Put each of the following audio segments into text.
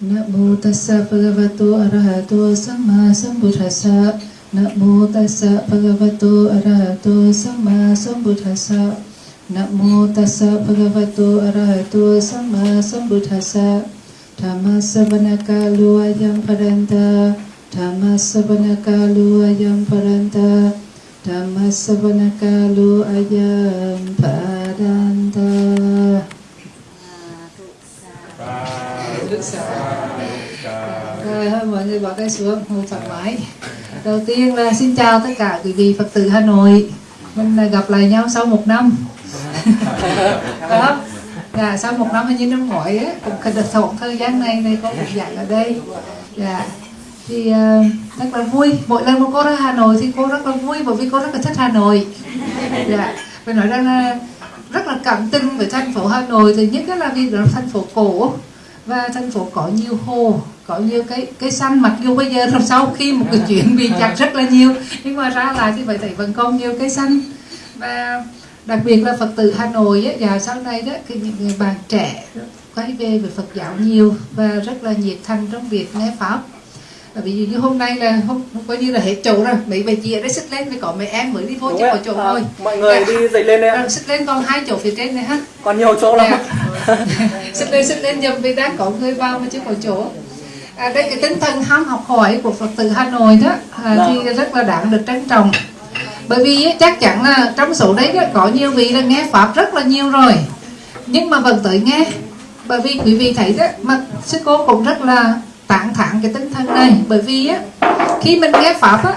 Nak tassa bhagavato arahato samma sambuddhassa. Namo tassa bhagavato arahato samma sambuddhassa. Namo tassa bhagavato arahato samma sambuddhassa. Dhamma savana kalu ayam paranta. Dhamma savana kalu ayam paranta. Dhamma savana ayam paranta. Rồi thôi mọi người bỏ cái xuống ngồi thoải mái. Đầu tiên là xin chào tất cả quý vị Phật tử Hà Nội. Mình gặp lại nhau sau một năm. Đó. Dạ, sau một năm như năm ngoái á, cũng được thộn thời gian này này có một dạy ở đây. Dạ. Thì uh, rất là vui. Mỗi lần mà cô ra Hà Nội thì cô rất là vui bởi vì cô rất là thích Hà Nội. Dạ. Phải nói rằng là rất là cảm tình với thành phố Hà Nội. Thì nhất là vì là thành phố cổ và thành phố có nhiều hồ có nhiều cái cái xanh mặc dù bây giờ sau khi một cái chuyện bị chặt rất là nhiều. Nhưng mà ra lại thì phải thấy vẫn còn nhiều cái xanh và đặc biệt là phật tử hà nội á, và sau này đó cái những người bạn trẻ quay về về phật giáo nhiều và rất là nhiệt thành trong việc nghe pháp ví dụ như hôm nay là không coi như là hết chỗ rồi. Mấy bà chị ở đây xích lên với có mấy em mới đi vô chứ có chỗ à, thôi mọi người à, đi dậy lên đây à, xích lên còn hai chỗ phía trên này ha còn nhiều chỗ lắm. Xích lên xích lên dùm vì đang có người vào mà chưa có chỗ. À, đây cái tinh thần ham học hỏi của phật tử hà nội đó. À, thì vâng. rất là đáng được trân trọng. Bởi vì chắc chắn là trong số đấy có nhiều vị là nghe pháp rất là nhiều rồi. Nhưng mà vẫn tới nghe. Bởi vì quý vị thấy đó mà sư cô cũng rất là tạng thản cái tinh thần này. Bởi vì á khi mình nghe pháp á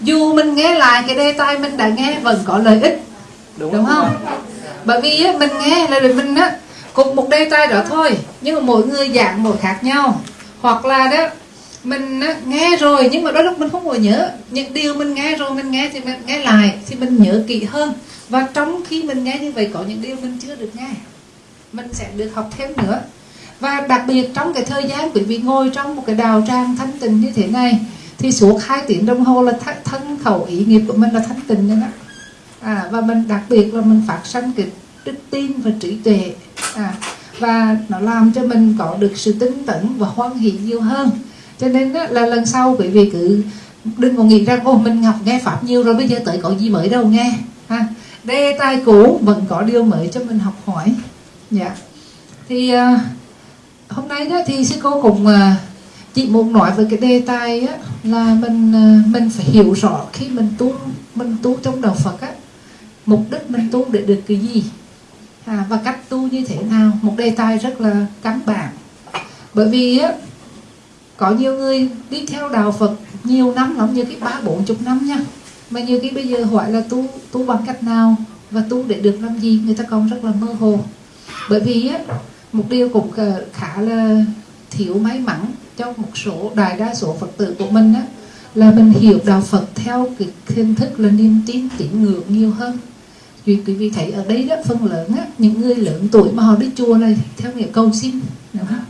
dù mình nghe lại cái đề tài mình đã nghe vẫn có lợi ích. Đúng, đúng không? bởi vì á, mình nghe là mình á cùng một đề tài đó thôi nhưng mà mỗi người dạng một khác nhau. Hoặc là đó mình nghe rồi nhưng mà đôi lúc mình không còn nhớ. Những điều mình nghe rồi mình nghe thì mình nghe lại thì mình nhớ kỹ hơn. Và trong khi mình nghe như vậy có những điều mình chưa được nghe. Mình sẽ được học thêm nữa và đặc biệt trong cái thời gian quý vị ngồi trong một cái đào trang thanh tịnh như thế này thì suốt hai tiếng đồng hồ là thân, thân khẩu ý nghiệp của mình là thanh tịnh nữa đó à, và mình đặc biệt là mình phát sanh cái đức tin và trí tuệ. À, và nó làm cho mình có được sự tinh tấn và hoan hỷ nhiều hơn. Cho nên đó, là lần sau quý vị cứ đừng có nghĩ rằng ô mình học nghe pháp nhiều rồi bây giờ tới có gì mới đâu nghe. Ha đề tài cũ vẫn có điều mới cho mình học hỏi. Dạ. Thì uh, hôm nay đó thì sư cô cũng ờ, uh, chị muốn nói về cái đề tài á, là mình uh, mình phải hiểu rõ khi mình tu mình tu trong đạo Phật á mục đích mình tu để được cái gì. À, và cách tu như thế nào một đề tài rất là căn bản. Bởi vì á có nhiều người đi theo đạo Phật nhiều năm lắm như cái ba bốn chục năm nha. Mà nhiều cái bây giờ hỏi là tu tu bằng cách nào và tu để được làm gì người ta còn rất là mơ hồ. Bởi vì á một điều cũng ờ, khá là thiếu may mắn cho một số, đại đa số phật tử của mình á, là mình hiểu đạo Phật theo cái hình thức là niềm tin tín ngưỡng nhiều hơn. Vì quý vị thấy ở đây đó, phần lớn á, những người lớn tuổi mà họ đi chùa này theo nghĩa cầu xin, đúng không?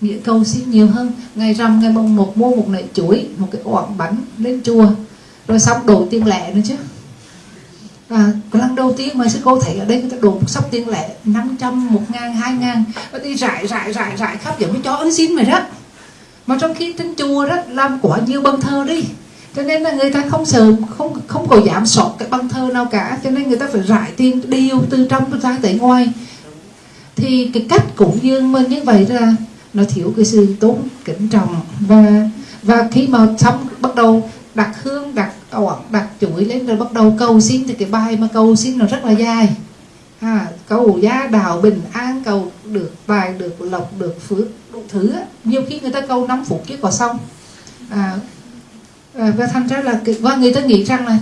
nghĩa cầu xin nhiều hơn. Ngày rằm, ngày mùng một, mua một nải chuối, một cái oảng bánh lên chùa, rồi xong đổ tiền lẻ nữa chứ à, lần đầu tiên mà sư cô thấy ở đây người ta đổ một sóc tiền lẻ 500, 1 ngàn, 2 ngàn và đi rải rải rải rải khắp giống như chó ấn xin mày đó. Mà trong khi trên chùa đó làm quá nhiều băng thơ đi. Cho nên là người ta không sợ không không có giảm sọt cái băng thơ nào cả. Cho nên người ta phải rải tiền điều từ trong ra tới ngoài. Thì cái cách cúng như mình như vậy là nó thiếu cái sự tốn kính trọng. Và và khi mà xong bắt đầu đặt hương đặt đặt chuỗi lên rồi bắt đầu cầu xin thì cái bài mà cầu xin nó rất là dài. À, cầu gia đạo bình an cầu được tài được lộc được phước đủ thứ nhiều khi người ta cầu 5 phút chứ có xong. À, à, và thành ra là và người ta nghĩ rằng là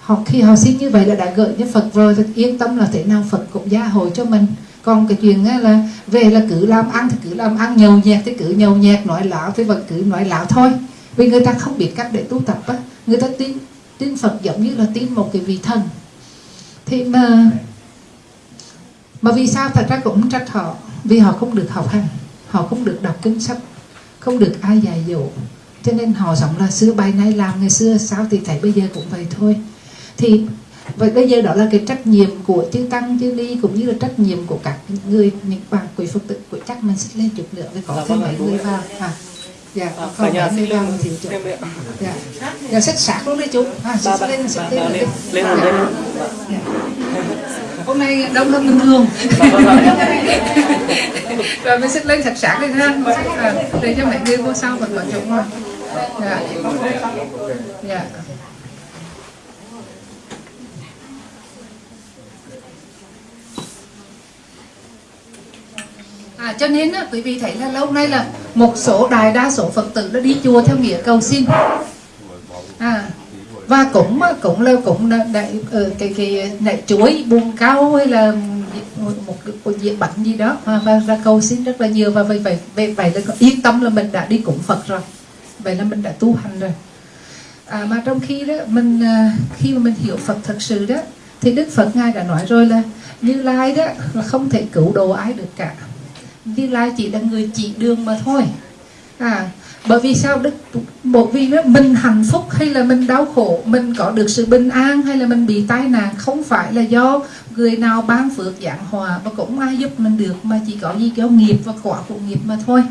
họ khi họ xin như vậy là đã gợi cho Phật rồi thì yên tâm là thế nào Phật cũng gia hội cho mình. Còn cái chuyện là về là cứ làm ăn thì cứ làm ăn nhầu nhẹt thì cứ nhầu nhẹt nói lão thì vẫn cứ nói lão thôi. Vì người ta không biết cách để tu tập á người ta tin tin Phật giống như là tin một cái vị thần. Thì mà mà vì sao thật ra cũng trách họ? Vì họ không được học hành họ không được đọc kinh sách không được ai dạy dỗ. Cho nên họ sống là xưa bay nay làm ngày xưa sao thì thấy bây giờ cũng vậy thôi. Thì vậy bây giờ đó là cái trách nhiệm của chư tăng chư ni cũng như là trách nhiệm của các người những bà quý phật tử của chắc mình xích lên chút nữa với có Dạ, thêm vâng mấy người vào. À, dạ còn cả nhà xin lên thì chút em ạ. dạ. Dạ. Xích sạc luôn đấy chú. À xích ba lên xích ba lên. lên đấy. lên Dạ. Dạ. hôm nay đông hơn bình thường. Rồi mình xích lên thật sạc lên ha. Để cho mấy người vô sau vẫn có chỗ ngồi dạ. Dạ À, cho nên á, quý vị thấy là lâu nay là một số đại đa số phật tử đã đi chùa theo nghĩa cầu xin. À, và cũng à, cũng là cũng là đại ờ, cái cái đại chuối buông cao hay là một, một, diện bánh gì đó à, và ra cầu xin rất là nhiều. Và vậy vậy vậy, vậy là yên tâm là mình đã đi cúng Phật rồi. Vậy là mình đã tu hành rồi. À, mà trong khi đó mình à, khi mà mình hiểu Phật thật sự đó thì Đức Phật ngài đã nói rồi là Như Lai đó là không thể cứu độ ai được cả. Như Lai chỉ là người chỉ đường mà thôi. À bởi vì sao đức bởi vì đó, mình hạnh phúc hay là mình đau khổ mình có được sự bình an hay là mình bị tai nạn không phải là do người nào ban phước giảng hòa và cũng ai giúp mình được mà chỉ có gì do nghiệp và quả của nghiệp mà thôi.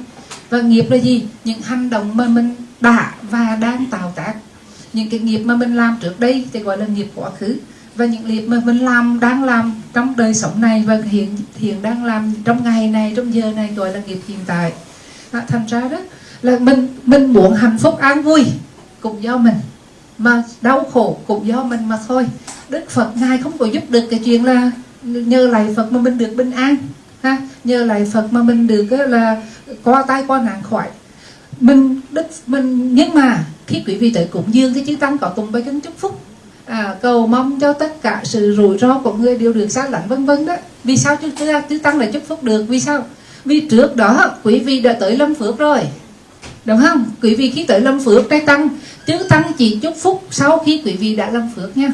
Và nghiệp là gì? Những hành động mà mình đã và đang tạo tác. Những cái nghiệp mà mình làm trước đây thì gọi là nghiệp quá khứ và những nghiệp mà mình làm đang làm trong đời sống này và hiện hiện đang làm trong ngày này trong giờ này gọi là nghiệp hiện tại. À, thành ra đó là mình mình muốn hạnh phúc an vui cũng do mình mà đau khổ cũng do mình mà thôi. Đức phật ngài không có giúp được cái chuyện là nhờ lại phật mà mình được bình an ha? Nhờ lại phật mà mình được là qua tay qua nạn khỏi. Mình đức mình nhưng mà khi quý vị tới cúng dương thì chư tăng có tụng bài kinh chúc phúc à, cầu mong cho tất cả sự rủi ro của người đều được xa lánh vân vân đó. Vì sao chư, chư tăng lại chúc phúc được. Vì sao? Vì trước đó quý vị đã tới lâm phước rồi. Đúng không? Quý vị khi tới lâm phước trai tăng chư tăng chỉ chúc phúc sau khi quý vị đã lâm phước nha.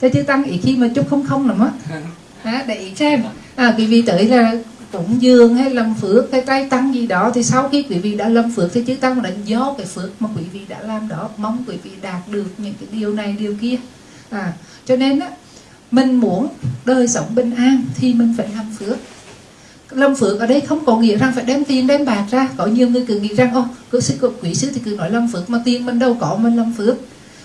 Thế chư tăng ý khi mà chúc không không lắm á. À, để ý xem. À, quý vị tới là cúng dường hay lâm phước hay trai tăng gì đó thì sau khi quý vị đã lâm phước thì chư tăng là do cái phước mà quý vị đã làm đó. Mong quý vị đạt được những cái điều này điều kia à cho nên á, mình muốn đời sống bình an thì mình phải làm phước. Lâm phước ở đây không có nghĩa rằng phải đem tiền, đem bạc ra. Có nhiều người cứ nghĩ rằng ô cứ sư quý sư thì cứ nói lâm phước mà tiền mình đâu có, mình lâm phước.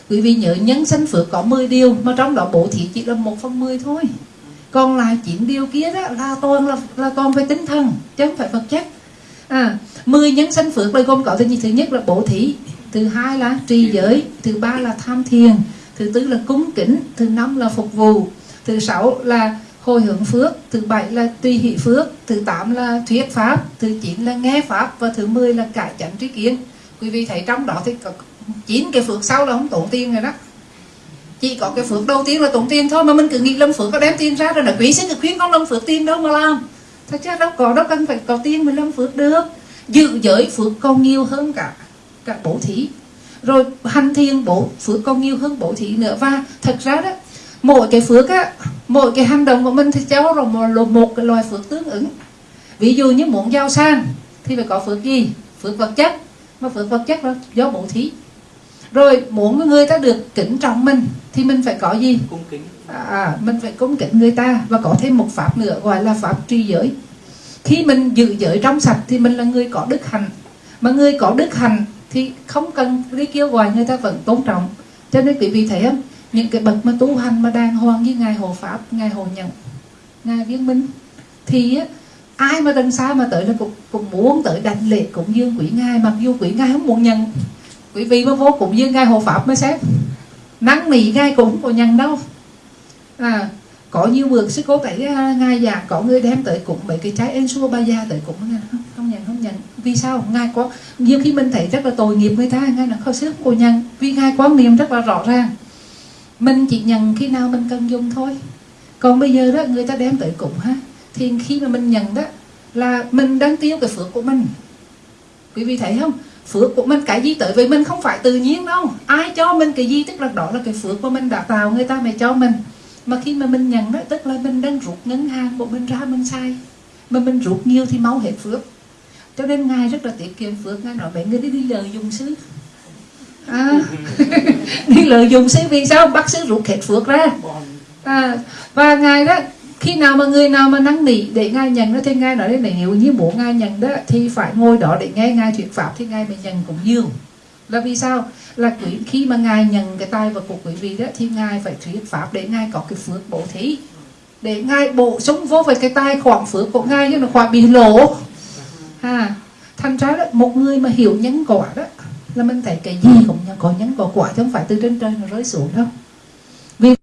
Quý vị nhớ, nhân sanh phước có 10 điều, mà trong đó bố thí chỉ là một phần 10 thôi. Còn lại chín điều kia đó là toàn là là toàn về tinh thần, chứ không phải vật chất. À 10 nhân sanh phước đây gồm có thứ gì? Thứ nhất là bố thí, thứ hai là trì giới, thứ ba là tham thiền thứ tư là cúng kính, thứ năm là phục vụ, thứ sáu là hồi hướng phước, thứ bảy là tùy hỷ phước, thứ tám là thuyết pháp, thứ chín là nghe pháp và thứ mười là cải chánh trí kiến. Quý vị thấy trong đó thì có chín cái phước sau là không tốn tiền rồi đó. Chỉ có cái phước đầu tiên là tốn tiền thôi mà mình cứ nghĩ lâm phước có đem tiền ra rồi là quý sẽ được khuyên con lâm phước tiền đâu mà làm. Thật ra đâu có, đâu cần phải có tiền mới lâm phước được. Dự giới phước còn nhiều hơn cả cả bổ thí rồi hành thiền bổ phước còn nhiều hơn bổ thí nữa. Và thật ra đó mỗi cái phước á mỗi cái hành động của mình thì cháu rồi một, một cái loài phước tương ứng. Ví dụ như muốn giàu sang thì phải có phước gì? Phước vật chất. Mà phước vật chất đó do bổ thí. Rồi muốn người ta được kính trọng mình thì mình phải có gì? Cung kính. À, mình phải cung kính người ta và có thêm một pháp nữa gọi là pháp tri giới. Khi mình giữ giới trong sạch thì mình là người có đức hạnh. Mà người có đức hạnh thì không cần đi kêu gọi người ta vẫn tôn trọng. Cho nên quý vị thấy không? Những cái bậc mà tu hành mà đàng hoàng như ngài hộ pháp ngài hộ nhận ngài viên minh thì á, ai mà đằng xa mà tới là cũng, cũng muốn tới đảnh lễ cũng dương quỷ ngài. Mặc dù quỷ ngài không muốn nhận quý vị mà vô cũng dương ngài hộ pháp mới xét năn nỉ ngài cũng không có nhận đâu. À có nhiều bữa sư cô thấy à, ngài già có người đem tới cũng mấy cái trái ensua ba gia tới cũng nhận. Vì sao? Ngài có, nhiều khi mình thấy rất là tội nghiệp người ta, ngài là không xứ cô nhận. Vì ngài quan niệm rất là rõ ràng. Mình chỉ nhận khi nào mình cần dùng thôi. Còn bây giờ đó, người ta đem tới cũng ha. Thì khi mà mình nhận đó, là mình đang tiêu cái phước của mình. Quý vị thấy không? Phước của mình, cái gì tới với mình không phải tự nhiên đâu. Ai cho mình cái gì, tức là đó là cái phước của mình đã tạo, người ta mới cho mình. Mà khi mà mình nhận đó, tức là mình đang rút ngân hàng của mình ra, mình sai mà mình rút nhiều thì máu hết phước cho nên ngài rất là tiết kiệm phước. Ngài nói vậy người đi đi lợi dụng xứ. À, đi lợi dụng xứ vì sao? Bắt xứ rút hết phước ra. À, và ngài đó khi nào mà người nào mà năn nỉ để ngài nhận đó thì ngài nói đấy nếu như muốn ngài nhận đó thì phải ngồi đó để nghe ngài thuyết pháp thì ngài mới nhận cũng dương là vì sao? Là quý khi mà ngài nhận cái tài vật của quý vị đó thì ngài phải thuyết pháp để ngài có cái phước bổ thí. Để ngài bổ sung vô về cái tài khoản phước của ngài chứ nó khoản bị lỗ ha. Thành ra đó một người mà hiểu nhân quả đó là mình thấy cái gì cũng có nhân có quả chứ không phải từ trên trời nó rơi xuống đâu. Vì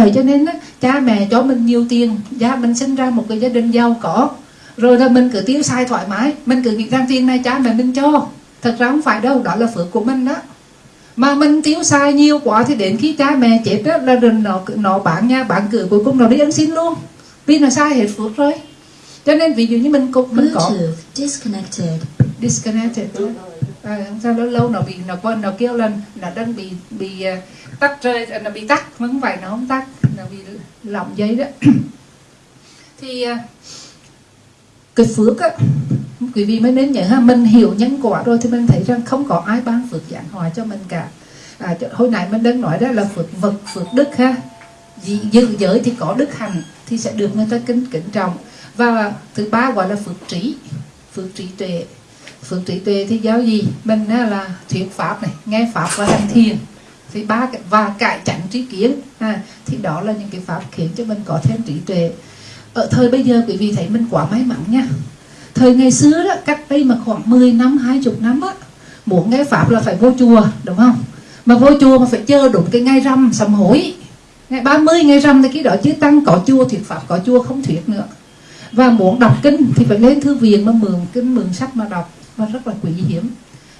vậy cho nên đó, cha mẹ cho mình nhiều tiền gia mình sinh ra một cái gia đình giàu có. Rồi là mình cứ tiêu xài thoải mái mình cứ nghĩ rằng tiền này cha mẹ mình cho. Thật ra không phải đâu đó là phước của mình đó. Mà mình tiêu xài nhiều quá thì đến khi cha mẹ chết đó là nó nó bán nhà bán cửa cuối cùng nó đi ăn xin luôn. Vì nó sai hết phước rồi cho nên ví dụ như mình cũng mình có disconnected. disconnected à, sao lâu lâu nó bị nó quên nó kêu là nó đang bị bị uh, tắt rơi nó bị tắt không phải nó không tắt nó bị lỏng dây đó. Thì uh, cái phước á quý vị mới nên nhớ ha mình hiểu nhân quả rồi thì mình thấy rằng không có ai ban phước giảng hòa cho mình cả. À, hồi nãy mình đang nói đó là phước vật phước đức ha. Giữ giới thì có đức hành thì sẽ được người ta kính kính trọng và thứ ba gọi là phước trí. Phước trí tuệ. Phước trí tuệ thì giáo gì? Mình là thuyết pháp này nghe pháp và hành thiền. Thì ba và cải chánh trí kiến. À, thì đó là những cái pháp khiến cho mình có thêm trí tuệ. Ở thời bây giờ quý vị thấy mình quá may mắn nha. Thời ngày xưa đó cách đây mà khoảng 10 năm 20 năm á muốn nghe pháp là phải vô chùa đúng không? Mà vô chùa mà phải chờ đúng cái ngày rằm sầm hối. Ngày 30 ngày rằm thì cái đó chứ tăng có chùa thuyết pháp có chùa không thuyết nữa và muốn đọc kinh thì phải lên thư viện mà mượn kinh, mượn sách mà đọc. Và rất là quý hiếm.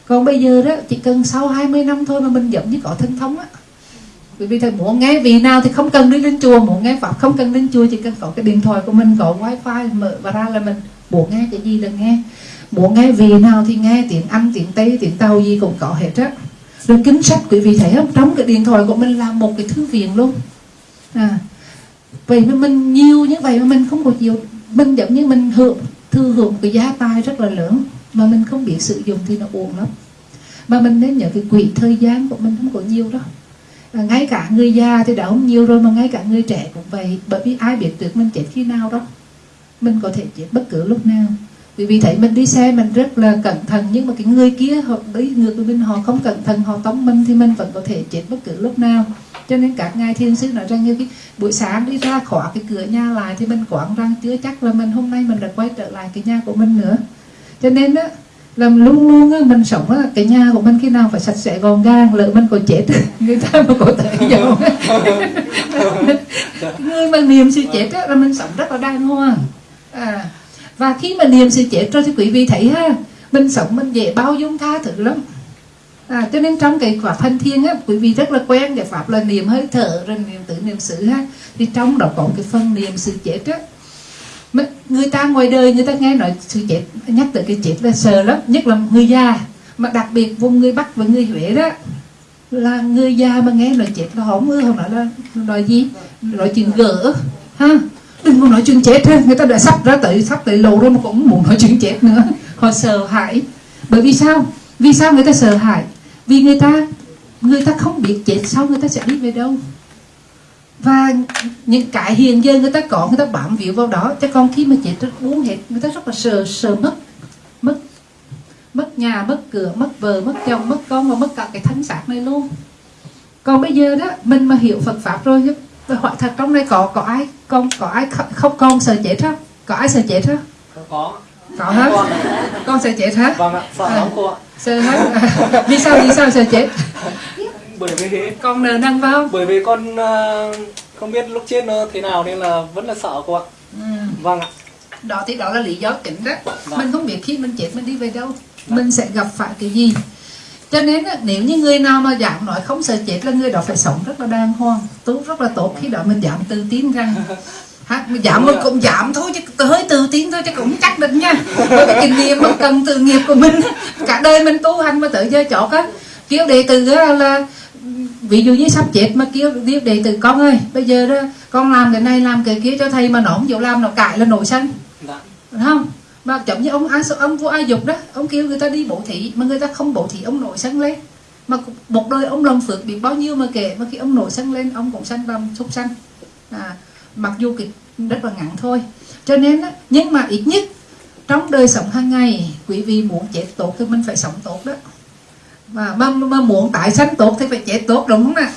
Còn bây giờ đó, chỉ cần sau 20 năm thôi mà mình giống như có thân thống á. Bởi vì thầy muốn nghe vì nào thì không cần đi lên chùa, muốn nghe pháp không cần lên chùa, chỉ cần có cái điện thoại của mình, có wifi mở và ra là mình muốn nghe cái gì là nghe. Muốn nghe vì nào thì nghe, tiếng anh, tiếng tây, tiếng tàu gì cũng có hết á. Rồi kinh sách, quý vị thấy không? Trong cái điện thoại của mình là một cái thư viện luôn. À vậy mà mình nhiều như vậy mà mình không có chịu mình giống như mình hưởng thư hưởng cái giá tài rất là lớn mà mình không biết sử dụng thì nó uổng lắm. Mà mình nên nhớ cái quỹ thời gian của mình không có nhiều đâu. À, ngay cả người già thì đã không nhiều rồi mà ngay cả người trẻ cũng vậy bởi vì ai biết được mình chết khi nào đâu. Mình có thể chết bất cứ lúc nào vì vì thấy mình đi xe mình rất là cẩn thận nhưng mà cái người kia họ đi ngược với mình họ không cẩn thận họ tống mình thì mình vẫn có thể chết bất cứ lúc nào. Cho nên các ngài thiên sứ nói rằng như cái buổi sáng đi ra khóa cái cửa nhà lại thì mình quảng rằng chưa chắc là mình hôm nay mình đã quay trở lại cái nhà của mình nữa. Cho nên á là luôn luôn á, mình sống á, cái nhà của mình khi nào phải sạch sẽ gọn gàng lỡ mình có chết người ta mà có thể giàu người mà niềm sự chết á, là mình sống rất là đàng hoàng. À, và khi mà niệm sự chết rồi thì quý vị thấy ha mình sống mình dễ bao dung tha thứ lắm. À, cho nên trong cái quả thân thiên á quý vị rất là quen cái pháp là niệm hơi thở rồi niệm tự niệm sự ha. Thì trong đó có cái phần niệm sự chết á. Người ta ngoài đời người ta nghe nói sự chết nhắc tới cái chết là sợ lắm nhất là người già. Mà đặc biệt vùng người bắc và người huế đó là người già mà nghe lời chết là họ không ưa nói là nói gì? Nói chuyện gỡ ha đừng có nói chuyện chết thôi, người ta đã sắp ra tới sắp tới lầu rồi mà cũng muốn nói chuyện chết nữa. Họ sợ hãi. Bởi vì sao? Vì sao người ta sợ hãi? Vì người ta người ta không biết chết sau người ta sẽ đi về đâu. Và những cái hiện giờ người ta có người ta bám víu vào đó chứ còn khi mà chết rất uống hết. Người ta rất là sợ sợ mất mất mất nhà mất cửa mất vợ mất chồng mất con và mất cả cái thân xác này luôn. Còn bây giờ đó mình mà hiểu Phật pháp rồi chứ hỏi thật trong đây có có ai con có ai không, con sợ chết không có ai sợ chết không có. Có hết con con sợ chết hả? Vâng ạ sợ À. lắm cô ạ. sợ hết À, vì sao vì sao sợ chết? Bởi vì con nợ nần vào. bởi vì con ờ, không biết lúc chết nó thế nào nên là vẫn là sợ cô ạ. Ừ. vâng ạ. Đó thì đó là lý do chính đó. Vâng. mình không biết khi mình chết mình đi về đâu. Mình sẽ gặp phải cái gì cho nên nếu như người nào mà dám nói không sợ chết là người đó phải sống rất là đàng hoàng tốt rất là tốt. Khi đó mình dám tự tin rằng ha, mình dám mình cũng dám thôi chứ hơi tự tin thôi chứ cũng chắc định nha. Bởi vì kinh nghiệm mà cần từ nghiệp của mình cả đời mình tu hành mà tới giờ chót á kêu đệ tử là ví dụ như sắp chết mà kêu kêu đệ tử con ơi bây giờ đó con làm cái này làm cái kia cho thầy mà nó không chịu làm nó cãi là nổi sân dạ. Đúng không mà giống như ông ông vua A Dục đó ông kêu người ta đi bổ thị mà người ta không bổ thị ông nổi sân lên. Mà một đời ông lòng phước bị bao nhiêu mà kể mà khi ông nổi sân lên ông cũng sanh làm súc sanh. À, mặc dù cái rất là ngắn thôi. Cho nên đó nhưng mà ít nhất trong đời sống hàng ngày quý vị muốn chết tốt thì mình phải sống tốt đó. Mà, mà, mà muốn tại sanh tốt thì phải chết tốt đúng không nè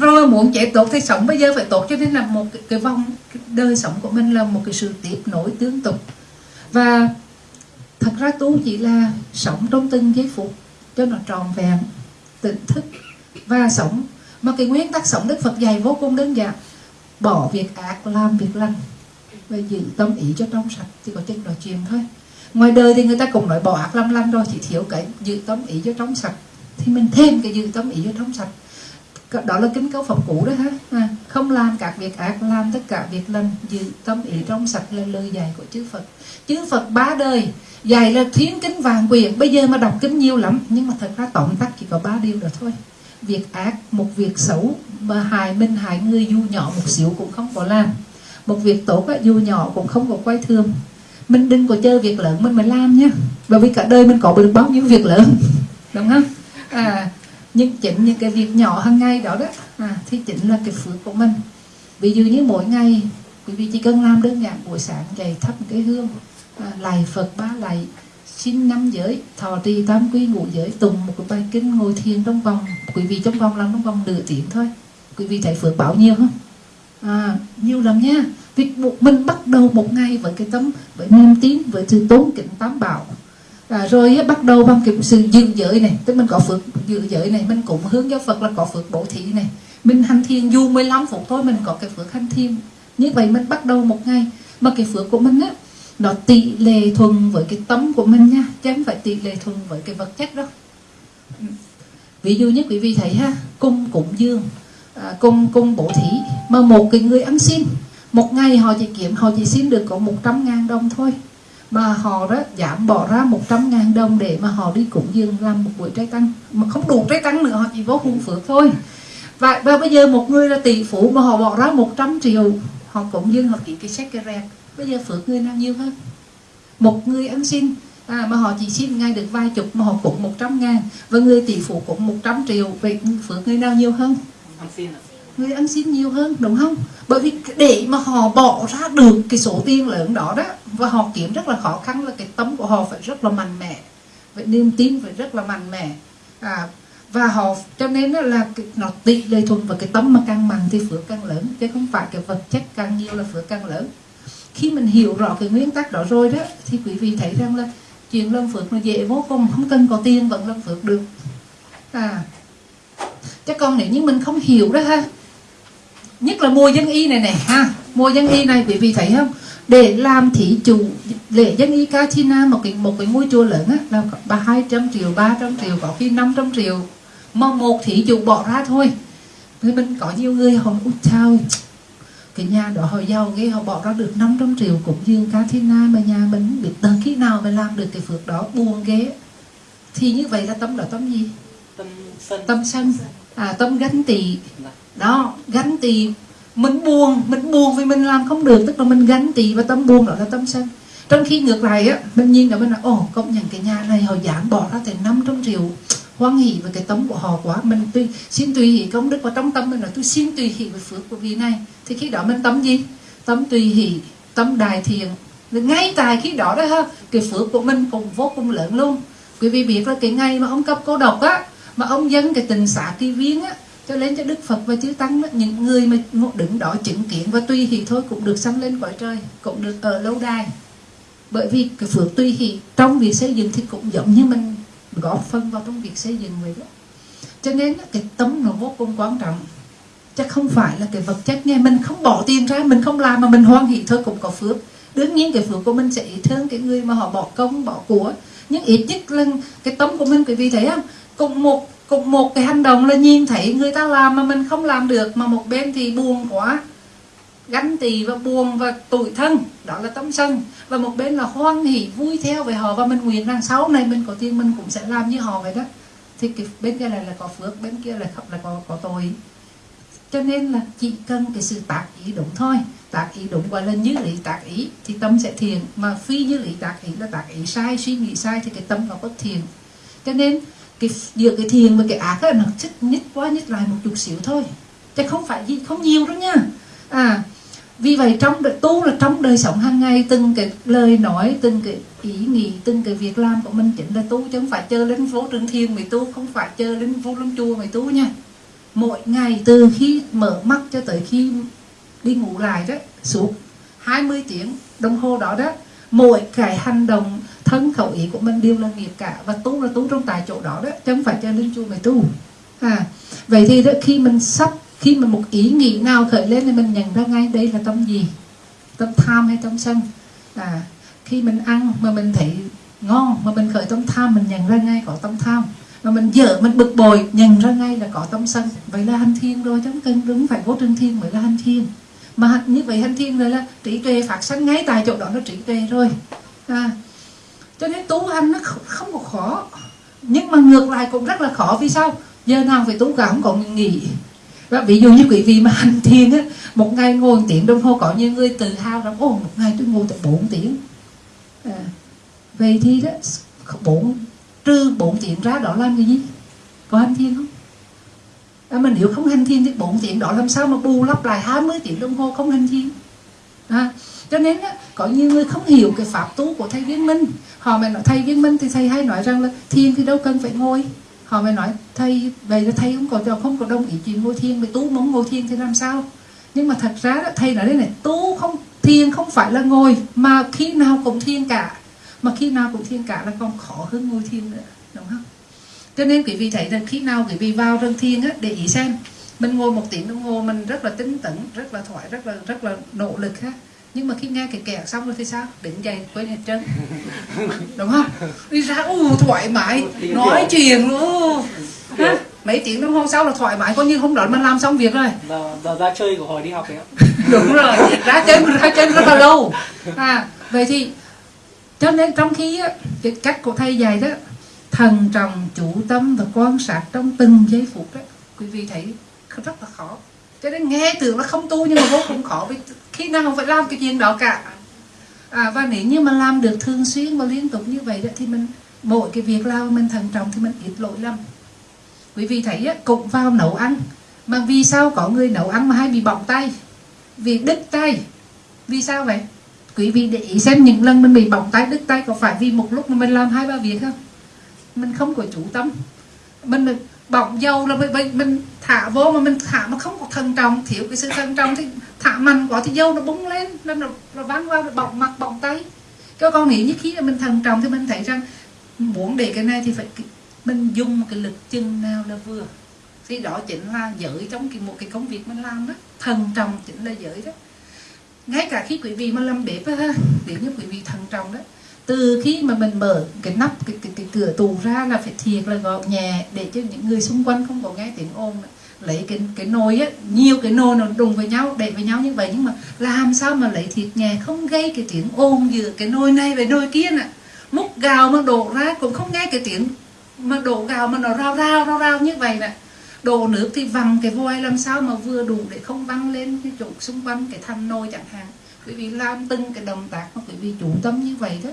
rồi muốn chạy tốt thì sống bây giờ phải tốt. Cho nên là một cái, cái vòng cái đời sống của mình là một cái sự tiếp nối tương tục và thật ra tu chỉ là sống trong từng giây phút cho nó tròn vẹn, tỉnh thức và sống. Mà cái nguyên tắc sống đức phật dạy vô cùng đơn giản, bỏ việc ác làm việc lành và giữ tâm ý cho trong sạch thì có chân nói chuyện thôi. Ngoài đời thì người ta cũng nói bỏ ác làm lành rồi, chỉ thiếu cái giữ tâm ý cho trong sạch, thì mình thêm cái giữ tâm ý cho trong sạch đó là kính cấu phẩm cũ đó ha. À, không làm các việc ác làm tất cả việc lành giữ tâm ý trong sạch là lời dạy của chư Phật. Chư Phật ba đời dạy là thiến kính vàng quyền bây giờ mà đọc kính nhiều lắm nhưng mà thật ra tổng tắt chỉ có ba điều đó thôi. Việc ác một việc xấu mà hại mình hại người dù nhỏ một xíu cũng không có làm. Một việc tốt dù nhỏ cũng không có quay thương mình đừng có chơi việc lớn mình mới làm nhá bởi vì cả đời mình có được bao nhiêu việc lớn. Đúng không? À nhưng chỉnh những cái việc nhỏ hàng ngày đó đó à, thì chính là cái phước của mình. Ví dụ như mỗi ngày quý vị chỉ cần làm đơn giản buổi sáng dậy thắp một cái hương à, lạy phật ba lạy xin năm giới thọ trì tam quy ngũ giới tùng một cái bài kinh ngồi thiền trong vòng quý vị trong vòng làm trong vòng nửa tiếng thôi. Quý vị thấy phước báo nhiều không? À, nhiều lắm nha. Việc mình bắt đầu một ngày với cái tấm với niềm tin với sự tốn kính tám bảo à, rồi bắt đầu bằng cái sự giữ giới này tức mình có phước giữ giới này mình cũng hướng cho Phật là có phước bổ thị này. Mình hành thiền dù 15 phút thôi mình có cái phước hành thiền. Như vậy mình bắt đầu một ngày. Mà cái phước của mình á nó tỷ lệ thuần với cái tấm của mình nha chứ không phải tỷ lệ thuần với cái vật chất đó ví dụ như quý vị thấy ha cung cúng dương à, cung cung bổ thí. Mà một cái người ăn xin một ngày họ chỉ kiếm họ chỉ xin được có 100 ngàn đồng thôi mà họ đó giảm bỏ ra 100 ngàn đồng để mà họ đi cúng dường làm một buổi trái tăng. Mà không đủ trái tăng nữa họ chỉ vô hung phước thôi. Và, và bây giờ một người là tỷ phú mà họ bỏ ra 100 triệu họ cúng dường họ ký cái sách cái rẹt. Bây giờ phước người nào nhiều hơn? Một người ăn xin à, mà họ chỉ xin ngay được vài chục mà họ cũng 100 ngàn và người tỷ phú cũng 100 triệu vậy phước người nào nhiều hơn? Ăn xin à? Người ăn xin nhiều hơn đúng không? Bởi vì để mà họ bỏ ra được cái số tiền lớn đó đó và họ kiếm rất là khó khăn là cái tấm của họ phải rất là mạnh mẽ. Vậy niềm tin phải rất là mạnh mẽ. À, và họ cho nên là cái, nó tỷ lệ thuận và cái tấm mà càng mạnh thì phước càng lớn chứ không phải cái vật chất càng nhiều là phước càng lớn. Khi mình hiểu rõ cái nguyên tắc đó rồi đó thì quý vị thấy rằng là chuyện lâm phước nó dễ vô cùng không cần có tiền vẫn lâm phước được. À chứ còn nếu như mình không hiểu đó ha nhất là mùa dân y này này, ha. Mùa dân y này, quý vị thấy không? Để làm thí chủ, lễ dân y Katina một cái một cái ngôi chùa lớn á, là ba hai trăm triệu, ba trăm triệu, có khi 500 triệu. Mà một thí chủ bỏ ra thôi. Người mình có nhiều người họ út sao cái nhà đó họ giàu ghê, họ bỏ ra được 500 triệu. Cũng dương Katina mà nhà mình biết tới khi nào mà làm được cái phước đó, buồn ghê. Thì như vậy là tâm là tâm gì? Tâm sân. À tâm gánh tị đó gánh tị mình buồn mình buồn vì mình làm không được. Tức là mình gánh tị và tâm buồn đó là tâm sân. Trong khi ngược lại á mình nhìn là mình là ồ công nhận cái nhà này họ giảm bỏ ra tới 500 triệu hoan hỷ với cái tấm của họ quá. Mình tuy xin tùy hỷ công đức và trong tâm mình là tôi xin tùy hỷ với phước của vị này. Thì khi đó mình tâm gì? Tâm tùy hỷ tâm đại thiện. Ngay tại khi đó đó ha cái phước của mình cũng vô cùng lớn luôn. Quý vị biết là cái ngày mà ông cấp cô độc á mà ông dân cái tình xã kỳ viên á cho lên cho đức phật và chư tăng đó, những người mà đứng đó chứng kiến và tuy hỷ thôi cũng được sanh lên cõi trời cũng được ở lâu đài. Bởi vì cái phước tuy hỷ trong việc xây dựng thì cũng giống như mình góp phân vào trong việc xây dựng vậy đó. Cho nên cái tấm nó vô cùng quan trọng. Chắc không phải là cái vật chất nghe mình không bỏ tiền ra mình không làm mà mình hoan hỷ thôi cũng có phước. Đương nhiên cái phước của mình sẽ ít hơn cái người mà họ bỏ công bỏ của. Nhưng ít nhất là cái tấm của mình quý vị thấy không? Cùng một cùng một cái hành động là nhìn thấy người ta làm mà mình không làm được, mà một bên thì buồn quá. Gánh tỳ và buồn và tủi thân, đó là tấm sân. Và một bên là hoan hỷ, vui theo về họ và mình nguyện rằng sau này mình có tiền mình cũng sẽ làm như họ vậy đó. Thì cái bên kia này là có phước, bên kia là không, là có có tội. Cho nên là chỉ cần cái sự tác ý đúng thôi. Tác ý đúng gọi là như lý tác ý, thì tâm sẽ thiền mà phi như lý tác ý là tác ý sai, suy nghĩ sai thì cái tâm nó bất thiền cho nên cái giữa cái thiền và cái ác là nó chích nhích quá nhích lại một chút xíu thôi. Chứ không phải gì không nhiều đâu nha. À vì vậy trong đời, tu là trong đời sống hàng ngày từng cái lời nói từng cái ý nghĩ từng cái việc làm của mình chính là tu chứ không phải chơi lên phố trường thiên mày tu không phải chơi lên phố lâm chùa mày tu nha. Mỗi ngày từ khi mở mắt cho tới khi đi ngủ lại đó suốt 20 tiếng đồng hồ đó đó mỗi cái hành động thân khẩu ý của mình đều là nghiệp cả và tu là tu trong tại chỗ đó đó chứ không phải cho linh chùa mới tu. À vậy thì đó, khi mình sắp khi mà một ý nghĩ nào khởi lên thì mình nhận ra ngay đây là tâm gì? Tâm tham hay tâm sân? À khi mình ăn mà mình thấy ngon mà mình khởi tâm tham mình nhận ra ngay có tâm tham. Mà mình dở mình bực bội nhận ra ngay là có tâm sân. Vậy là hành thiên rồi chứ cân cần đúng phải vô trừng thiên mới là hành thiên mà như vậy hành thiên rồi là trí tuệ phát sanh ngay tại chỗ đó nó trí tuệ rồi. À, cho nên tu hành nó không, không có khó. Nhưng mà ngược lại cũng rất là khó. Vì sao? Giờ nào phải tu cả không còn nghỉ. Và ví dụ như quý vị mà hành thiền á một ngày ngồi một tiếng đồng hồ có nhiều người tự hào rằng ô một ngày tôi ngồi tới 4 tiếng. À, vậy thì đó bốn trừ 4 tiếng ra đó làm cái gì? Có hành thiền không? À, mà nếu không hành thiền thì 4 tiếng đó làm sao mà bù lắp lại 20 tiếng đồng hồ không hành thiền? À, cho nên á, có nhiều người không hiểu cái pháp tu của thầy viên minh họ mới nói thầy viên minh thì thầy hay nói rằng là thiền thì đâu cần phải ngồi. Họ mới nói thầy vậy là thầy không có không có đồng ý chuyện ngồi thiền với tu muốn ngồi thiền thì làm sao? Nhưng mà thật ra đó, thầy nói đây này tu không thiền không phải là ngồi mà khi nào cũng thiền cả. Mà khi nào cũng thiền cả là còn khó hơn ngồi thiền nữa đúng không? Cho nên quý vị thấy rằng khi nào quý vị vào rừng thiền á để ý xem mình ngồi một tiếng đồng hồ mình rất là tinh tấn rất là thoải rất là rất là nỗ lực ha nhưng mà khi nghe cái kẹt xong rồi thì sao? Đứng dậy quên hết trơn. Đúng không? Đi ra u thoải mái. Nói chuyện luôn. Ha? Mấy tiếng đồng hồ sau là thoải mái. Coi như hôm đó mình làm xong việc rồi. Giờ, giờ ra chơi của hồi đi học đấy đúng rồi. Ra chơi ra chơi rất là lâu. À vậy thì cho nên trong khi á, cái cách của thầy dạy đó thần trọng chủ tâm và quan sát trong từng giây phút đó quý vị thấy rất là khó. Cho nên nghe tưởng là không tu nhưng mà vô cùng khó vì khi nào không phải làm cái chuyện đó cả? À, và nếu như mà làm được thường xuyên và liên tục như vậy đó thì mình mỗi cái việc làm mình thận trọng thì mình ít lỗi lầm. Quý vị thấy á, cũng vào nấu ăn. Mà vì sao có người nấu ăn mà hay bị bỏng tay? Vì đứt tay. Vì sao vậy? Quý vị để ý xem những lần mình bị bỏng tay đứt tay có phải vì một lúc mà mình làm hai ba việc không? Mình không có chủ tâm. Mình bỏng dầu là mình, mình thả vô mà mình thả mà không có thân trọng. Thiếu cái sự thân trọng thì thả mạnh quá thì dâu nó bung lên nên nó, nó văng qua nó bọng mặt bọng tay. Các con nghĩ như khi mình thần trọng thì mình thấy rằng muốn để cái này thì phải mình dùng cái lực chân nào là vừa. Thì đó chính là giới trong cái một cái công việc mình làm đó. Thần trọng chính là giới đó. Ngay cả khi quý vị mà làm bếp á để như quý vị thần trọng đó từ khi mà mình mở cái nắp cái, cái, cái cửa tù ra là phải thiệt là gọn nhẹ để cho những người xung quanh không có nghe tiếng ồn lấy cái cái nồi á, nhiều cái nồi nó đùng với nhau để với nhau như vậy, nhưng mà làm sao mà lấy thịt nhẹ, không gây cái tiếng ồn giữa cái nồi này với nồi kia nè. Múc gạo mà đổ ra cũng không nghe cái tiếng mà đổ gạo mà nó rao rao rao rao như vậy nè. Đổ nước thì văng cái vòi làm sao mà vừa đủ để không văng lên cái chỗ xung quanh cái thằng nồi chẳng hạn. Quý vị làm từng cái động tác mà quý vị chủ tâm như vậy đó.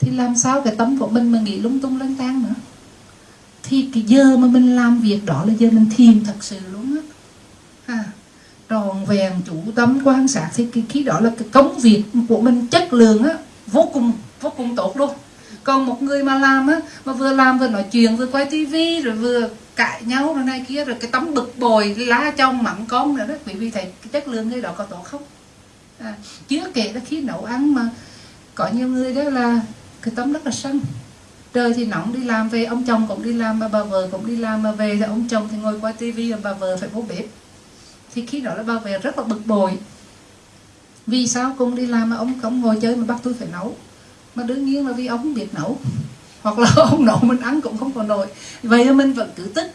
Thì làm sao cái tâm của mình mà nghĩ lung tung lân tan nữa? Thì cái giờ mà mình làm việc đó là giờ mình thiền thật sự luôn á. À, tròn vẹn chủ tâm quan sát thì cái khi đó là cái công việc của mình chất lượng á vô cùng vô cùng tốt luôn. Còn một người mà làm á mà vừa làm vừa nói chuyện vừa quay tivi rồi vừa cãi nhau rồi này kia rồi cái tấm bực bồi lá trong mặn con nữa đó quý vị thấy cái chất lượng người đó có tốt không? À, chưa kể là khi nấu ăn mà có nhiều người đó là cái tấm rất là sân trời thì nóng đi làm về, ông chồng cũng đi làm mà, bà vợ cũng đi làm mà về, thì ông chồng thì ngồi qua tivi và bà vợ phải vô bếp. Thì khi đó là bà về rất là bực bội. Vì sao cùng đi làm mà ông không ngồi chơi mà bắt tôi phải nấu? Mà đương nhiên là vì ông không biết nấu. Hoặc là ông nấu mình ăn cũng không còn nổi. Vậy mà mình vẫn cứ tức.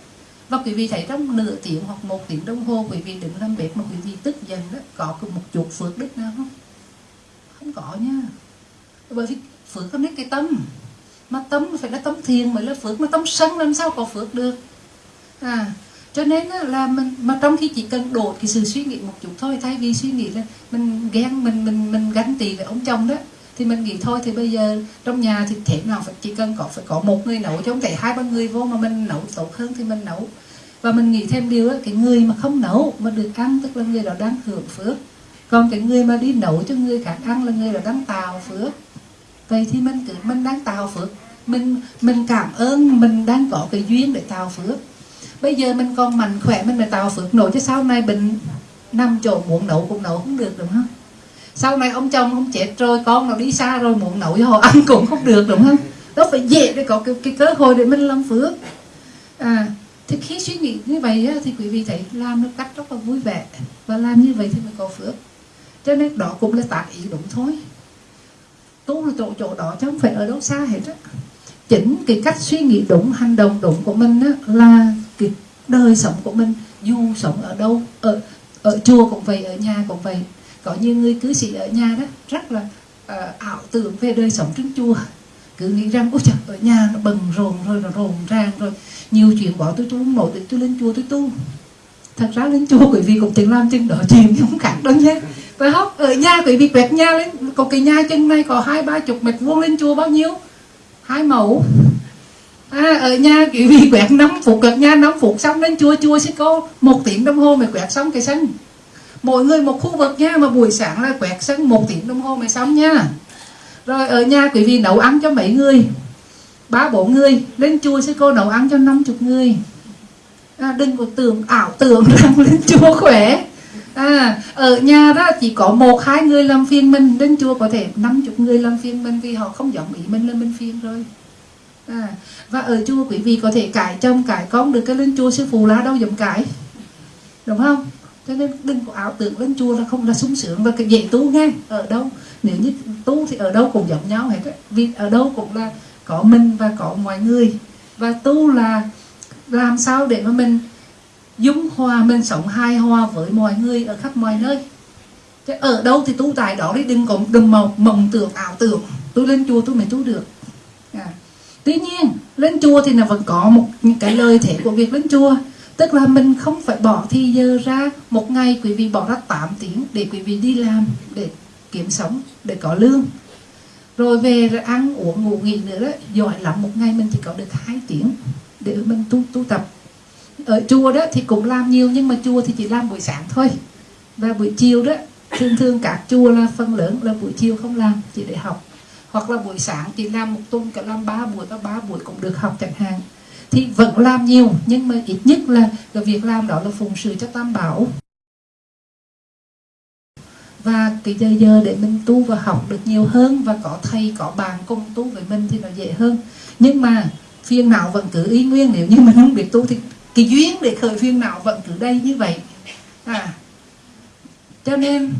Và quý vị thấy trong nửa tiếng hoặc một tiếng đồng hồ, quý vị đứng làm bếp mà quý vị tức giận đó, có một chút phước đức nào không? Không có nha. Bởi vì phước có biết cái tâm mà tấm phải là tấm thiền mới là phước. Mà tấm sân làm sao có phước được? À cho nên là mình mà trong khi chỉ cần đổ cái sự suy nghĩ một chút thôi thay vì suy nghĩ là mình ghen mình mình mình ganh tị với ông chồng đó thì mình nghĩ thôi thì bây giờ trong nhà thì thế nào phải chỉ cần có phải có một người nấu chứ không thể hai ba người vô mà mình nấu tốt hơn thì mình nấu. Và mình nghĩ thêm điều đó, cái người mà không nấu mà được ăn tức là người đó đang hưởng phước. Còn cái người mà đi nấu cho người khác ăn là người đó đang tạo phước vậy thì mình cứ mình đang tạo phước. Mình mình cảm ơn mình đang có cái duyên để tạo phước. Bây giờ mình còn mạnh khỏe mình mới tạo phước nổi chứ sau này bệnh nằm chỗ muộn nấu cũng nấu không được đúng không? Sau này ông chồng ông chết rồi con nó đi xa rồi muộn nấu cho họ ăn cũng không được đúng không? Đó phải dễ để có cái, cái cơ hội để mình làm phước. À thì khi suy nghĩ như vậy á, thì quý vị thấy làm nó cách rất là vui vẻ. Và làm như vậy thì mới có phước. Cho nên đó cũng là tại ý đúng thôi tu là chỗ chỗ đó chứ không phải ở đâu xa hết á. Chính cái cách suy nghĩ đúng hành động đúng của mình á, là cái đời sống của mình. Dù sống ở đâu ở ở chùa cũng vậy ở nhà cũng vậy. Có nhiều người cư sĩ ở nhà đó rất là uh, ảo tưởng về đời sống trên chùa. Cứ nghĩ rằng ôi trời ở nhà nó bần rộn rồi nó rộn ràng rồi. Nhiều chuyện bỏ tôi tu không nổi tôi lên chùa tôi tu. Thật ra lên chùa quý vị cũng từng làm chừng đó chuyện không khác đâu nhé phải hốc ở nhà quý vị quẹt nhà lên. Có cái nhà chân này có hai ba chục mét vuông lên chùa bao nhiêu? Hai mẫu. À, ở nhà quý vị quẹt 5 phút quẹt nhà 5 phút xong lên chùa chùa sẽ có một tiếng đồng hồ mà quẹt xong cái sân. Mỗi người một khu vực nha mà buổi sáng là quẹt sân một tiếng đồng hồ mới xong nha. Rồi ở nhà quý vị nấu ăn cho mấy người? Ba bốn người. Lên chùa sẽ cô nấu ăn cho năm chục người. À, đừng có tưởng ảo tưởng rằng lên chùa khỏe à, ở nhà đó chỉ có một hai người làm phiền mình đến chùa có thể năm chục người làm phiền mình vì họ không giống ý mình lên mình phiền rồi. À, và ở chùa quý vị có thể cải chồng cải con được cái lên chùa sư phụ lá đâu giống cải. Đúng không? Cho nên đừng có ảo tưởng lên chùa là không là sung sướng và cái dễ tu nghe ở đâu? Nếu như tu thì ở đâu cũng giống nhau hết vì ở đâu cũng là có mình và có mọi người. Và tu là làm sao để mà mình dung hòa mình sống hài hòa với mọi người ở khắp mọi nơi. Thế ở đâu thì tu tại đó đi đừng có đừng mộng, mộng tưởng ảo tưởng. Tôi lên chùa tôi mới tu được. À. tuy nhiên lên chùa thì là vẫn có một những cái lời thể của việc lên chùa. Tức là mình không phải bỏ thì giờ ra. Một ngày quý vị bỏ ra 8 tiếng để quý vị đi làm để kiếm sống để có lương. Rồi về rồi ăn uống ngủ nghỉ nữa đó giỏi lắm. Một ngày mình chỉ có được hai tiếng để mình tu tu tập. Ờ, ở chùa đó thì cũng làm nhiều nhưng mà chùa thì chỉ làm buổi sáng thôi. Và buổi chiều đó, thường thường các chùa là phần lớn là buổi chiều không làm, chỉ để học. Hoặc là buổi sáng chỉ làm một tuần, cả làm ba buổi và ba buổi cũng được học chẳng hạn. Thì vẫn làm nhiều, nhưng mà ít nhất là cái việc làm đó là phụng sự cho tam bảo. Và cái giờ giờ để mình tu và học được nhiều hơn và có thầy, có bạn cùng tu với mình thì nó dễ hơn. Nhưng mà phiền não vẫn cứ y nguyên, nếu như mình không biết tu thì cái duyên để khởi phiền não vẫn từ đây như vậy. À cho nên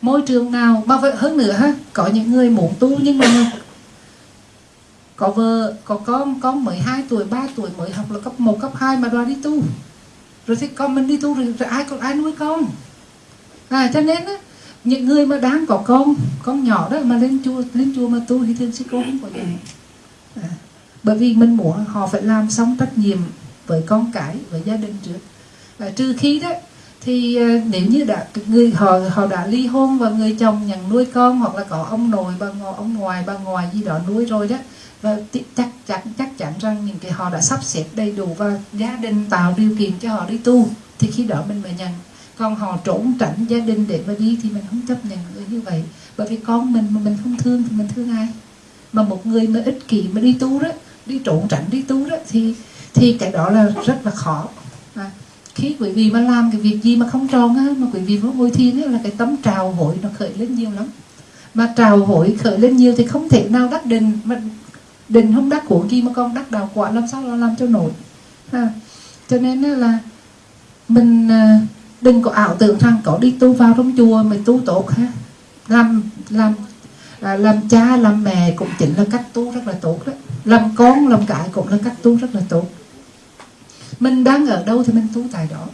môi trường nào mà vậy hơn nữa ha? Có những người muốn tu nhưng mà có vợ có con con 12 tuổi 3 tuổi mới học là cấp 1 cấp 2 mà đòi đi tu. Rồi thì con mình đi tu rồi, rồi ai còn ai nuôi con? À cho nên á những người mà đang có con con nhỏ đó mà lên chùa lên chùa mà tu thì thường sư cô không có dạy à, bởi vì mình muốn họ phải làm xong trách nhiệm với con cái với gia đình trước. À, trừ khi đó thì ờ, nếu như đã người họ họ đã ly hôn và người chồng nhận nuôi con hoặc là có ông nội bà ngoại ông ngoài bà ngoài gì đó nuôi rồi đó và chắc chắn chắc chắn rằng những cái họ đã sắp xếp đầy đủ và gia đình tạo điều kiện cho họ đi tu thì khi đó mình mới nhận. Còn họ trốn tránh gia đình để mà đi thì mình không chấp nhận người như vậy. Bởi vì con mình mà mình không thương thì mình thương ai? Mà một người mà ích kỷ mà đi tu đó đi trốn tránh đi tu đó thì thì cái đó là rất là khó. À, khi quý vị mà làm cái việc gì mà không tròn á mà quý vị vô ngồi thiền á là cái tấm trào hội nó khởi lên nhiều lắm. Mà trào hội khởi lên nhiều thì không thể nào đắc định mà định không đắc của gì mà con đắc đạo quả làm sao làm cho nổi. À, cho nên là mình à, đừng có ảo tưởng rằng có đi tu vào trong chùa mình tu tốt ha. Làm làm à, làm cha làm mẹ cũng chính là cách tu rất là tốt đó làm con làm cái cũng là cách tu rất là tốt. Mình đang ở đâu thì mình tu tại đó.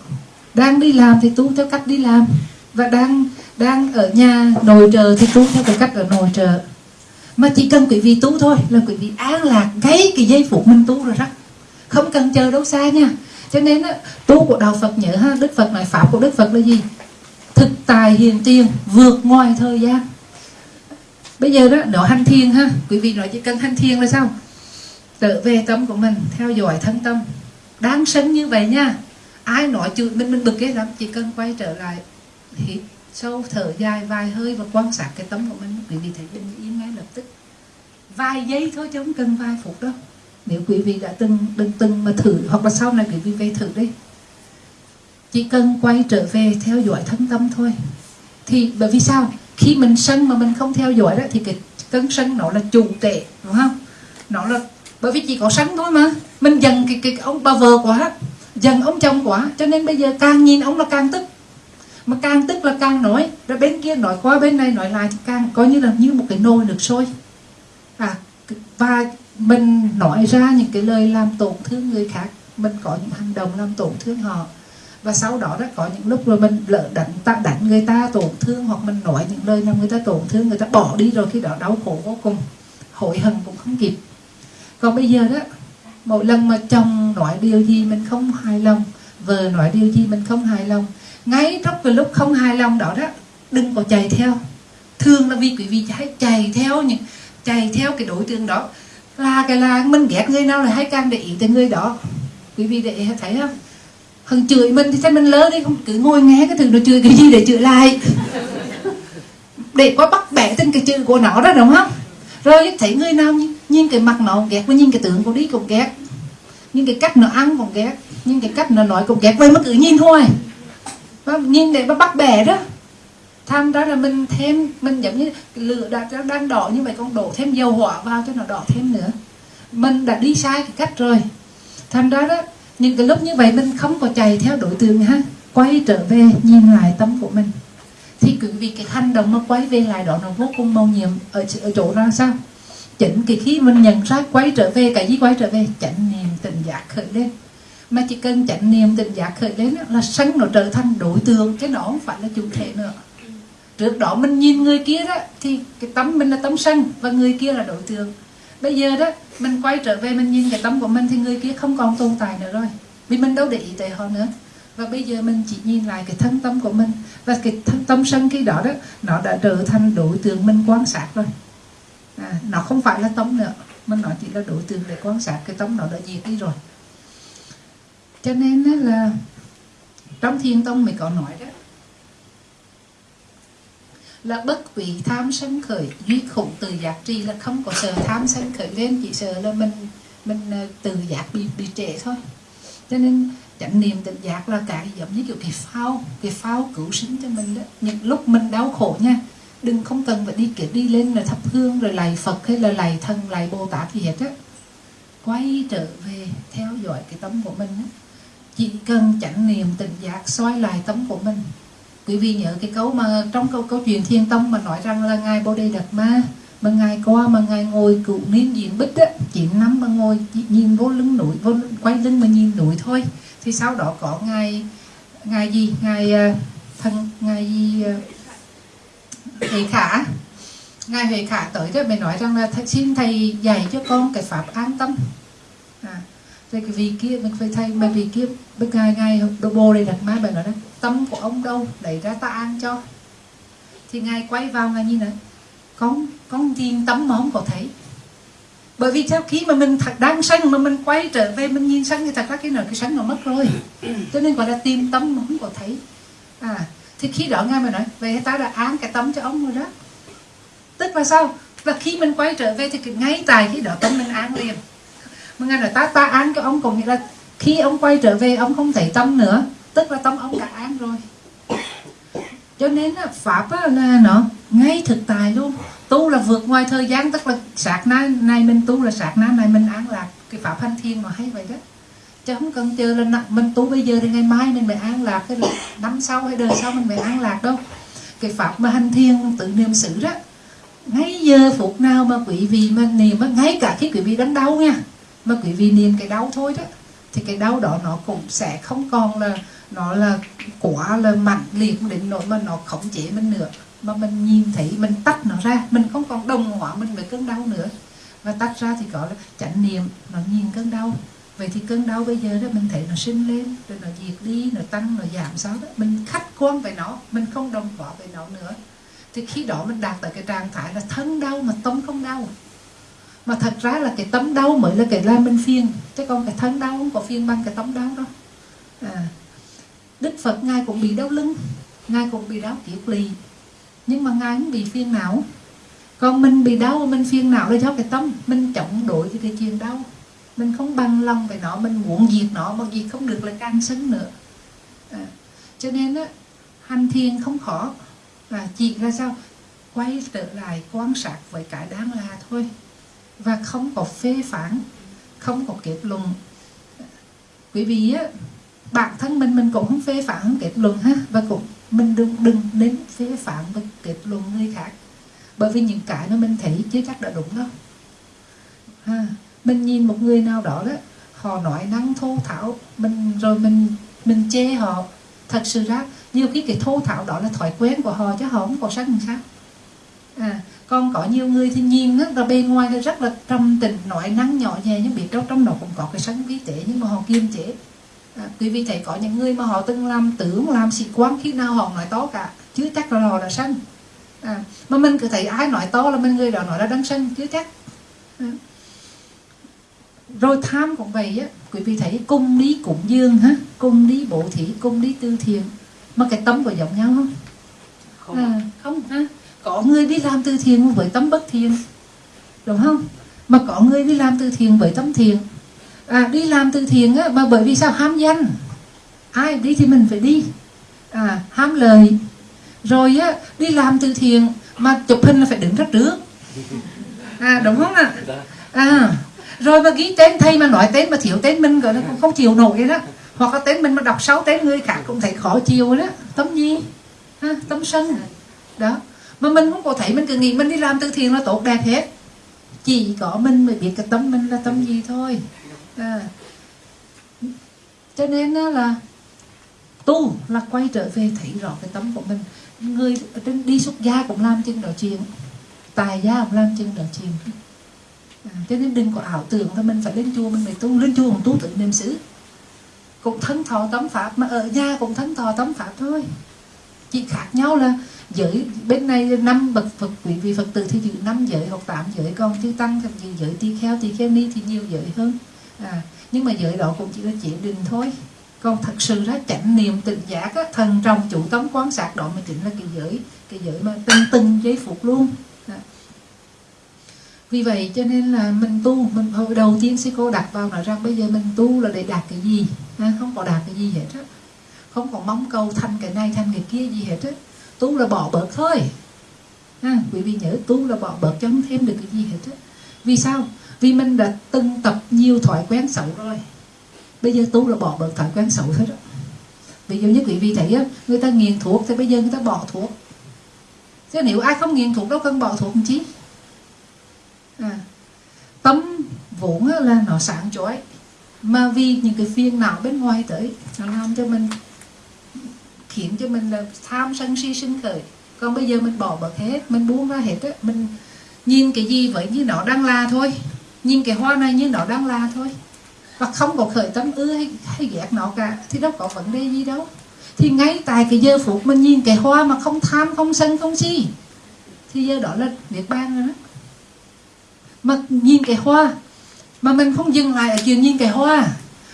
Đang đi làm thì tu theo cách đi làm. Và đang đang ở nhà nội trợ thì tu theo cái cách ở nội trợ. Mà chỉ cần quý vị tu thôi là quý vị an lạc ngay cái giây phút mình tu rồi đó. Không cần chờ đâu xa nha. Cho nên á, tu của đạo Phật nhớ ha Đức Phật nói pháp của Đức Phật là gì? Thực tài hiền tiền vượt ngoài thời gian. Bây giờ đó nó hành thiền ha. Quý vị nói chỉ cần hành thiền là sao? Trở về tâm của mình, theo dõi thân tâm. Đáng sân như vậy nha. Ai nói chữ mình mình bực cái lắm, chỉ cần quay trở lại hít sâu thở dài vài hơi và quan sát cái tâm của mình. Quý vị thấy bình yên ngay lập tức. Vài giây thôi chứ không cần vài phút đâu. Nếu quý vị đã từng từng từng mà thử, hoặc là sau này quý vị về thử đi. Chỉ cần quay trở về theo dõi thân tâm thôi. Thì bởi vì sao? Khi mình sân mà mình không theo dõi đó, thì cái cơn sân nó là chủ tệ đúng không? Nó là bởi vì chỉ có sánh thôi mà. Mình dần cái, cái ông bà vợ quá dần ông chồng quá. Cho nên bây giờ càng nhìn ông là càng tức. Mà càng tức là càng nói. Rồi bên kia nói qua bên này nói lại thì càng coi như là như một cái nồi được sôi. À và mình nói ra những cái lời làm tổn thương người khác. Mình có những hành động làm tổn thương họ. Và sau đó đó có những lúc rồi mình lỡ đánh ta đánh người ta tổn thương hoặc mình nói những lời làm người ta tổn thương người ta bỏ đi rồi khi đó đau khổ vô cùng. Hối hận cũng không kịp còn bây giờ đó, một lần mà chồng nói điều gì mình không hài lòng, vợ nói điều gì mình không hài lòng, ngay trong cái lúc không hài lòng đó đó, đừng có chạy theo. Thường là vì quý vị hãy chạy theo những, chạy theo cái đối tượng đó. Là cái là mình ghét người nào là hay càng để ý tới người đó. Quý vị để thấy không? Hằng chửi mình thì sao mình lớn đi không? Cứ ngồi nghe cái thứ nó chửi cái gì để chửi lại? Để có bắt bẻ tên cái chữ của nó đó, đúng không? Rồi thấy người nào nhìn, nhìn cái mặt nó ghét và nhìn cái tướng của đi cũng ghét. Nhìn cái cách nó ăn cũng ghét. Nhìn cái cách nó nói cũng ghét. Vậy mà cứ nhìn thôi. Nhìn để mà bắt bẻ đó. Thành ra là mình thêm mình giống như lửa đã đang đỏ như vậy con đổ thêm dầu hỏa vào cho nó đỏ thêm nữa. Mình đã đi sai cái cách rồi. Thành ra đó những cái lúc như vậy mình không có chạy theo đối tượng ha. Quay trở về nhìn lại tâm của mình thì quý vị cái hành động mà quay về lại đó nó vô cùng màu nhiệm ở, ở chỗ ra sao? Chỉnh cái khi mình nhận ra quay trở về cái gì quay trở về? Chánh niệm tình giác khởi lên. Mà chỉ cần chánh niệm tình giác khởi lên là sân nó trở thành đối tượng cái nó không phải là chủ thể nữa. Trước đó mình nhìn người kia đó thì cái tâm mình là tâm sân và người kia là đối tượng. Bây giờ đó mình quay trở về mình nhìn cái tâm của mình thì người kia không còn tồn tại nữa rồi vì mình đâu để ý tới họ nữa và bây giờ mình chỉ nhìn lại cái thân tâm của mình và cái thân tâm sân khi đó đó nó đã trở thành đối tượng mình quan sát rồi. À, nó không phải là tâm nữa mình nói chỉ là đối tượng để quan sát cái tâm nó đã diệt đi rồi. Cho nên là trong thiên tông mình có nói đó là bất vị tham sân khởi duy khủng từ giác tri là không có sợ tham sân khởi. Lên chỉ sợ là mình mình à, từ giác bị bị trễ thôi. Cho nên chánh niệm tỉnh giác là cái giống như kiểu cái phao cái phao cứu sinh cho mình đó. Những lúc mình đau khổ nha, đừng không cần phải đi kiểu đi lên là thắp hương rồi lạy phật hay là lạy thần, lạy bồ tát gì hết á. Quay trở về theo dõi cái tâm của mình á. Chỉ cần chánh niệm tỉnh giác xoay lại tâm của mình. Quý vị nhớ cái câu mà trong câu câu chuyện thiên tông mà nói rằng là ngài bồ đề đạt ma, mà ngài qua mà ngài ngồi cựu niên diện bích á chỉ năm mà ngồi nhìn vô lưng núi, vô quay lưng mà nhìn núi thôi thì sau đó có ngài ngài gì? Ngài ờ, thân ngài gì huệ khả. Ngài huệ khả tới rồi mới nói rằng là xin thầy dạy cho con cái pháp an tâm. À, rồi cái vị kia mình phải thầy mà vị kia bên ngài ngài đồ bồ đây đặt má bài nói đó tâm của ông đâu? Đẩy ra ta an cho. Thì ngài quay vào ngài như này con con nhìn tâm mà không có thấy bởi vì sau khi mà mình thật đang sân mà mình quay trở về mình nhìn sân thì thật ra cái nào cái sân nó mất rồi. Cho nên gọi là tìm tâm mà không có thấy. À thì khi đó ngài mới nói về ta đã án cái tâm cho ông rồi đó. Tức là sao? Và khi mình quay trở về thì ngay tại khi đó tâm mình án liền. Mà ngài nói ta ta án cho ông cũng nghĩa là khi ông quay trở về ông không thấy tâm nữa. Tức là tâm ông đã an rồi. Cho nên pháp là nó ngay thực tại luôn tu là vượt ngoài thời gian, tức là sạc na này mình tu là sạc na này mình an lạc. Cái pháp hành thiên mà hay vậy đó. Chứ không cần chờ là mình tu bây giờ thì ngày mai mình phải an lạc cái năm sau, hay đời sau mình phải an lạc đâu. Cái pháp mà hành thiên tự niệm xử đó, ngay giờ phút nào mà quý vị mà niệm ngay cả khi quý vị đánh đau nha, mà quý vị niệm cái đau thôi đó, thì cái đau đó nó cũng sẽ không còn là, nó là quả là mạnh liệt đến nỗi mà nó khống chế mình nữa mà mình nhìn thấy, mình tách nó ra. Mình không còn đồng hóa mình với cơn đau nữa. Và tách ra thì gọi là chánh niệm, nó nhìn cơn đau. Vậy thì cơn đau bây giờ đó, mình thấy nó sinh lên, rồi nó diệt đi, nó tăng, nó giảm sao đó. Mình khách quan về nó, mình không đồng hóa về nó nữa. Thì khi đó mình đạt tới cái trạng thái là thân đau mà tâm không đau. Mà thật ra là cái tấm đau mới là cái làm mình phiền. Chứ còn cái thân đau không có phiền bằng cái tấm đau đâu. À. đức phật ngài cũng bị đau lưng, ngài cũng bị đau kiệt lì nhưng mà ngài không bị phiền não. Còn mình bị đau mình phiền não là do cái tâm. Mình chống đối cái, cái chuyện đau. Mình không bằng lòng về nó mình muốn diệt nó mà diệt không được là càng sân nữa. À. cho nên á hành thiền không khó. Và chỉ ra sao? Quay trở lại quan sát với cái đáng là thôi. Và không có phê phán không có kết luận. Quý vị á bản thân mình mình cũng không phê phán không kết luận ha và cũng mình đừng đừng nên phê phạm và kết luận người khác. Bởi vì những cái nó mình thấy chưa chắc đã đúng đâu. Ha, mình nhìn một người nào đó đó, họ nói năng thô thảo, mình rồi mình mình chê họ. Thật sự ra, nhiều khi cái thô thảo đó là thói quen của họ chứ họ không có sắc làm sao. À còn có nhiều người thì nhìn rất là bề ngoài là rất là trầm tình nói năng nhỏ nhẹ nhưng biết trong trong đó cũng có cái sân vi tế nhưng mà họ kiềm chế à, quý vị thấy có những người mà họ từng làm tưởng làm sĩ quan khi nào họ nói to cả chứ chắc là họ là sân à, mà mình cứ thấy ai nói to là mình người đó nói là đang sân chứ chắc. À. rồi tham cũng vậy á quý vị thấy cung lý cúng dương ha cung lý bộ thị cung lý tư thiền mà cái tâm có giống nhau không? Không. À, không ha. Có người đi làm từ thiện với tấm bất thiện đúng không? Mà có người đi làm từ thiện với tấm thiện à, đi làm từ thiện á, mà bởi vì sao? Ham danh. Ai đi thì mình phải đi. À, ham lời. Rồi á, đi làm từ thiện mà chụp hình là phải đứng rất trước. À đúng không ạ? À rồi mà ghi tên thầy mà nói tên mà thiếu tên mình gọi nó cũng không chịu nổi đó. Hoặc là tên mình mà đọc sáu tên người khác cũng thấy khó chịu đó. Tấm gì ha, à, tấm sân. Đó. Mà mình không có thấy mình cứ nghĩ mình đi làm từ thiện là tốt đẹp hết. Chỉ có mình mới biết cái tâm mình là tâm gì thôi à. cho nên là tu là quay trở về thấy rõ cái tâm của mình. Người trên đi xuất gia cũng làm chân đó chuyện. Tài gia cũng làm chân đó chuyện. À, cho nên đừng có ảo tưởng là mình phải lên chùa mình phải tu. Lên chùa cũng tu tự niệm xứ. Cũng thân thọ tấm pháp mà ở nhà cũng thân thọ tấm pháp thôi. Chỉ khác nhau là giới bên này năm bậc phật quý vị phật tử thì giữ năm giới hoặc tám giới còn chư tăng thì giữ giới tỳ kheo tỳ kheo ni thì nhiều giới hơn à, nhưng mà giới đó cũng chỉ là chỉ định thôi. Còn thật sự ra chánh niệm tình giác á, thần trong chủ tấm quán sát đó mới chính là cái giới cái giới mà tinh tinh giấy phục luôn. À. vì vậy cho nên là mình tu mình hồi đầu tiên sư cô đặt vào nói rằng bây giờ mình tu là để đạt cái gì? À, không có đạt cái gì hết á. Không còn mong cầu thành cái này thành cái kia gì hết á. Tu là bỏ bớt thôi. À, quý vị nhớ tu là bỏ bớt cho không thêm được cái gì hết á. Vì sao? Vì mình đã từng tập nhiều thói quen xấu rồi. Bây giờ tu là bỏ bớt thói quen xấu thôi đó. Ví dụ như quý vị thấy á người ta nghiện thuốc thì bây giờ người ta bỏ thuốc. Chứ nếu ai không nghiện thuốc đâu cần bỏ thuốc làm chi? À, tâm vốn là nó sáng chói. Mà vì những cái phiền não bên ngoài tới nó làm cho mình khiến cho mình là tham sân si sinh khởi. Còn bây giờ mình bỏ bớt hết mình buông ra hết á mình nhìn cái gì vậy như nó đang là thôi nhìn cái hoa này như nó đang là thôi. Và không có khởi tâm ưa hay, hay ghét nó cả thì đâu có vấn đề gì đâu. Thì ngay tại cái giờ phút mình nhìn cái hoa mà không tham không sân không si thì giờ đó là niết bàn rồi đó. Mà nhìn cái hoa mà mình không dừng lại ở chuyện nhìn cái hoa.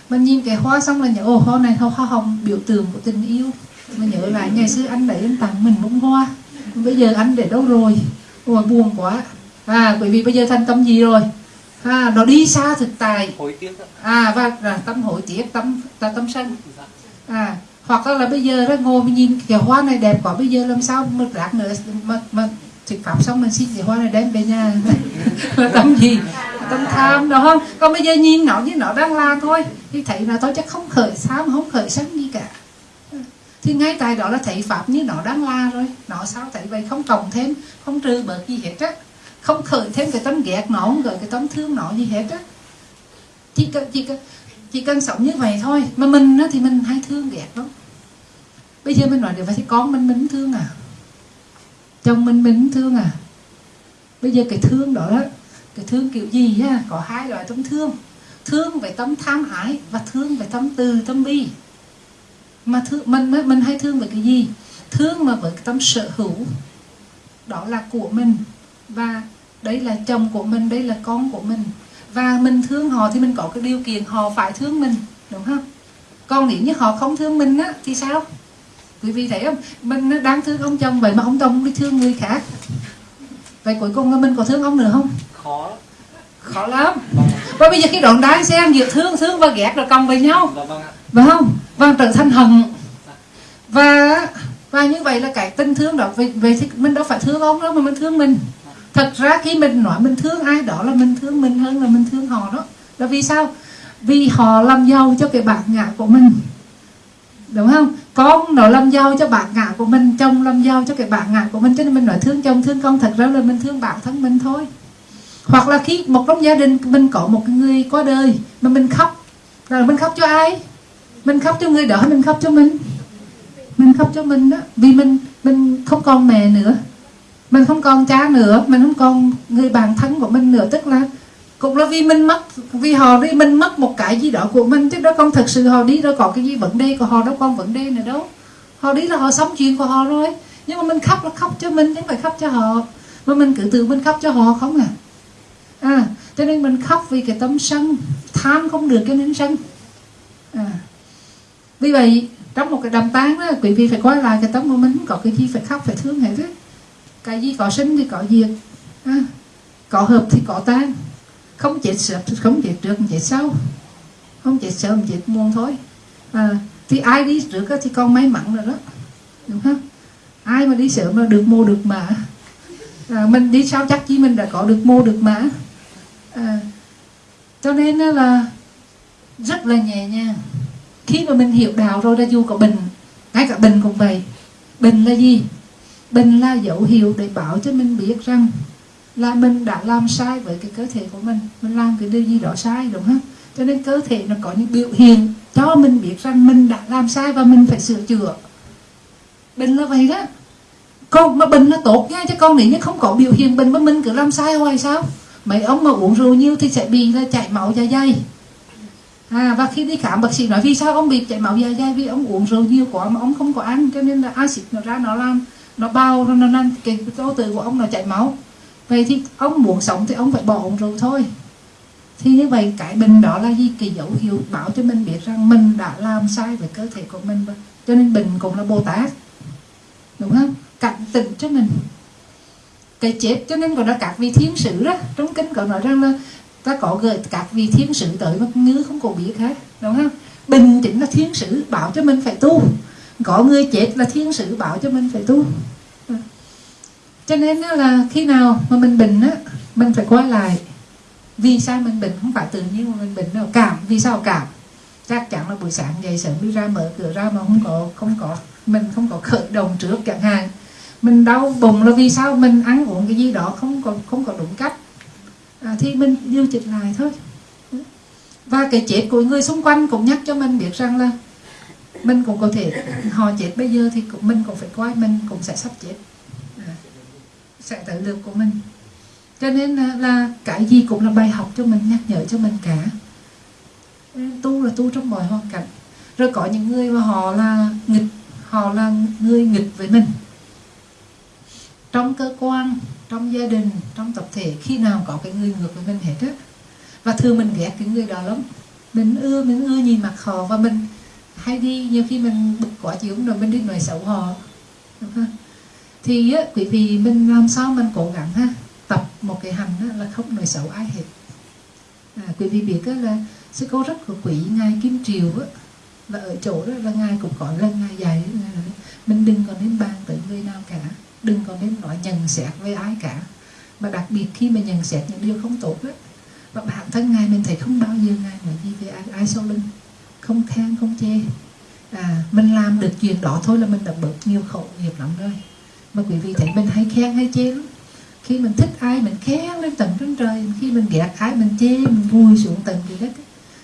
Mình nhìn cái hoa xong là nhớ ồ hoa này hoa hồng biểu tượng của tình yêu. Mình nhớ lại ngày xưa anh đấy anh tặng mình bông hoa. Bây giờ anh để đâu rồi? Ồ buồn quá. À bởi vì bây giờ thành tâm gì rồi? À nó đi xa thực hối ạ. à và là tâm hội tiếc tâm là tâm sân. À hoặc là bây giờ đó ngồi mình nhìn cái hoa này đẹp quá bây giờ làm sao mà rác nữa mà mà thực pháp xong mình xin cái hoa này đem về nhà. Là tâm gì? Tâm tham đó không? Còn bây giờ nhìn nó như nó đang la thôi thì thấy là thôi chắc không khởi mà không khởi sân gì cả. Thì ngay tại đó là thấy pháp như nó đang la rồi. Nó sao thấy vậy? Không cộng thêm không trừ bớt gì hết á không khởi thêm cái tấm ghét nó không gợi cái tấm thương nó gì hết á. Chỉ cần chỉ cần chỉ cần sống như vậy thôi. Mà mình á, thì mình hay thương ghét lắm. Bây giờ mình nói được vậy thì con mình mình thương à? Chồng mình mình thương à? Bây giờ cái thương đó, đó cái thương kiểu gì á có hai loại tấm thương. Thương về tâm tham ái và thương về tâm từ tâm bi. Mà thương mình mình hay thương về cái gì? Thương mà với cái tâm sở hữu đó là của mình và đấy là chồng của mình đây là con của mình. Và mình thương họ thì mình có cái điều kiện họ phải thương mình đúng không? Còn nếu như họ không thương mình á thì sao? Quý vị thấy không? Mình đang thương ông chồng vậy mà ông chồng đi thương người khác. Vậy cuối cùng là mình có thương ông nữa không? Khó. Khó lắm. Và bây giờ cái đoạn đá xem giữa thương thương và ghét rồi cộng với nhau. Dạ vâng phải không? Và trở thành hận. Và và như vậy là cái tình thương đó về, về thì mình đâu phải thương ông đâu mà mình thương mình thật ra khi mình nói mình thương ai đó là mình thương mình hơn là mình thương họ đó. Là vì sao? Vì họ làm giàu cho cái bản ngã của mình. Đúng không? Con nó làm giàu cho bản ngã của mình, chồng làm giàu cho cái bản ngã của mình. Cho nên mình nói thương chồng, thương con, thật ra là mình thương bản thân mình thôi. Hoặc là khi một trong gia đình mình có một người qua đời mà mình khóc là mình khóc cho ai? Mình khóc cho người đó mình khóc cho mình? Mình khóc cho mình đó. Vì mình mình không còn mẹ nữa mình không còn cha nữa, mình không còn người bạn thân của mình nữa. Tức là cũng là vì mình mất, vì họ đi, mình mất một cái gì đó của mình. Chứ đó con thật sự họ đi đâu có cái gì vấn đề của họ, đâu còn vấn đề nữa đâu. Họ đi là họ sống chuyện của họ rồi. Nhưng mà mình khóc là khóc cho mình, chứ không phải khóc cho họ. Mà mình cứ tự mình khóc cho họ không à? À cho nên mình khóc vì cái tâm sân. Tham không được cho nên sân. À. Vì vậy, trong một cái đàm tán đó, quý vị phải quay lại cái tấm của mình. Có cái gì phải khóc, phải thương hết á cái gì có sinh thì có diệt. À, có hợp thì có tan. Không chết sớm không chết trước không chết sau. Không chết sớm chết muộn thôi. À, thì ai đi trước thì con may mắn rồi đó. Đúng không? Ai mà đi sớm là được mua được mã. À, mình đi sau chắc chi mình đã có được mua được mã. À, cho nên là rất là nhẹ nhàng. Khi mà mình hiểu đạo rồi là dù có bệnh ngay cả bệnh cũng vậy. Bệnh là gì? Bệnh là dấu hiệu để bảo cho mình biết rằng là mình đã làm sai với cái cơ thể của mình. Mình làm cái điều gì đó sai, đúng không? Cho nên cơ thể nó có những biểu hiện cho mình biết rằng mình đã làm sai và mình phải sửa chữa. Bệnh là vậy đó. Còn mà bệnh là tốt nha, chứ con nếu như không có biểu hiện bệnh mà mình cứ làm sai hoài sao? Mấy ông mà uống rượu nhiều thì sẽ bị là chảy máu dạ dày. À và khi đi khám, bác sĩ nói, vì sao ông bị chảy máu dạ dày? Vì ông uống rượu nhiều quá mà ông không có ăn, cho nên là axit nó ra nó làm nó bao, nó nó cái tố từ của ông nó chảy máu. Vậy thì ông muốn sống thì ông phải bỏ uống rượu thôi. Thì như vậy, cái bệnh đó là gì? Cái dấu hiệu bảo cho mình biết rằng mình đã làm sai với cơ thể của mình cho nên bệnh cũng là bồ tát. Đúng không? Cảnh tỉnh cho mình. Cái chết cho nên còn là các vị thiên sử đó. Trong kinh có nói rằng là ta có gửi các vị thiên sử tới mà ngứa không có biết hết. Đúng không? Bình chính là thiên sử bảo cho mình phải tu có người chết là thiên sử bảo cho mình phải tu. Ừ. Cho nên là khi nào mà mình bệnh á mình phải quay lại. Vì sao mình bệnh? Không phải tự nhiên mà mình bệnh đâu. Cảm vì sao cảm? Chắc chắn là buổi sáng dậy sớm đi ra mở cửa ra mà không có không có mình không có khởi động trước chẳng hạn. Mình đau bụng là vì sao mình ăn uống cái gì đó không có không có đúng cách? À, thì mình điều chỉnh lại thôi. Ừ. Và cái chết của người xung quanh cũng nhắc cho mình biết rằng là mình cũng có thể họ chết bây giờ thì cũng, mình cũng phải coi mình cũng sẽ sắp chết. À, sẽ tới lượt của mình. Cho nên là, là cái gì cũng là bài học cho mình nhắc nhở cho mình cả. Ừ, tu là tu trong mọi hoàn cảnh. Rồi có những người mà họ là nghịch họ là người nghịch với mình. Trong cơ quan trong gia đình trong tập thể khi nào có cái người ngược với mình hết á. Và thường mình ghét cái người đó lắm. Mình ưa mình ưa nhìn mặt họ và mình hay đi nhiều khi mình bực quá chịu rồi mình đi nói xấu họ. Đúng không? thì á, quý vị mình làm sao mình cố gắng ha? Tập một cái hành á, là không nói xấu ai hết. À, quý vị biết á, là sư cô rất của quý ngài kim triều á. Là ở chỗ đó là ngài cũng có lần ngài dạy mình đừng có nên bàn tới người nào cả đừng có nên nói nhận xét với ai cả. Mà đặc biệt khi mà nhận xét những điều không tốt đó và bản thân ngài mình thấy không bao giờ ngài nói gì về ai, ai sau lưng không khen không chê. À mình làm được chuyện đó thôi là mình đã bớt nhiều khổ nghiệp lắm rồi. Mà quý vị thấy mình hay khen hay chê lắm. Khi mình thích ai mình khen lên tận trên trời. Khi mình ghét ai mình chê mình vùi xuống tận dưới đất.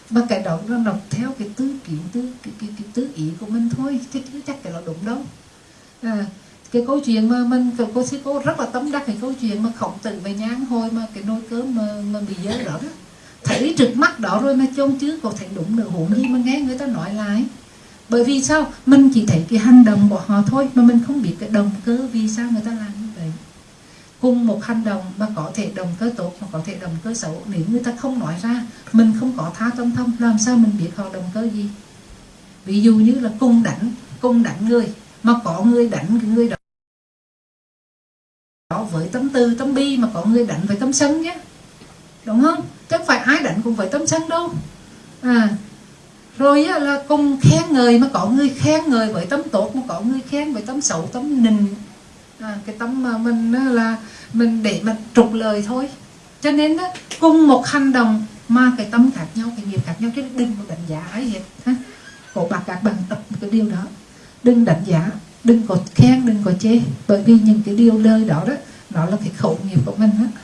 Mà cái đó nó đọc theo cái tư kiến tư cái, cái, cái tư ý của mình thôi chứ chưa chắc cái đó đúng đâu. À, cái câu chuyện mà mình cái cô sư cô rất là tâm đắc cái câu chuyện mà khổng tử về nhang hồi mà cái nồi cơm mà, mà bị dơ đó đó thấy trực mắt đó rồi mà chôn chứ. Còn thấy đúng nữa huống gì mà nghe người ta nói lại bởi vì sao? Mình chỉ thấy cái hành động của họ thôi mà mình không biết cái động cơ vì sao người ta làm như vậy. Cùng một hành động mà có thể động cơ tốt mà có thể động cơ xấu. Nếu người ta không nói ra mình không có tha tâm thông làm sao mình biết họ động cơ gì? Ví dụ như là cùng đánh cùng đánh người mà có người đánh cái người đó với tấm tư, tấm bi mà có người đánh với tấm sân nhé đúng không? Chứ phải ai đánh cũng phải tấm sân đâu à rồi á, là cùng khen người mà có người khen người với tấm tốt mà có người khen với tấm xấu tấm nình à, cái tấm mà mình là mình để mình trục lời thôi. Cho nên á, cùng một hành động mà cái tâm khác nhau cái nghiệp khác nhau chứ đừng có đánh giá ấy hết ha? Cổ bạc các bạn tập cái điều đó. Đừng đánh giá đừng có khen đừng có chê. Bởi vì những cái điều lời đó đó nó là cái khẩu nghiệp của mình á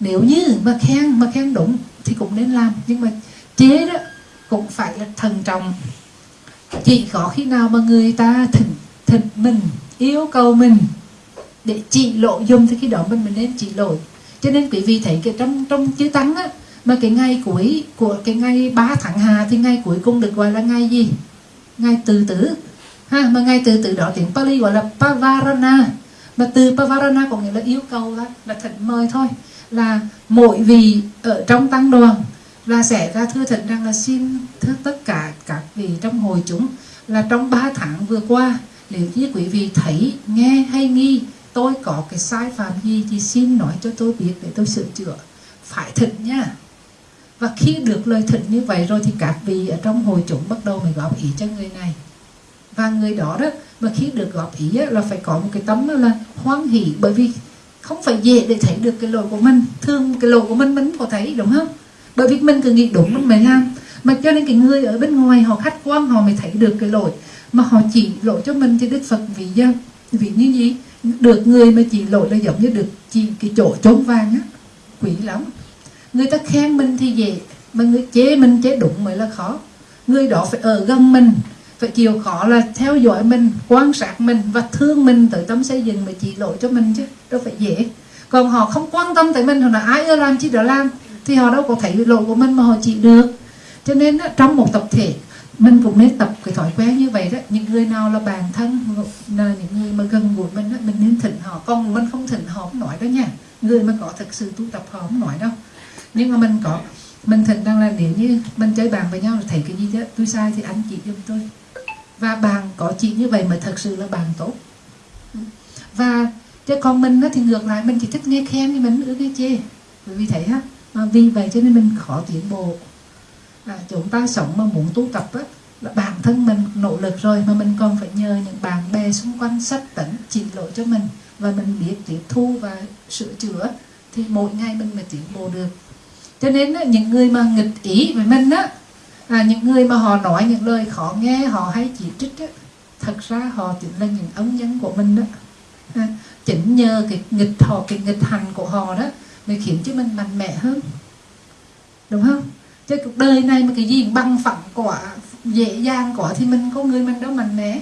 nếu như mà khen mà khen đúng thì cũng nên làm. Nhưng mà chế đó cũng phải là thần trọng. Chỉ có khi nào mà người ta thỉnh thỉnh mình yêu cầu mình để chỉ lộ dung thì khi đó mình mình nên chỉ lỗi. Cho nên quý vị thấy cái trong trong chữ tăng á mà cái ngày cuối của cái ngày 3 tháng hà thì ngày cuối cùng được gọi là ngày gì? Ngày từ tử. Ha mà ngày từ tử đó tiếng Pali gọi là Pavarana. Mà từ Pavarana có nghĩa là yêu cầu là, là thỉnh mời thôi là mỗi vị ở trong tăng đoàn là sẽ ra thưa thỉnh rằng là xin thưa tất cả các vị trong hội chúng là trong 3 tháng vừa qua nếu như quý vị thấy nghe hay nghi tôi có cái sai phạm gì thì xin nói cho tôi biết để tôi sửa chữa. Phải thỉnh nha. Và khi được lời thỉnh như vậy rồi thì các vị ở trong hội chúng bắt đầu mới góp ý cho người này. Và người đó đó mà khi được góp ý á, là phải có một cái tấm là hoan hỷ bởi vì không phải dễ để thấy được cái lỗi của mình. Thường cái lỗi của mình mình có thấy, đúng không? Bởi vì mình cứ nghĩ đúng mình mới làm. Mà cho nên cái người ở bên ngoài, họ khách quan, họ mới thấy được cái lỗi. Mà họ chỉ lỗi cho mình thì đức phật vì do vì như gì? Được người mà chỉ lỗi là giống như được chỉ cái chỗ trốn vàng á. Quỷ lắm. Người ta khen mình thì dễ, mà người chế mình chế đúng mới là khó. Người đó phải ở gần mình phải chịu khó là theo dõi mình quan sát mình và thương mình tới tâm xây dựng mà chỉ lỗi cho mình chứ đâu phải dễ. Còn họ không quan tâm tới mình họ là ai ưa làm chi đó làm? Thì họ đâu có thấy lỗi của mình mà họ chỉ được. Cho nên trong một tập thể mình cũng nên tập cái thói quen như vậy đó. Những người nào là bạn thân là những người mà gần gũi mình đó, mình nên thỉnh họ. Còn mình không thỉnh họ không nói đó nha. Người mà có thực sự tu tập họ không nói đâu. Nhưng mà mình có mình thỉnh rằng là nếu như mình chơi bàn với nhau thấy cái gì đó tôi sai thì anh chỉ giùm tôi và bạn có chị như vậy mà thật sự là bạn tốt. Và chứ còn mình thì ngược lại mình chỉ thích nghe khen thì mình nữa nghe chê. Bởi vì thế á à, vì vậy cho nên mình khó tiến bộ. À, chúng ta sống mà muốn tu tập á là bản thân mình nỗ lực rồi mà mình còn phải nhờ những bạn bè xung quanh sách tỉnh chỉ lỗi cho mình và mình biết tiếp thu và sửa chữa thì mỗi ngày mình mới tiến bộ được. Cho nên á, những người mà nghịch ý với mình á à, những người mà họ nói những lời khó nghe họ hay chỉ trích á, thật ra họ chính là những ống nhân của mình đó. À, chính nhờ cái nghịch họ cái nghịch hành của họ đó mới khiến cho mình mạnh mẽ hơn. Đúng không? Chứ cuộc đời này mà cái gì bằng phẳng quả dễ dàng quả thì mình có người mình đâu mạnh mẽ.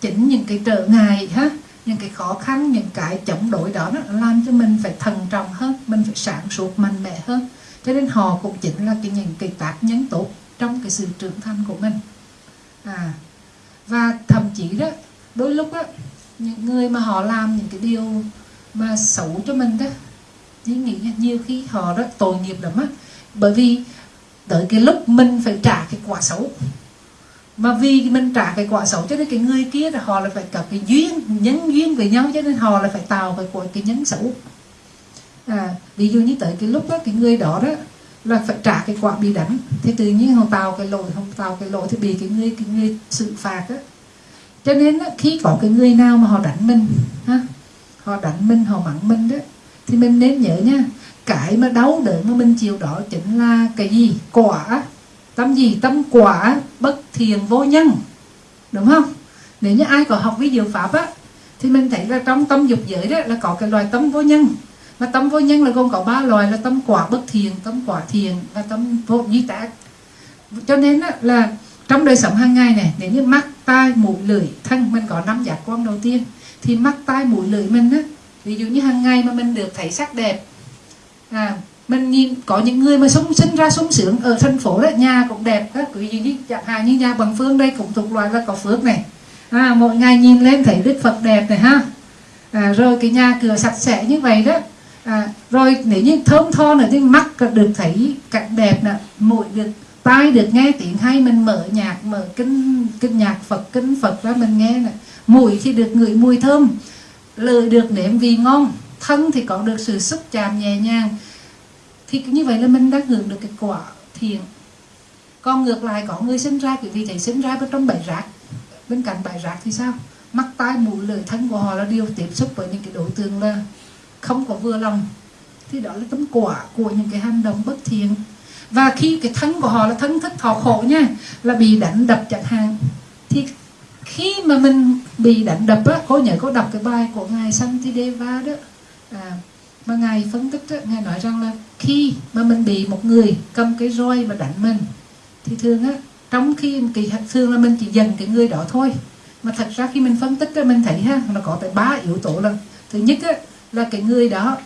Chính những cái trở ngại ha những cái khó khăn những cái chống đối đó nó làm cho mình phải thần trọng hơn mình phải sáng suốt mạnh mẽ hơn. Cho nên họ cũng chính là cái những cái tác nhân tốt trong cái sự trưởng thành của mình. À và thậm chí đó, đôi lúc đó những người mà họ làm những cái điều mà xấu cho mình đó, thì nghĩ nhiều khi họ rất tội nghiệp lắm á. Bởi vì tới cái lúc mình phải trả cái quả xấu. Mà vì mình trả cái quả xấu cho nên cái người kia là họ là phải có cái duyên, nhân duyên với nhau cho nên họ là phải tạo cái cái nhân xấu. À ví dụ như tới cái lúc đó cái người đó đó là phải trả cái quả bị đánh. Thì tự nhiên họ tạo cái lỗi không tạo cái lỗi thì bị cái người cái người xử phạt á. Cho nên á, khi có cái người nào mà họ đánh mình ha họ đánh mình họ mắng mình đó thì mình nên nhớ nha cái mà đau đớn mà mình chịu đó chính là cái gì? Quả. Tâm gì? Tâm quả bất thiền vô nhân. Đúng không? Nếu như ai có học với diệu pháp á thì mình thấy là trong tâm dục giới đó là có cái loài tâm vô nhân và tâm vô nhân là gồm có ba loại là tâm quả bất thiền tâm quả thiền và tâm vô duy tác cho nên á, là trong đời sống hàng ngày này nếu như mắt tai mũi lưỡi thân mình có năm giác quan đầu tiên thì mắt tai mũi lưỡi mình á ví dụ như hàng ngày mà mình được thấy sắc đẹp à mình nhìn có những người mà sống sinh ra sống sướng ở thành phố đó nhà cũng đẹp các quý vị như chẳng hạn như nhà bằng phương đây cũng thuộc loại là có phước này. À, mỗi ngày nhìn lên thấy đức phật đẹp này ha. À, rồi cái nhà cửa sạch sẽ như vậy đó à, rồi nếu như thơm tho nữa thì mắt được thấy cảnh đẹp nè mũi được tai được nghe tiếng hay mình mở nhạc mở kinh kinh nhạc phật kinh phật ra mình nghe nè. Mũi thì được ngửi mùi thơm lời được nếm vị ngon thân thì có được sự xúc chạm nhẹ nhàng. Thì như vậy là mình đã hưởng được cái quả thiện. Còn ngược lại có người sinh ra quý vị thấy sinh ra bên trong bãi rác bên cạnh bãi rác thì sao? Mắt tai mũi lời thân của họ là điều tiếp xúc với những cái đối tượng là không có vừa lòng thì đó là tấm quả của những cái hành động bất thiện. Và khi cái thân của họ là thân thức thọ khổ nha là bị đánh đập chẳng hạn thì khi mà mình bị đánh đập á cô nhớ cô đọc cái bài của ngài Santideva đó. À, mà ngài phân tích đó, ngài nói rằng là khi mà mình bị một người cầm cái roi mà đánh mình thì thường á trong khi kỳ thường là mình chỉ dần cái người đó thôi. Mà thật ra khi mình phân tích á mình thấy ha nó có tới ba yếu tố là thứ nhất á là cái người đó,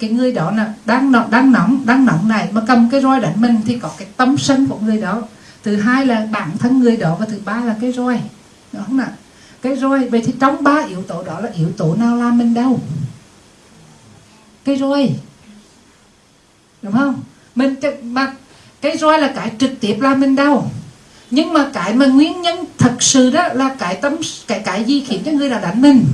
cái người đó là đang nóng đang nóng đang nóng này mà cầm cái roi đánh mình thì có cái tâm sân của người đó. Thứ hai là bản thân người đó và thứ ba là cái roi. Đúng không ạ cái roi, vậy thì trong ba yếu tố đó là yếu tố nào làm mình đau cái roi. Đúng không? Mình mà cái roi là cái trực tiếp làm mình đau nhưng mà cái mà nguyên nhân thật sự đó là cái tâm, cái cái gì khiến cho người đã đánh mình?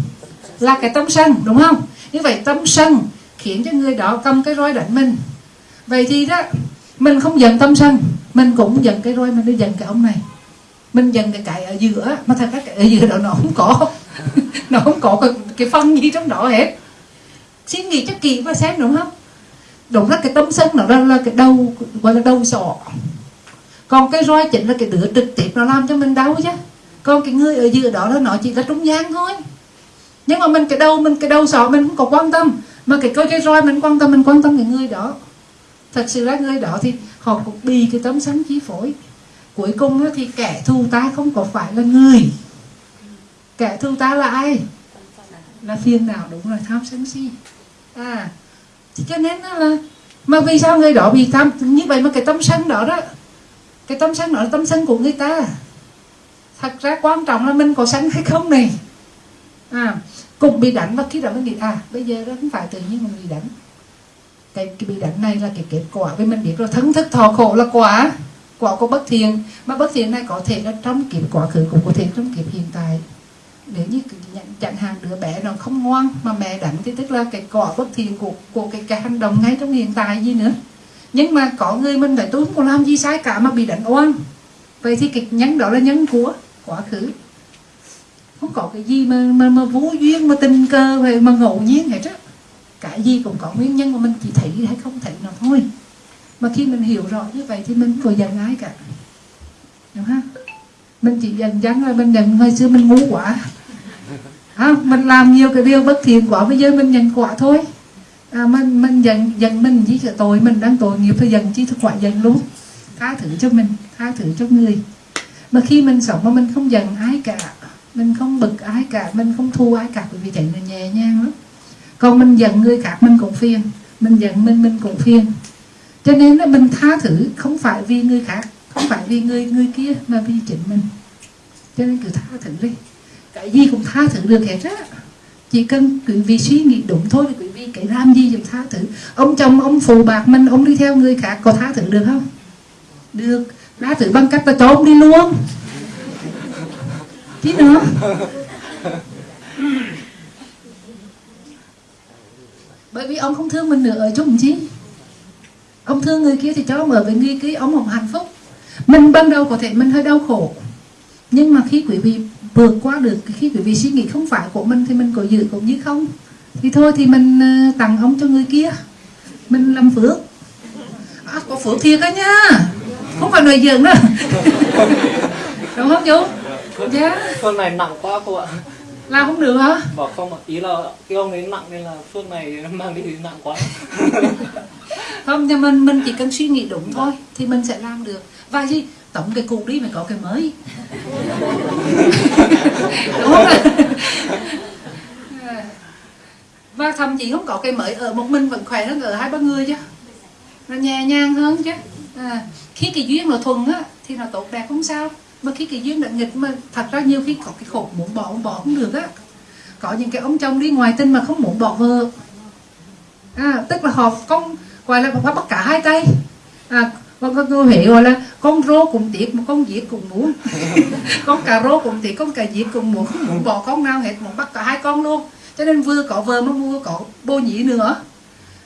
Là cái tâm sân đúng không? Như vậy tâm sân khiến cho người đó cầm cái roi đánh mình. Vậy thì đó mình không giận tâm sân mình cũng giận cái roi mình đi giận cái ông này. Mình giận cái cái ở giữa mà thật ra cái ở giữa đó nó không có nó không có cái, cái phân gì trong đó hết. Suy nghĩ cho kỳ và xem đúng không? Đúng là cái tâm sân nó là, là cái đầu gọi là đầu sọ. Còn cái roi chính là cái đứa trực tiếp nó làm cho mình đau chứ. Còn cái người ở giữa đó là nó chỉ là trung gian thôi nhưng mà mình cái đầu, mình cái đầu sọ mình cũng có quan tâm. Mà cái coi cái roi mình quan tâm, mình quan tâm cái người đó. Thật sự là người đó thì họ cũng bị cái tấm sân chi phối. Cuối cùng thì kẻ thù ta không có phải là người. Kẻ thù ta là ai? Là phiền nào đúng là tham sân si. À cho nên là mà vì sao người đó bị tham, như vậy mà cái tâm sân đó đó, cái tâm sân đó là tâm sân của người ta. Thật ra quan trọng là mình có sân hay không này. À cùng bị đánh và khi đó mới nghĩ à bây giờ đó không phải tự nhiên mình bị đánh. Cái, cái bị đánh này là cái kết quả vì mình biết rồi thân thức thọ khổ là quả quả của bất thiện. Mà bất thiện này có thể là trong kiếp quá khứ cũng có thể trong kiếp hiện tại. Nếu như chẳng hạn đứa bé nó không ngoan mà mẹ đánh thì tức là cái quả bất thiện của của cái, cái hành động ngay trong hiện tại gì nữa. Nhưng mà có người mình phải tôi không làm gì sai cả mà bị đánh oan. Vậy thì cái nhân đó là nhân của quá khứ không có cái gì mà mà, mà vô duyên mà tình cờ về mà ngẫu nhiên hết á. Cả gì cũng có nguyên nhân mà mình chỉ thấy hay không thấy nó thôi. Mà khi mình hiểu rõ như vậy thì mình có giận ai cả. Đúng không? Mình chỉ giận dắng là mình nhận hồi xưa mình ngu quá. À, mình làm nhiều cái điều bất thiện quá bây giờ mình nhận quả thôi. À, mình mình giận giận mình chỉ sợ tội mình đang tội nghiệp thì giận chỉ thực quả giận luôn. Tha thứ cho mình tha thứ cho người. Mà khi mình sống mà mình không giận ai cả mình không bực ai cả, mình không thua ai cả, bởi vì vậy là nhẹ nhàng lắm. Còn mình giận người khác, mình cũng phiền. Mình giận mình mình cũng phiền. Cho nên là mình tha thứ, không phải vì người khác, không phải vì người người kia, mà vì chính mình. Cho nên cứ tha thứ đi. Cái gì cũng tha thứ được hết á. Chỉ cần quý vị suy nghĩ đúng thôi, quý vị cái làm gì cũng tha thứ. Ông chồng, ông phụ bạc mình, ông đi theo người khác có tha thứ được không? Được. Tha thứ bằng cách là cho ông đi luôn tí nữa. Bởi vì ông không thương mình nữa ở chung chi ông thương người kia thì cho ông ở với người kia ông không hạnh phúc. Mình ban đầu có thể mình hơi đau khổ. Nhưng mà khi quý vị vượt qua được khi quý vị suy nghĩ không phải của mình thì mình có giữ cũng như không? Thì thôi thì mình ờ, tặng ông cho người kia. Mình làm phước. À, có phước thiệt đó nha. Không phải nói giỡn nữa đúng không chú? Dạ. Phương này nặng quá cô ạ. Làm không được hả? Bảo không ạ ý là cái ông ấy nặng nên là phương này mang đi thì nặng quá. Không nhưng mình mình chỉ cần suy nghĩ đúng thôi thì mình sẽ làm được. Và gì? Tổng cái cũ đi mà có cái mới. Đúng không và thậm chí không có cái mới ở một mình vẫn khỏe hơn ở hai ba người chứ. Nó nhẹ nhàng hơn chứ. À, khi cái duyên nó thuần á thì nó tốt đẹp không sao mà khi cái duyên đã nghịch mà thật ra nhiều khi có cái khổ muốn bỏ muốn bỏ không được á. Có những cái ông chồng đi ngoài tinh mà không muốn bỏ vợ. À, tức là họ con gọi là họ bắt cả hai tay. À, con có người Huế gọi là con rô cùng tiệc mà con diệt cùng muốn. Con cà rô cùng tiệc con cà diệt cùng muốn. Không muốn bỏ con nào hết muốn bắt cả hai con luôn. Cho nên vừa có vợ mà vừa có bô nhĩ nữa.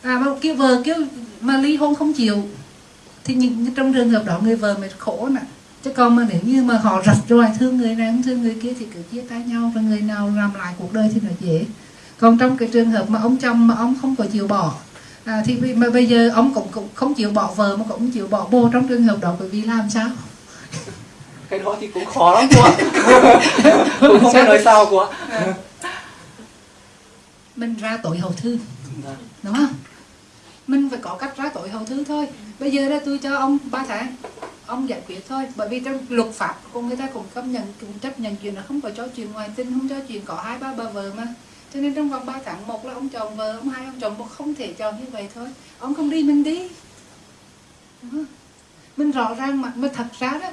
À mà kêu vợ kêu mà ly hôn không chịu. Thì những trong trường hợp đó người vợ mới khổ nè chứ còn mà nếu như mà họ rạch rồi thương người này không thương người kia thì cứ chia tay nhau và người nào làm lại cuộc đời thì nó dễ. Còn trong cái trường hợp mà ông chồng mà ông không có chịu bỏ à, thì mà bây giờ ông cũng, cũng không chịu bỏ vợ mà cũng chịu bỏ bồ trong trường hợp đó bởi vì làm sao? Cái đó thì cũng khó lắm cô ạ. Cũng không biết nói sao cô ạ. Mình ra tội hậu thư Dạ. đúng không? Mình phải có cách ra tội hậu thư thôi. Bây giờ là tôi cho ông 3 tháng ông giải quyết thôi. Bởi vì trong luật pháp của người ta cũng công nhận cũng chấp nhận chuyện là không có cho chuyện ngoài tình không cho chuyện có hai ba bà vợ mà. Cho nên trong vòng 3 tháng một là ông chồng vợ ông hai ông chồng một không thể chồng như vậy thôi. Ông không đi mình đi. Mình rõ ràng mà, mà thật ra đó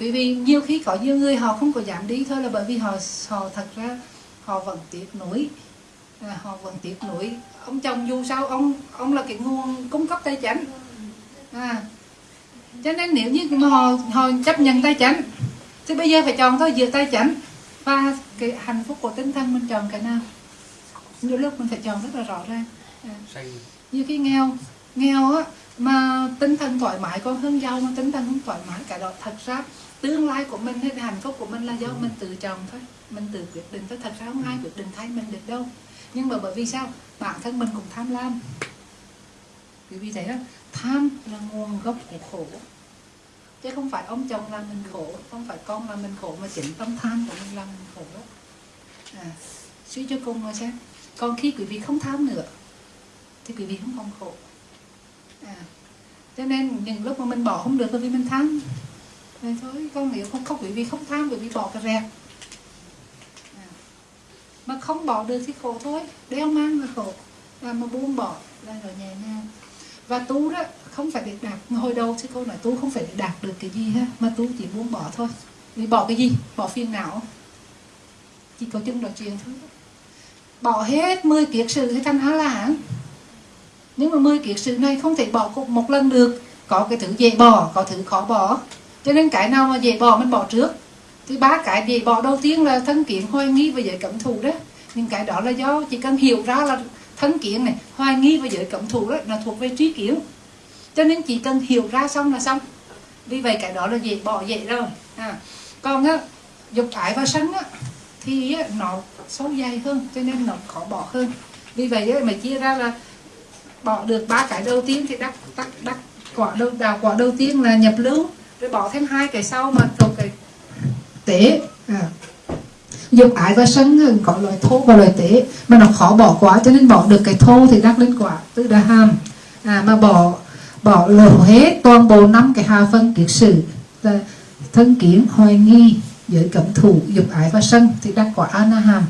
bởi vì nhiều khi có nhiều người họ không có dám đi thôi là bởi vì họ họ thật ra họ vẫn tiếc nuối. À, họ vẫn tiếc nuối. Ông chồng dù sao ông ông là cái nguồn cung cấp tài chính. À cho nên nếu như mà họ họ chấp nhận tay chánh thì bây giờ phải chọn thôi giữa tay chánh. Và cái hạnh phúc của tinh thần mình chọn cái nào? Nhiều lúc mình phải chọn rất là rõ ràng. À. như cái nghèo nghèo á mà tinh thần thoải mái còn hơn giàu mà tinh thần không thoải mái cả đó thật ra tương lai của mình hay hạnh phúc của mình là do mình tự chọn thôi. Mình tự quyết định thôi. Thật ra không ai quyết định thay mình được đâu. Nhưng mà bởi vì sao? Bản thân mình cũng tham lam. Quý vị thấy đó tham là nguồn gốc của khổ chứ không phải ông chồng làm mình khổ không phải con làm mình khổ mà chính tâm tham của mình làm mình khổ. À, suy cho cùng mà xem. Còn khi quý vị không tham nữa thì quý vị không còn khổ. À, cho nên những lúc mà mình bỏ không được bởi vì mình tham. Rồi thôi con nếu không không quý vị không tham quý vị bỏ cái rẹt à, mà không bỏ được thì khổ thôi. Đeo mang là khổ. Và mà buông bỏ là rồi nhẹ nhàng. Và tu đó không phải để đạt hồi đầu thì cô nói tu không phải để đạt được cái gì ha, mà tu chỉ buông bỏ thôi. Vì bỏ cái gì? Bỏ phiền não. Chỉ có chân nói chuyện thôi. Bỏ hết 10 kiệt sự hay thành á la hán nhưng mà 10 kiệt sự này không thể bỏ cùng một lần được. Có cái thứ dễ bỏ, có thứ khó bỏ. Cho nên cái nào mà dễ bỏ mình bỏ trước. Thì ba cái dễ bỏ đầu tiên là thân kiến hoài nghi và giới cẩm thù đó. Nhưng cái đó là do chỉ cần hiểu ra là thân kiến này, hoài nghi và giới cẩm thù đó là thuộc về trí kiến cho nên chỉ cần hiểu ra xong là xong vì vậy cái đó là dễ bỏ dễ rồi à. còn á dục ái và sân á thì á, nó sâu dài hơn cho nên nó khó bỏ hơn vì vậy á, mà chia ra là bỏ được ba cái đầu tiên thì đắc đắc đắc quả đầu đào quả đầu tiên là nhập lưu rồi bỏ thêm hai cái sau mà thuộc cái tế à. dục ái và sân có loại thô và loại tế mà nó khó bỏ quá cho nên bỏ được cái thô thì đắc lên quả tức là hàm à, mà bỏ bỏ lỡ hết toàn bộ năm cái hà phân kiết sử thân kiến hoài nghi giới cẩm thủ dục ái và sân thì đắc quả a na hàm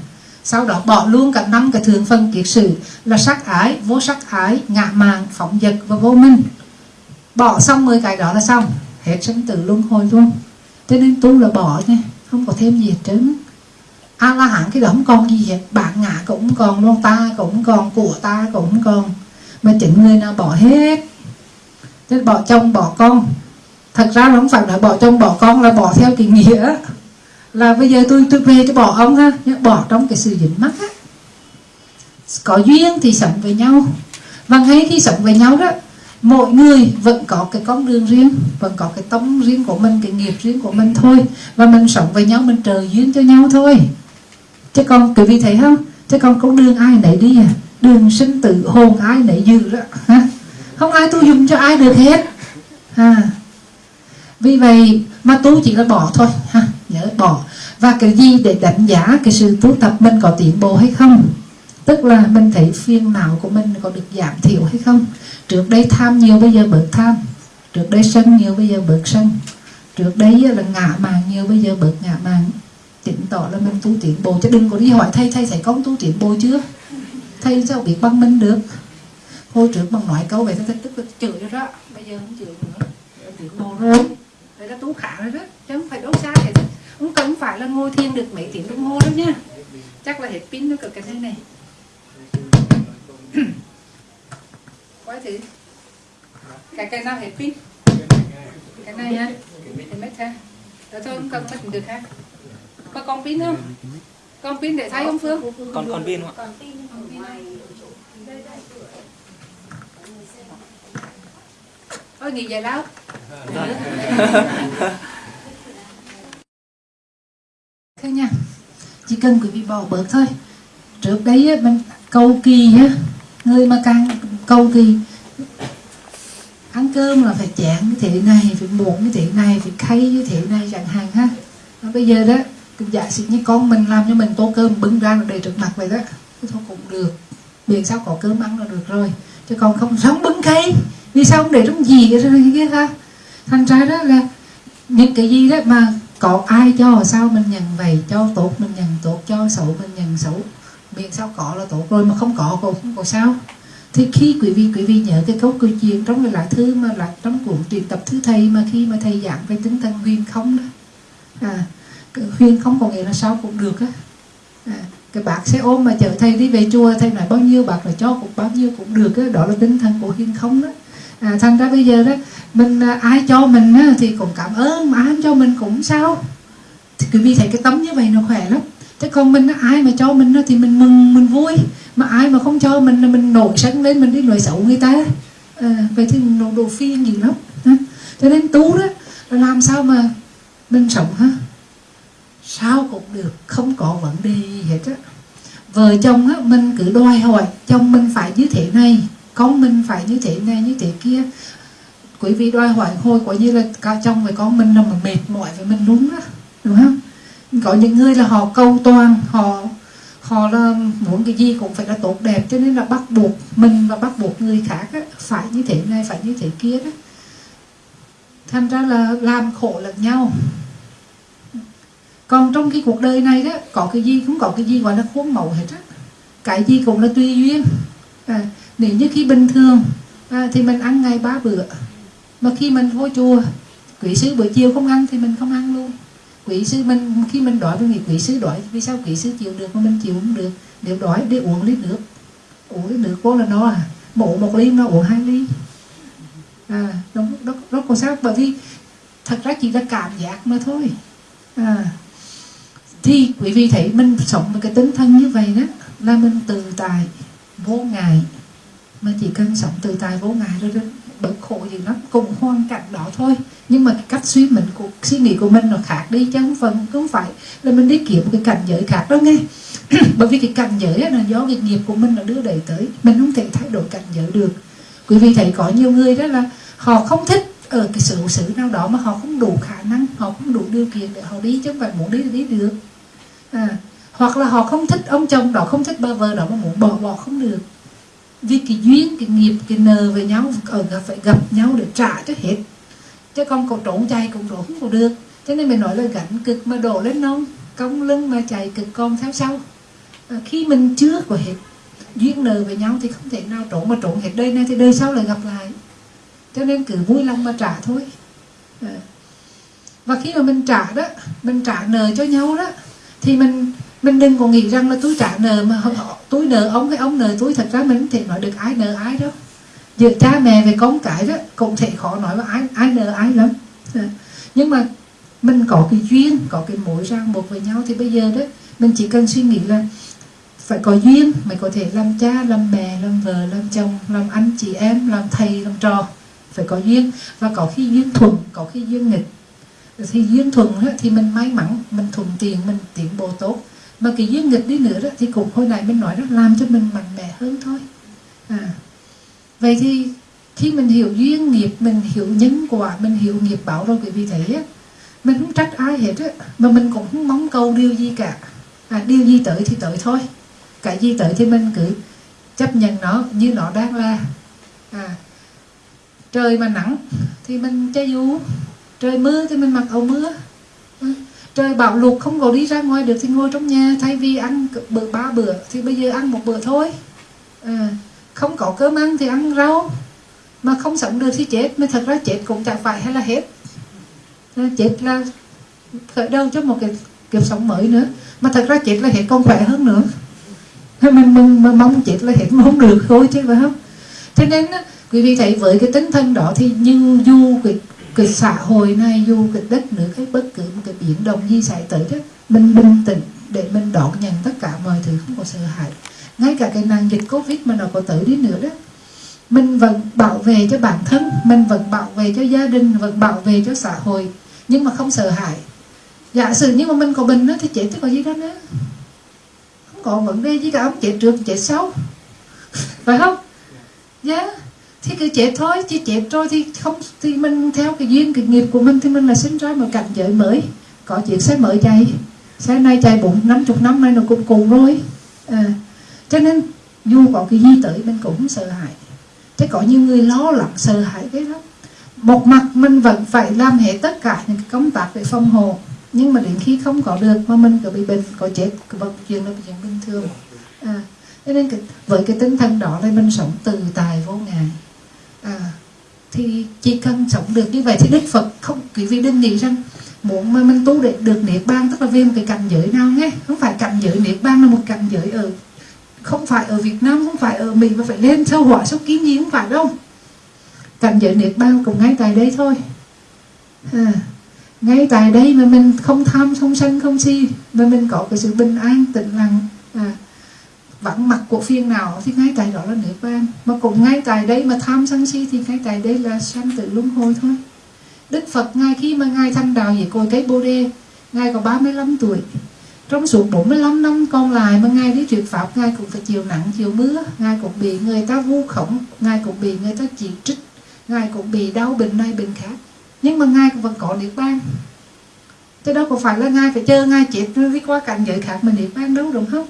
sau đó bỏ luôn cả năm cái thường phân kiết sử là sắc ái, vô sắc ái ngạ màng phóng dật và vô minh. Bỏ xong 10 cái đó là xong, hết sinh tử luân hồi luôn. Cho nên tu là bỏ nha, không có thêm gì hết trơn. A la hán cái đó không còn gì hết bạn ngã cũng còn luôn ta cũng còn, của ta cũng còn. Mà chính người nào bỏ hết Thế bỏ chồng bỏ con. Thật ra nó không phải là bỏ chồng bỏ con, là bỏ theo cái nghĩa. Là bây giờ tôi tôi về tôi bỏ ông ha, nhưng bỏ trong cái sự dính mắc á. Có duyên thì sống với nhau. Và ngay khi sống với nhau đó, mỗi người vẫn có cái con đường riêng, vẫn có cái tông riêng của mình, cái nghiệp riêng của mình thôi. Và mình sống với nhau, mình trời duyên cho nhau thôi. Chứ còn quý vị thấy không? Chứ còn con đường ai nấy đi à? Đường sinh tử, hồn ai nấy dư đó. ha không ai tu dùng cho ai được hết. Ha. Vì vậy mà tu chỉ là bỏ thôi. Ha, nhớ bỏ. Và cái gì để đánh giá cái sự tu tập mình có tiến bộ hay không? Tức là mình thấy phiền não của mình có được giảm thiểu hay không? Trước đây tham nhiều, bây giờ bớt tham. Trước đây sân nhiều, bây giờ bớt sân. Trước đây là ngạ màng nhiều, bây giờ bớt ngạ màng chứng tỏ là mình tu tiến bộ. Chứ đừng có đi hỏi thầy thầy thấy con tu tiến bộ chưa? Thầy sao biết bằng mình được? Hồi trước bằng nói câu vậy thầy tức là chửi rồi đó. Bây giờ không chửi nữa. Tiến bộ rồi. Vậy là tu khả rồi đó chứ không phải đấu xa vậy không cần phải là ngồi thiền được mấy tiếng đồng hồ đâu nha. Chắc là hết pin nó cực cái thế này. Quái thử. Cái cái nào hết pin? Cái này ha thì mất ha. Rồi thôi không cần mất được ha. Có con pin không? Con pin để thay không phương? Còn còn pin không ạ có gì vậy đâu thế nha, chỉ cần quý vị bỏ bớt thôi. Trước đấy mình cầu kỳ á, người mà càng cầu kỳ, ăn cơm là phải chén như thế này, phải muỗng như thế này, phải khay như thế này, chẳng hạn ha. Và bây giờ đó giả sử như con mình làm cho mình tô cơm bưng ra để trước mặt vậy đó thôi cũng được. Miễn sao có cơm ăn là được rồi, chứ còn không sống bưng khay vì sao không để trong gì cái cái kia ha thành ra đó là những cái gì đó mà có ai cho sao mình nhận vậy? Cho tốt mình nhận tốt cho xấu mình nhận xấu miễn sao có là tốt rồi mà không có cũng không có sao. Thì khi quý vị quý vị nhớ cái câu câu chuyện trong cái lá thư mà là trong cuốn truyền tập thứ thầy mà khi mà thầy giảng về tinh thần huyền không đó. À cái huyền không có nghĩa là sao cũng được á. À, cái bác sẽ ôm mà chở thầy đi về chùa thầy nói bao nhiêu bác là cho cũng bao nhiêu cũng được á. Đó là tinh thần của huyền không đó à, thành ra bây giờ đó mình à, ai cho mình á, thì cũng cảm ơn mà ai không cho mình cũng sao. Thì quý vị thấy cái tấm như vậy nó khỏe lắm. Chứ còn mình ai mà cho mình thì mình mừng mình vui. Mà ai mà không cho mình là mình nổi sân lên mình đi nói xấu người ta. À, vậy thì nó đồ phi gì lắm. Cho nên tú đó là làm sao mà mình sống ha sao cũng được không có vấn đề gì hết á. Vợ chồng á mình cứ đòi hỏi chồng mình phải như thế này con mình phải như thế này như thế kia. Quý vị đòi hỏi hồi quả như là cả chồng với con mình là mà mệt mỏi với mình đúng đó đúng không? Có những người là họ câu toàn họ họ là muốn cái gì cũng phải là tốt đẹp cho nên là bắt buộc mình và bắt buộc người khác á, phải như thế này phải như thế kia đó. Thành ra là làm khổ lẫn nhau. Còn trong cái cuộc đời này đó có cái gì cũng có cái gì gọi là khuôn mẫu hết á. Cái gì cũng là tùy duyên. À, nếu như khi bình thường à, thì mình ăn ngày ba bữa. Mà khi mình vô chùa quỷ sư buổi chiều không ăn thì mình không ăn luôn. Quỷ sư mình khi mình đói mình nghĩ quỷ sư đói vì sao quỷ sư chịu được mà mình chịu không được? Nếu đói để uống lít nước. Uống lít nước cô là nó à? Mổ một ly nó uống hai ly. À đó, đó, đó còn sao? Bởi vì thật ra chỉ là cảm giác mà thôi. À thì quý vị thấy mình sống với cái tinh thần như vậy đó là mình tự tại vô ngại mà chỉ cần sống tự tại vô ngại rồi đó bớt khổ gì lắm. Cùng hoàn cảnh đó thôi. Nhưng mà cái cách suy mình của suy nghĩ của mình nó khác đi chứ không phần không phải là mình đi kiếm cái cảnh giới khác đâu nghe. Bởi vì cái cảnh giới là do cái nghiệp của mình là đưa đẩy tới. Mình không thể thay đổi cảnh giới được. Quý vị thấy có nhiều người đó là họ không thích ở cái sự sự nào đó mà họ không đủ khả năng họ không đủ điều kiện để họ đi chứ không phải muốn đi thì đi được. À, hoặc là họ không thích ông chồng đó không thích ba vợ đó mà muốn bỏ bỏ không được vì cái duyên cái nghiệp cái nờ với nhau ờ, ở phải gặp nhau để trả cho hết. Chứ con cậu trốn chạy cũng trốn không được. Cho nên mình nói là gánh cực mà đổ lên nông cong lưng mà chạy cực con theo sau. À, khi mình chưa có hết duyên nợ với nhau thì không thể nào trốn mà trốn hết đây này thì đời sau lại gặp lại. Cho nên cứ vui lòng mà trả thôi. À. và khi mà mình trả đó mình trả nợ cho nhau đó thì mình mình đừng còn nghĩ rằng là tôi trả nợ mà họ, tôi nợ ông hay ông nợ tôi. Thật ra mình không thể nói được ai nợ ai đâu. Giữa cha mẹ về con cái đó cũng thể khó nói là ai ai nợ ai lắm. Ờ. Nhưng mà mình có cái duyên có cái mối ràng buộc với nhau. Thì bây giờ đó mình chỉ cần suy nghĩ là phải có duyên mới có thể làm cha làm mẹ làm vợ làm chồng làm anh chị em làm thầy làm trò. Phải có duyên. Và có khi duyên thuận có khi duyên nghịch. Thì duyên thuận thì mình may mắn mình thuận tiền mình tiến bộ tốt mà cái duyên nghịch đi nữa đó thì cũng hồi nãy mình nói đó làm cho mình mạnh mẽ hơn thôi. À. Vậy thì khi mình hiểu duyên nghiệp mình hiểu nhân quả mình hiểu nghiệp báo rồi quý vị thấy á mình không trách ai hết á mà mình cũng không mong cầu điều gì cả. À, điều gì tới thì tới thôi. Cái gì tới thì mình cứ chấp nhận nó như nó đang là. À, trời mà nắng thì mình che dù trời mưa thì mình mặc áo mưa trời bão lụt không có đi ra ngoài được thì ngồi trong nhà thay vì ăn bữa ba bữa thì bây giờ ăn một bữa thôi. À, không có cơm ăn thì ăn rau mà không sống được thì chết mà thật ra chết cũng chẳng phải hay là hết. À, chết là khởi đầu cho một cái kiếp sống mới nữa mà thật ra chết là hết còn khỏe hơn nữa. Ờ, mình, mình, mình mong chết là hết mong được thôi chứ phải không? Cho nên quý vị thấy với cái tinh thần đó thì như dù cái cái xã hội này dù cái đất nước cái bất cứ một cái biến động gì xảy tới đó mình bình tĩnh để mình đón nhận tất cả mọi thứ không có sợ hãi. Ngay cả cái nạn dịch covid mà nó có tới đi nữa đó mình vẫn bảo vệ cho bản thân mình vẫn bảo vệ cho gia đình vẫn bảo vệ cho xã hội nhưng mà không sợ hãi. Giả sử nhưng mà mình có bệnh đó, thì chết chứ có gì đó nữa. Không có vấn đề gì cả ông chết trước chết sau. Phải không? Dạ. yeah thì cứ chết thôi chứ chết rồi thì không thì mình theo cái duyên cái nghiệp của mình thì mình là sinh ra một cảnh giới mới. Có chuyện sẽ mở chạy. Sáng nay chạy bốn năm chục năm nay nó cũng cùng rồi. À, cho nên dù có cái gì tới mình cũng sợ hãi. Thế có nhiều người lo lắng sợ hãi cái đó một mặt mình vẫn phải làm hết tất cả những cái công tác về phòng hộ nhưng mà đến khi không có được mà mình cứ bị bệnh có chết vận chuyện là chuyện bình thường. À, cho nên cái, với cái tinh thần đó là mình sống từ tài vô ngại à, thì chỉ cần sống được như vậy thì đức phật không quý vị đừng nghĩ rằng muốn mà mình tu để được niết bàn tức là về một cái cảnh giới nào nhé. Không phải cảnh giới niết bàn là một cảnh giới ở không phải ở Việt Nam không phải ở Mỹ mà phải lên sâu hỏa sâu kiến gì không phải đâu. Cảnh giới niết bàn cũng ngay tại đây thôi. À, ngay tại đây mà mình không tham không sân không si mà mình có cái sự bình an tĩnh lặng à, vắng mặt của phiên nào thì ngay tại đó là nước bàn mà cũng ngay tại đây mà tham sân si thì ngay tại đây là sanh tử luân hồi thôi. Đức Phật ngay khi mà ngài thành đạo về cội cái Bồ đề ngài có 35 tuổi. Trong suốt 45 năm còn lại mà ngài đi truyền pháp ngài cũng phải chịu nặng chịu mưa. Ngài cũng bị người ta vu khống ngài cũng bị người ta chỉ trích ngài cũng bị đau bệnh này bệnh khác. Nhưng mà ngài cũng vẫn có niết bàn thế đó có phải là ngài phải chờ ngài chết đi qua cảnh giới khác mình niết bàn đâu đúng không?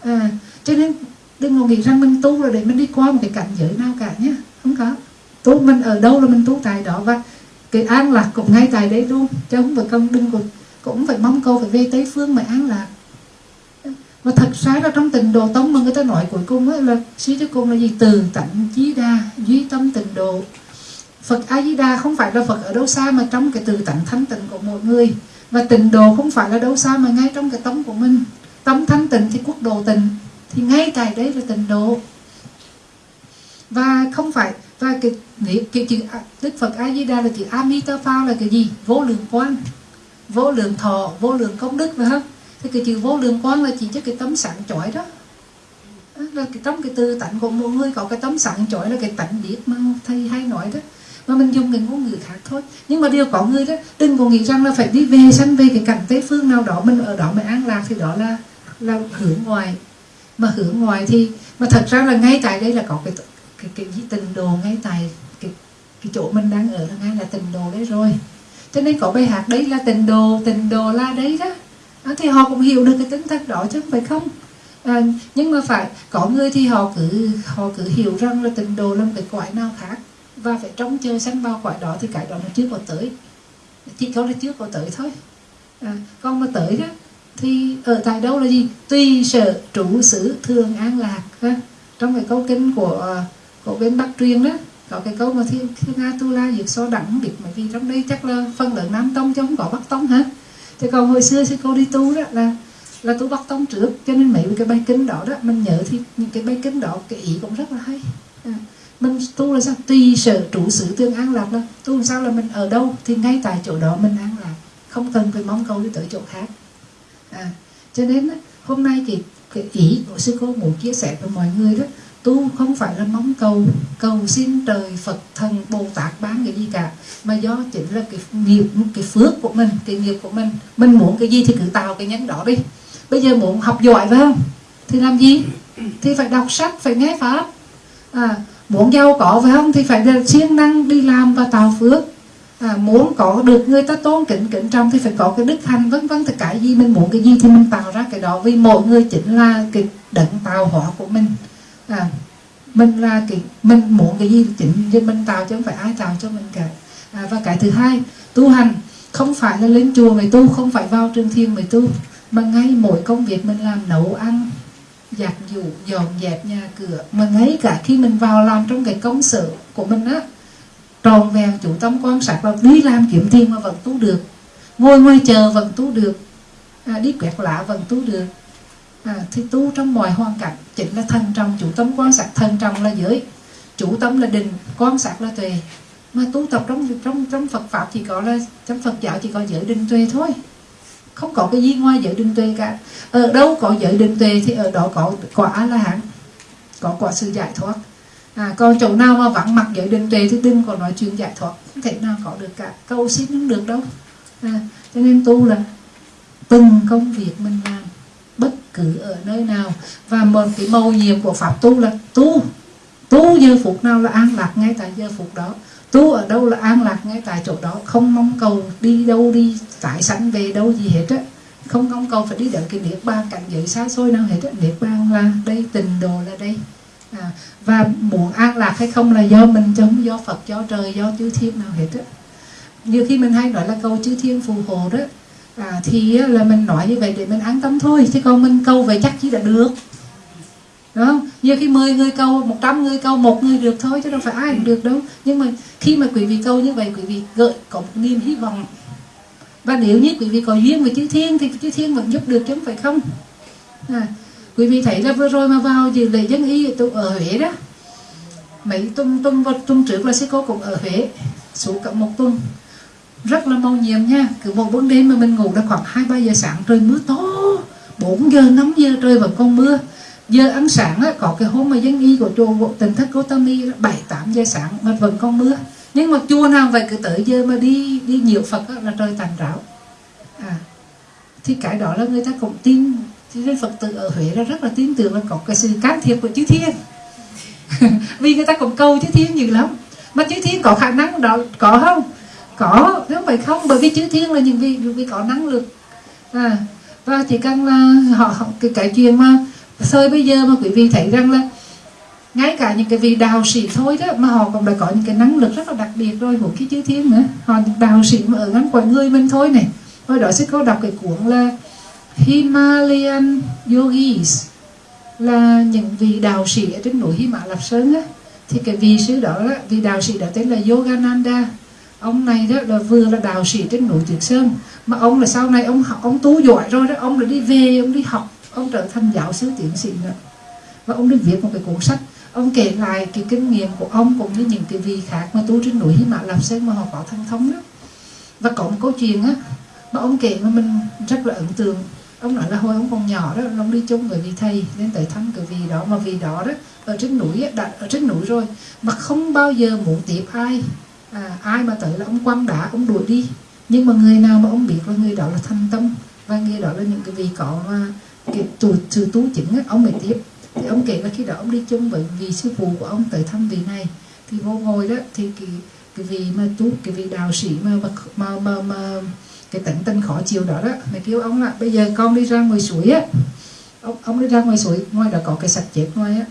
À, cho nên đừng có nghĩ rằng mình tu rồi để mình đi qua một cái cảnh giới nào cả nhé. Không có. Tu mình ở đâu là mình tu tại đó và cái an lạc cũng ngay tại đấy luôn. Chứ không phải công đừng có, cũng phải mong câu phải về tây phương mà an lạc. Và thật ra là trong tình đồ tông mà người ta nói cuối cùng ấy là suy cho cùng là gì? Từ tận chí đa, duy tâm tình độ. Phật A Di Đà không phải là Phật ở đâu xa mà trong cái từ tận thanh tịnh của mọi người. Và tình độ không phải là đâu xa mà ngay trong cái tấm của mình. Tấm thanh tịnh thì quốc độ tình thì ngay tại đấy là tịnh độ. Và không phải và cái, cái, cái chữ Đức Phật A Di Đà là chữ Amitabha là cái gì? Vô lượng quang vô lượng thọ vô lượng công đức phải không thì cái chữ vô lượng quang là chỉ cho cái tấm sáng chói đó. Là cái tấm cái tư tạnh của mỗi người có cái tấm sáng chói là cái tạnh biết mà thầy hay nói đó. Mà mình dùng cái ngôn ngữ khác thôi. Nhưng mà điều có người đó đừng có nghĩ rằng là phải đi về sanh về cái cảnh tây phương nào đó mình ở đó mình an lạc thì đó là là hướng ngoài mà hướng ngoài thì mà thật ra là ngay tại đây là có cái cái cái, cái tình đồ ngay tại cái cái chỗ mình đang ở là ngay là tình đồ đấy rồi. Cho nên có bài hát đấy là tình đồ tình đồ la đấy đó. À, thì họ cũng hiểu được cái tính thật đó chứ không phải không. À, nhưng mà phải có người thì họ cứ họ cứ hiểu rằng là tình đồ là một cái quái nào khác. Và phải trông chờ sanh vào quái đó thì cái đó nó chưa có tới. Chỉ có là chưa có tới thôi. À, còn mà tới đó thì ở tại đâu là gì? Tùy sở trụ xứ thường an lạc ha? trong cái câu kinh của ờ, của bên bắc truyền đó có cái câu mà thiên thiên nga tu la diệt so đẳng biệt bởi vì trong đây chắc là phân lượng nam tông chứ không có bắc tông hả thì còn hồi xưa sư cô đi tu đó là là tu bắc tông trước cho nên mấy cái bài kinh đó đó mình nhớ thì những cái bài kinh đó cái ý cũng rất là hay. À, mình tu là sao? Tùy sở trụ sự tương an lạc là tu làm sao là mình ở đâu thì ngay tại chỗ đó mình an lạc không cần phải mong cầu đi tới chỗ khác à, cho nên hôm nay thì cái ý của sư cô muốn chia sẻ với mọi người đó tu không phải là mong cầu cầu xin trời Phật thần Bồ Tát bán cái gì cả mà do chính là cái nghiệp cái phước của mình cái nghiệp của mình. Mình muốn cái gì thì cứ tạo cái nhánh đó đi. Bây giờ muốn học giỏi phải không? Thì làm gì? Thì phải đọc sách phải nghe pháp. À, muốn giàu có phải không? Thì phải siêng năng đi làm và tạo phước à, muốn có được người ta tôn kính kính trọng thì phải có cái đức thanh vân vân tất cả gì mình muốn cái gì thì mình tạo ra cái đó. Vì mỗi người chính là cái đấng tạo hóa của mình. À, mình là cái mình muốn cái gì chính thì mình tạo chứ không phải ai tạo cho mình cả. À, và cái thứ hai tu hành không phải là lên chùa mới tu không phải vào trường thiên mới tu mà ngay mỗi công việc mình làm nấu ăn giặt giũ dọn dẹp nhà cửa. Mà ngay cả khi mình vào làm trong cái công sở của mình á tròn vẹn chủ tâm quan sát và đi làm kiếm tiền mà vẫn tu được. Ngồi ngoài chờ vẫn tu được. À, đi quẹt lạ vẫn tu được. À, thì tu trong mọi hoàn cảnh chính là thân trọng chủ tâm quan sát thân trọng là giới. Chủ tâm là định quan sát là tuệ. Mà tu tập trong trong trong Phật pháp chỉ có là trong Phật giáo chỉ có giới định tuệ thôi. Không có cái gì ngoài giới định tuệ cả. Ở đâu có giới định tuệ thì ở đó có quả a la hán có quả sự giải thoát à, còn chỗ nào mà vắng mặt giới định tuệ thì đừng có nói chuyện giải thoát. Không thể nào có được cả. Câu xin không được đâu. À, cho nên tu là từng công việc mình làm bất cứ ở nơi nào. Và một cái mầu nhiệm của pháp tu là tu. Tu giờ phút nào là an lạc ngay tại giờ phút đó. Tu ở đâu là an lạc ngay tại chỗ đó. Không mong cầu đi đâu đi tải sẵn về đâu gì hết á. Không mong cầu phải đi đến cái niết bàn cảnh giới xa xôi nào hết á. Niết bàn là đây tình đồ là đây à, và muốn an lạc hay không là do mình chứ không do phật do trời do chư thiên nào hết á. Nhiều khi mình hay nói là câu chư thiên phù hộ đó. À, thì là mình nói như vậy để mình an tâm thôi chứ còn mình câu về chắc chỉ là được. Đúng không? Nhiều khi 10 người câu 100 người câu một người được thôi chứ đâu phải ai cũng được đâu. Nhưng mà khi mà quý vị câu như vậy quý vị gợi có một niềm hy vọng. Và nếu như quý vị có duyên với chư thiên thì chư thiên vẫn giúp được chứ không phải không? À, quý vị thấy là vừa rồi mà vào dự lễ dân y ở Huế đó. Mấy tuần tuần tuần trước là sư cô cũng ở Huế suốt cả một tuần rất là mau nhiệm nha cứ một buổi đêm mà mình ngủ đã khoảng hai ba giờ sáng trời mưa to 4 giờ 5 giờ trời vẫn còn mưa. Giờ ăn sáng á, có cái hôm mà dân y của chùa bộ tỉnh thất Gotami bảy tám giờ sáng mà vẫn còn mưa. Nhưng mà chùa nào vậy cứ tới giờ mà đi đi nhiều Phật á, là trời tàn ráo. À thì cái đó là người ta cũng tin cho nên Phật tử ở Huế là rất là tin tưởng là có cái sự can thiệp của chư thiên. Vì người ta cũng cầu chư thiên nhiều lắm. Mà chư thiên có khả năng đó có không? Có nếu phải không bởi vì chư thiên là những vị vì có năng lực. À và chỉ cần là họ, cái cái chuyện mà thời bây giờ mà quý vị thấy rằng là ngay cả những cái vị đạo sĩ thôi đó mà họ cũng đã có những cái năng lực rất là đặc biệt rồi của cái chư thiên nữa. Họ đạo sĩ mà ở ngắn quanh người mình thôi này. Hồi đó sẽ có đọc cái cuốn là Himalayan Yogis là những vị đạo sĩ ở trên núi Hy Mã Lạp Sơn á. Thì cái vị sư đó là, vị đạo sĩ đó tên là Yogananda. Ông này đó là vừa là đạo sĩ trên núi Tuyết Sơn, mà ông là sau này ông học, ông tu giỏi rồi đó, ông là đi về, ông đi học, ông trở thành giáo sư tiến sĩ nữa. Và ông đi viết một cái cuốn sách, ông kể lại cái kinh nghiệm của ông cũng như những cái vị khác mà tu trên núi Hy Mã Lạp Sơn mà họ có thành thống đó. Và có một câu chuyện á, mà ông kể mà mình rất là ấn tượng ông nói là hồi ông còn nhỏ đó ông đi chung với vị thầy nên tới thăm cái vị đó mà vị đó đó ở trên núi đặt ở trên núi rồi mà không bao giờ muốn tiếp ai. À, ai mà tới là ông quăng đá ông đuổi đi. Nhưng mà người nào mà ông biết là người đó là thành tâm và người đó là những cái vị có mà cái từ từ tu chỉnh ấy ông mới tiếp. Thì ông kể là khi đó ông đi chung với vị sư phụ của ông tới thăm vị này thì vô ngồi đó thì cái cái vị mà tu cái vị đạo sĩ mà mà mà, mà cái tận tinh khó chịu đó đó. Mày kêu ông là bây giờ con đi ra ngoài suối á. Ông ông đi ra ngoài suối ngoài đó có cái sạch chết ngoài á.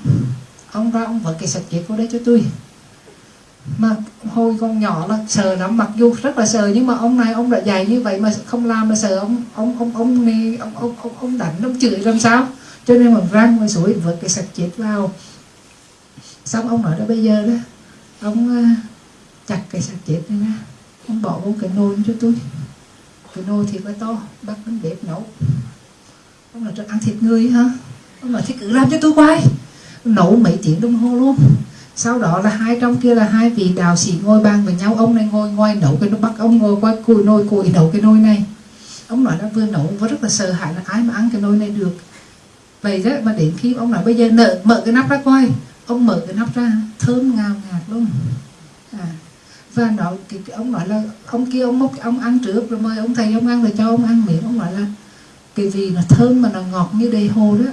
Ông ra ông vợ cái sạch chết vô đây cho tôi mà hồi con nhỏ là sờ lắm mặc dù rất là sờ nhưng mà ông này ông đã dạy như vậy mà không làm là sờ ông ông ông ông này ông ông ông, ông đánh ông chửi làm sao? Cho nên mà ra ngoài suối vợ cái sạch chết vào. Xong ông nói đó bây giờ đó ông ờ, chặt cái sạch chết này ra. Ông bỏ vô cái nồi cho tôi cái nồi thì là to bắt đến bếp nấu. Ông cho ăn thịt người hả? Ông nói thì cứ làm cho tôi quay. Nấu mấy tiếng đồng hồ luôn. Sau đó là hai trong kia là hai vị đạo sĩ ngồi bàn với nhau. Ông này ngồi ngoài nấu cái nó bắt ông ngồi quay cùi nồi cùi nấu cái nồi này. Ông nói là vừa nấu và rất là sợ hãi là ai mà ăn cái nồi này được. Vậy đó mà đến khi ông nói bây giờ nợ mở cái nắp ra coi. Ông mở cái nắp ra thơm ngào ngạt luôn. À, và nói thì ông nói là ông kia ông múc ông ăn trước rồi mời ông thầy ông ăn rồi cho ông ăn miệng. Ông nói là cái vị nó thơm mà nó ngọt như đầy hồ đó.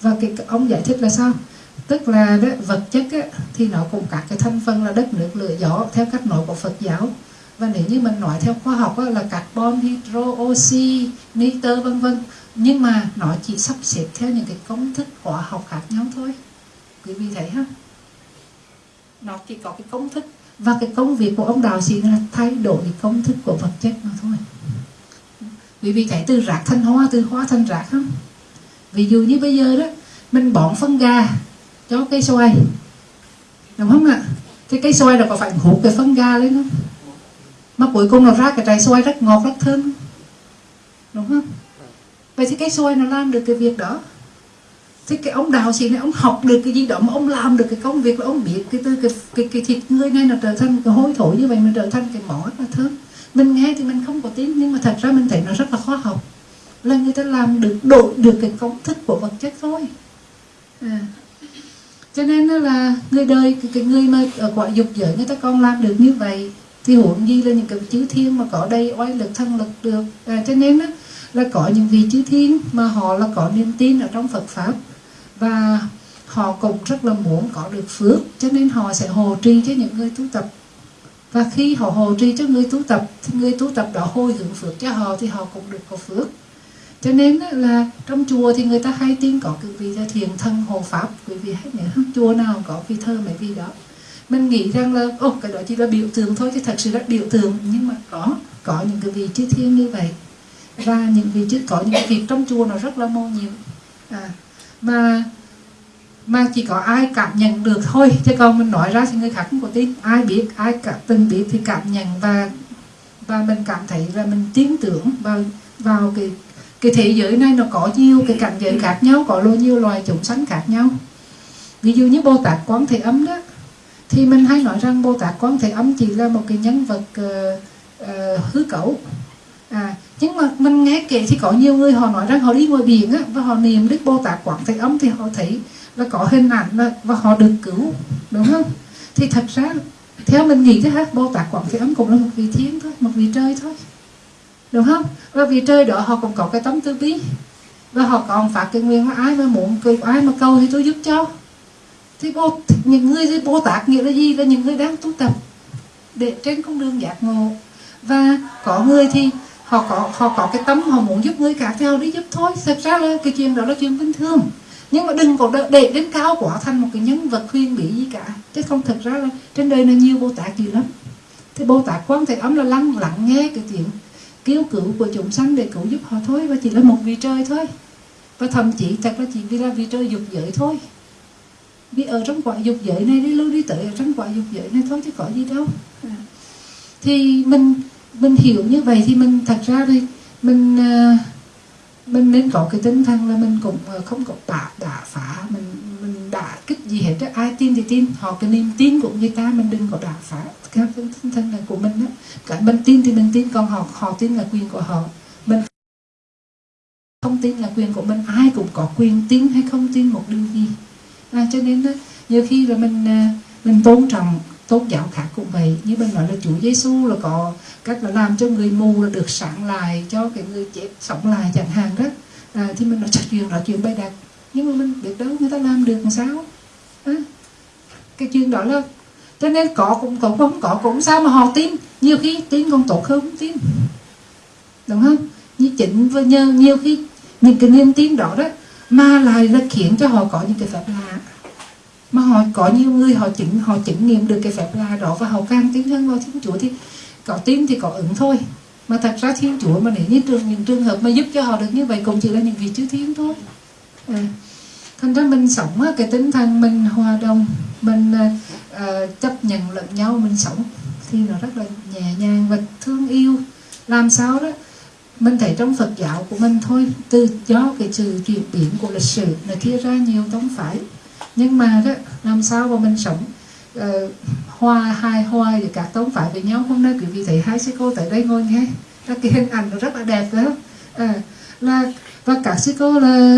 Và cái ông giải thích là sao? Tức là đó, vật chất á, thì nó cũng các cái thành phần là đất nước lửa gió theo cách nói của Phật giáo. Và nếu như mình nói theo khoa học á, là carbon hydro oxy nitơ vân vân. Nhưng mà nó chỉ sắp xếp theo những cái công thức hóa học khác nhau thôi. Quý vị thấy ha nó chỉ có cái công thức và cái công việc của ông đạo sĩ là thay đổi công thức của vật chất mà thôi. Vì vì chạy từ rác thành hoa, từ hoa thành rác không? Ví dụ như bây giờ đó, mình bón phân gà cho cây xoài. Đúng không ạ? Cái cây xoài nó có phải hút cái phân gà lên không? Mà cuối cùng nó ra cái trái xoài rất ngọt, rất thơm. Đúng không? Vậy thì cây xoài nó làm được cái việc đó thế cái ông đào sĩ này ông học được cái gì đó mà ông làm được cái công việc là ông biết cái từ cái cái, cái thịt người này là trở thành cái hôi thối như vậy mà trở thành cái mỏ là thơm mình nghe thì mình không có tin nhưng mà thật ra mình thấy nó rất là khoa học. Là người ta làm được đổi được cái công thức của vật chất thôi. À. cho nên là người đời cái, cái người mà ở quả dục giới người ta còn làm được như vậy thì huống gì là những cái chữ thiên mà có đây oai lực thân lực được. À, cho nên đó, là có những vị chữ thiên mà họ là có niềm tin ở trong Phật pháp và họ cũng rất là muốn có được phước cho nên họ sẽ hồ trì cho những người tu tập. Và khi họ hồ trì cho người tu tập thì người tu tập đó hồi hướng phước cho họ thì họ cũng được có phước. Cho nên là trong chùa thì người ta hay tin có cái vị thiền thân hộ pháp quý vị hãy nhớ chùa nào có vị thơ mấy vị đó. Mình nghĩ rằng là ô cái đó chỉ là biểu tượng thôi chứ thật sự là biểu tượng nhưng mà có có những cái vị chư thiên như vậy. Và những vị chư có những việc trong chùa nó rất là mô nhiệm. À, mà mà chỉ có ai cảm nhận được thôi. Chứ còn mình nói ra thì người khác không có tin. Ai biết ai cả từng biết thì cảm nhận và và mình cảm thấy là mình tin tưởng vào vào cái cái thế giới này nó có nhiều cái cảnh giới khác nhau có luôn nhiều loài chúng sanh khác nhau. Ví dụ như bồ tát quán thế âm đó thì mình hay nói rằng bồ tát quán thế âm chỉ là một cái nhân vật uh, uh, hư cấu à nhưng mà mình nghe kể thì có nhiều người họ nói rằng họ đi ngoài biển á, và họ niệm đức bồ tát quảng thế âm thì họ thấy là có hình ảnh là, và họ được cứu đúng không? Thì thật ra theo mình nghĩ thế ha bồ tát quảng thế âm cũng là một vị thiên thôi một vị trời thôi đúng không? Và vị trời đó họ cũng có cái tấm tư bi và họ còn phát cái nguyện là ai mà muốn ai mà cầu thì tôi giúp cho. Thì bồ, những người thì bồ tát nghĩa là gì? Là những người đang tu tập để trên con đường giác ngộ. Và có người thì họ có họ có cái tâm họ muốn giúp người khác thì họ đi giúp thôi. Thật ra là cái chuyện đó là chuyện bình thường. Nhưng mà đừng có để đến cao quá thành một cái nhân vật khuyên bị gì cả. Chứ không thật ra là trên đời này nhiều bồ tát gì lắm. Thì bồ tát quan thế âm là lắng lặng nghe cái chuyện kêu cứu của chúng sanh để cứu giúp họ thôi. Và chỉ là một vị trời thôi. Và thậm chí thật là chỉ vì là vị trời dục giới thôi. Vì ở trong quả dục giới này đi lưu đi tới ở trong quả dục giới này thôi chứ có gì đâu. À. thì mình mình hiểu như vậy thì mình thật ra thì mình uh, mình nên có cái tinh thần là mình cũng ờ, không có bả đả phá. Mình mình đả kích gì hết đó. ai tin thì tin. Họ cái niềm tin của người ta mình đừng có đả phá. Cái tinh thần này của mình đó cái mình tin thì mình tin còn họ họ tin là quyền của họ. Mình không tin là quyền của mình. Ai cũng có quyền tin hay không tin một điều gì. À, cho nên đó nhiều khi là mình ờ, mình tôn trọng tôn giáo khác cũng vậy. Như bên nói là Chúa Giêsu là có cách là làm cho người mù là được sáng lại cho cái người chết sống lại chẳng hạn đó. À, thì mình nói chuyện nói chuyện bày đặt. Nhưng mà mình biết đâu người ta làm được làm sao? À, cái chuyện đó là cho nên có cũng có không có cũng sao mà họ tin. Nhiều khi tin còn tốt hơn không tin. Đúng không? Như chính và nhờ nhiều khi những cái niềm tin đó đó mà lại là khiến cho họ có những cái phép lạ mà họ có nhiều người họ chứng họ chứng nghiệm được cái phép lạ đó và họ càng tin hơn vào thiên chúa thì có tin thì có ứng thôi. Mà thật ra thiên chúa mà để như trường những trường hợp mà giúp cho họ được như vậy cũng chỉ là những vị chư thiên thôi. À. thành ra mình sống cái tinh thần mình hòa đồng mình uh, chấp nhận lẫn nhau mình sống thì nó rất là nhẹ nhàng và thương yêu. Làm sao đó? Mình thấy trong Phật giáo của mình thôi từ do cái sự chuyển biến của lịch sử nó chia ra nhiều tông phái nhưng mà đó làm sao mà mình sống uh, hoa hai hoa và các tông phải với nhau hôm nay quý vị thấy hai sư cô tại đây ngồi nghe. Là cái hình ảnh nó rất là đẹp đó. À, là và các sư cô là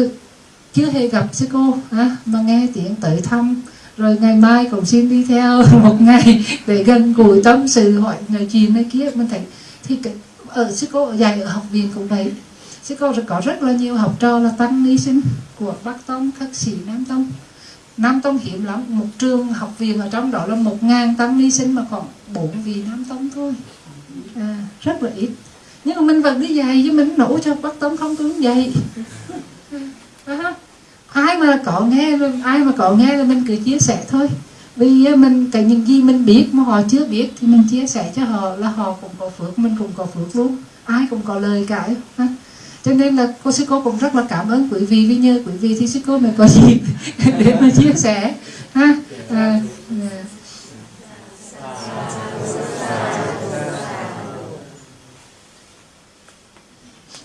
chưa hề gặp sư cô à, mà nghe tiếng tới thăm rồi ngày mai cũng xin đi theo một ngày để gần gũi tâm sự hỏi người chuyện này kia. Mình thấy thì cái, ở sư cô dạy ở học viện cũng vậy. Sư cô có rất là nhiều học trò là tăng ni sinh của bắc tông khất sĩ nam tông. Nam Tông hiếm lắm. Một trường học viện ở trong đó là một ngàn tăng ni sinh mà còn bốn vị Nam Tông thôi. À, Rất là ít. Nhưng mà mình vẫn đi dạy chứ mình nổ cho bắt tống không tướng dạy. À, Ai mà có nghe Ai mà có nghe là mình cứ chia sẻ thôi. Vì à, mình cái những gì mình biết mà họ chưa biết thì mình chia sẻ cho họ là họ cũng có phước mình cũng có phước luôn. Ai cũng có lời cả ha cho nên là cô sư cô cũng rất là cảm ơn quý vị vì nhờ quý vị thì sư cô mới có gì để mà chia sẻ ha à, à.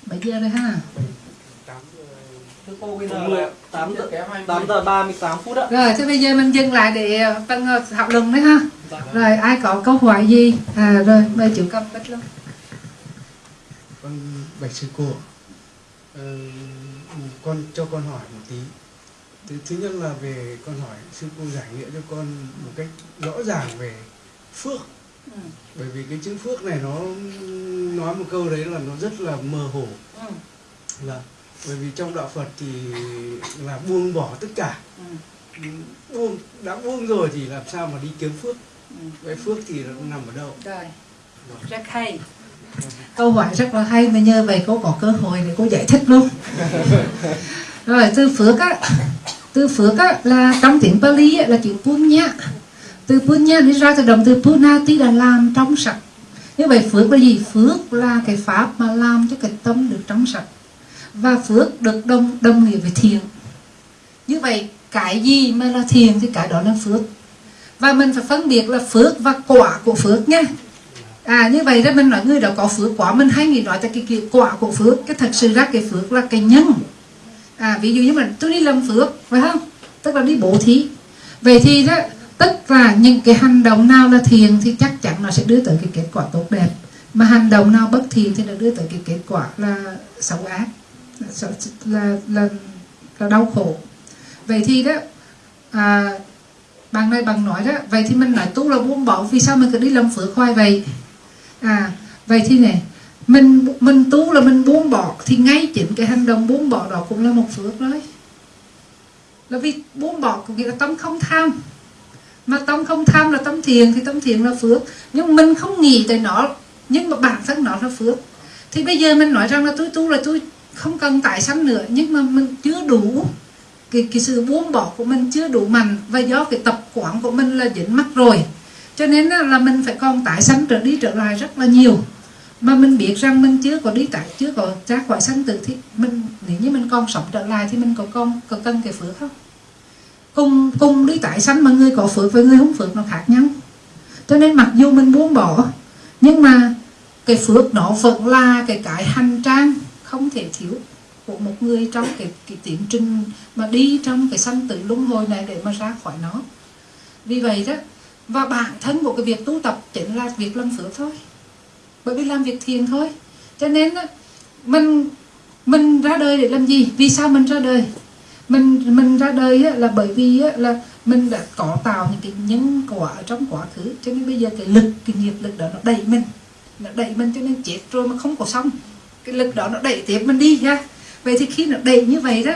bây giờ đây ha 8 giờ Thưa cô bây giờ Đúng rồi là ạ. 8 giờ, Kém 20. 8 giờ 38 phút ạ rồi thế bây giờ mình dừng lại để ờ, phân ờ, thảo luận đấy ha Dạ. rồi ai có câu hỏi gì à rồi mời chú cầm bích luôn con bạch sư cô ờ, con cho con hỏi một tí. Thứ, thứ nhất là về con hỏi sư cô giải nghĩa cho con một cách rõ ràng về phước. Ừ. bởi vì cái chữ phước này nó nói một câu đấy là nó rất là mơ hồ. Ừ. là bởi vì trong đạo Phật thì là buông bỏ tất cả. Ừ. buông đã buông rồi thì làm sao mà đi kiếm phước? Ừ. vậy phước thì nó nằm ở đâu? Rồi. Rất hay câu hỏi rất là hay mà nhờ vậy cô có cơ hội để cô giải thích luôn. Rồi từ phước á từ phước á là trong tiếng Pali á, là chữ punya. Từ punya đi ra từ động từ punati là làm trong sạch. Như vậy phước là gì? Phước là cái pháp mà làm cho cái tâm được trong sạch. Và phước được đồng đồng nghĩa với thiền như vậy cái gì mà là thiền thì cái đó là phước. Và mình phải phân biệt là phước và quả của phước nha à như vậy đó mình nói người đó có phước quả mình hay nghĩ nói cho cái, cái quả của phước cái thật sự ra cái phước là cái nhân. À ví dụ như mình tôi đi làm phước phải không? Tức là đi bố thí. Vậy thì đó tất cả những cái hành động nào là thiền thì chắc chắn nó sẽ đưa tới cái kết quả tốt đẹp. Mà hành động nào bất thiện thì nó đưa tới cái kết quả là xấu ác là là là, là đau khổ. Vậy thì đó à, bằng này bằng nói đó vậy thì mình nói tu là buông bỏ vì sao mình cứ đi làm phước hoài vậy? À vậy thì này mình mình tu là mình buông bỏ thì ngay chính cái hành động buông bỏ đó cũng là một phước đấy là vì buông bỏ có nghĩa là tâm không tham. Mà tâm không tham là tâm thiền thì tâm thiền là phước. Nhưng mình không nghĩ tới nó nhưng mà bản thân nó là phước. Thì bây giờ mình nói rằng là tôi tu là tôi không cần tại sanh nữa nhưng mà mình chưa đủ. Cái, cái sự buông bỏ của mình chưa đủ mạnh và do cái tập quán của mình là dính mắc rồi cho nên là mình phải còn tái sanh trở đi trở lại rất là nhiều. Mà mình biết rằng mình chưa có đi tái chưa có ra khỏi sanh tử thì mình nếu như mình còn sống trở lại thì mình có con có cần cái phước không? Cùng cùng đi tái sanh mà người có phước với người không phước nó khác nhau. Cho nên mặc dù mình buông bỏ nhưng mà cái phước nó vẫn là cái cái hành trang không thể thiếu của một người trong cái, cái tiến trình mà đi trong cái sanh tử luân hồi này để mà ra khỏi nó. Vì vậy đó và bản thân của cái việc tu tập chính là việc làm phước thôi. Bởi vì làm việc thiền thôi. Cho nên mình mình ra đời để làm gì? Vì sao mình ra đời? Mình mình ra đời là bởi vì là mình đã có tạo những cái nhân quả ở trong quá khứ. Cho nên bây giờ cái lực, cái nghiệp lực đó nó đẩy mình. Nó đẩy mình cho nên chết rồi mà không có xong. Cái lực đó nó đẩy tiếp mình đi ha. Vậy thì khi nó đẩy như vậy đó,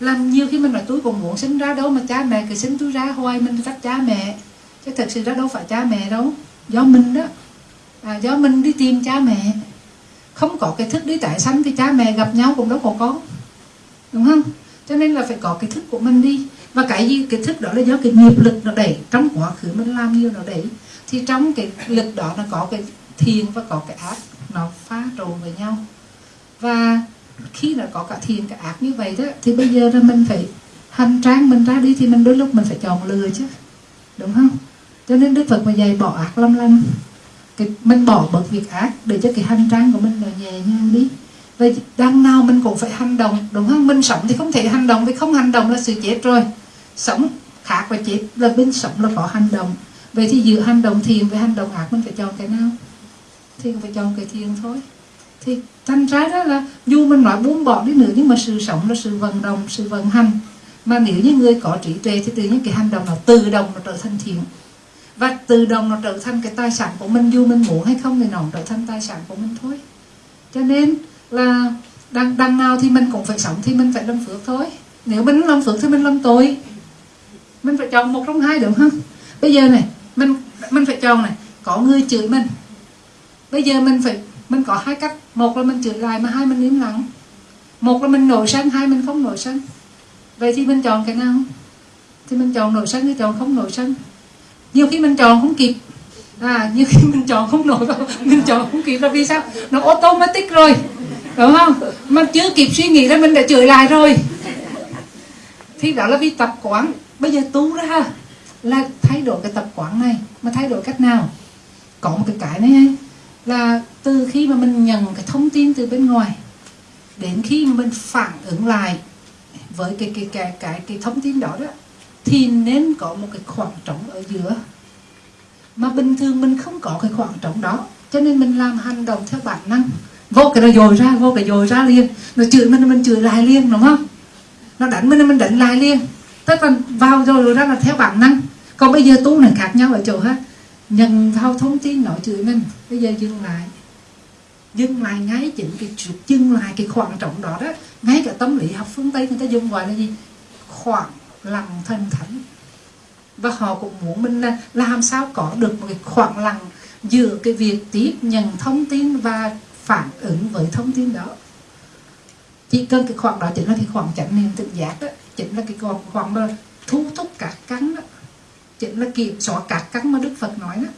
làm nhiều khi mình nói, tôi còn muốn sinh ra đâu mà cha mẹ cứ sinh tôi ra, hoài mình trách cha mẹ chứ thật sự đó đâu phải cha mẹ đâu. Do mình đó. À, do mình đi tìm cha mẹ. Không có cái thức đi tại sanh thì cha mẹ gặp nhau cũng đâu có có đúng không? Cho nên là phải có cái thức của mình đi. Và cái gì cái thức đó là do cái nghiệp lực nó đẩy. Trong quá khứ mình làm nhiều nó đẩy. Thì trong cái lực đó nó có cái thiền và có cái ác. Nó pha trộn với nhau. Và khi nó có cả thiền cả ác như vậy đó thì bây giờ là mình phải hành trang mình ra đi thì mình đôi lúc mình phải chọn lừa chứ. Đúng không? Cho nên đức phật mà dạy bỏ ác lâm lanh cái mình bỏ bớt việc ác để cho cái hành trang của mình nó nhẹ nhàng đi. Vậy đang nào mình cũng phải hành động, đúng không? Mình sống thì không thể hành động, vì không hành động là sự chết rồi. Sống khác và chết là bên sống là có hành động. Vậy thì giữa hành động thiền với hành động ác, mình phải chọn cái nào? Thì phải chọn cái thiền thôi. Thì thành ra đó là dù mình nói buông bỏ đi nữa, nhưng mà sự sống là sự vận động, sự vận hành. Mà nếu như người có trí tuệ thì tự nhiên cái hành động nó tự động nó trở thành thiện và tự động nó trở thành cái tài sản của mình dù mình muốn hay không thì nó trở thành tài sản của mình thôi. Cho nên là đằng, đằng nào thì mình cũng phải sống thì mình phải làm phước thôi. Nếu mình làm phước thì mình làm tội. Mình phải chọn một trong hai được không? Bây giờ này mình mình phải chọn này có người chửi mình. Bây giờ mình phải mình có hai cách. Một là mình chửi lại mà hai mình im lặng. Một là mình nổi sân hai mình không nổi sân. Vậy thì mình chọn cái nào? Thì mình chọn nổi sân hay chọn không nổi sân? Nhiều khi mình chọn không kịp. À nhiều khi mình chọn không nổi mình chọn không kịp là vì sao? Nó automatic rồi. Đúng không? Mà chưa kịp suy nghĩ là mình đã chửi lại rồi. Thì đó là vì tập quán. Bây giờ tu ra là thay đổi cái tập quán này, mà thay đổi cách nào? Có một cái cái này là từ khi mà mình nhận cái thông tin từ bên ngoài, đến khi mà mình phản ứng lại với cái cái cái cái cái thông tin đó đó thì nên có một cái khoảng trống ở giữa. Mà bình thường mình không có cái khoảng trống đó, cho nên mình làm hành động theo bản năng. Vô cái nó dồi ra, vô cái dồi ra liền. Nó chửi mình mình chửi lại liền, đúng không? Nó đánh mình mình đánh lại liền. Tức là vào rồi rồi ra là theo bản năng. Còn bây giờ tu này khác nhau ở chỗ ha. Nhận vào thông tin nó chửi mình, bây giờ dừng lại. Dừng lại ngay chỉnh cái dừng lại cái khoảng trọng đó đó. Ngay cả tâm lý học phương tây người ta dùng gọi là gì? Khoảng lặng thanh thánh. Và họ cũng muốn mình là làm sao có được một cái khoảng lặng giữa cái việc tiếp nhận thông tin và phản ứng với thông tin đó. Chỉ cần cái khoảng đó chính là cái khoảng chánh niệm tự giác đó, chính là cái khoảng khoảng mà thu thúc các cắn đó, chính là kiểm soát các cắn mà đức phật nói đó.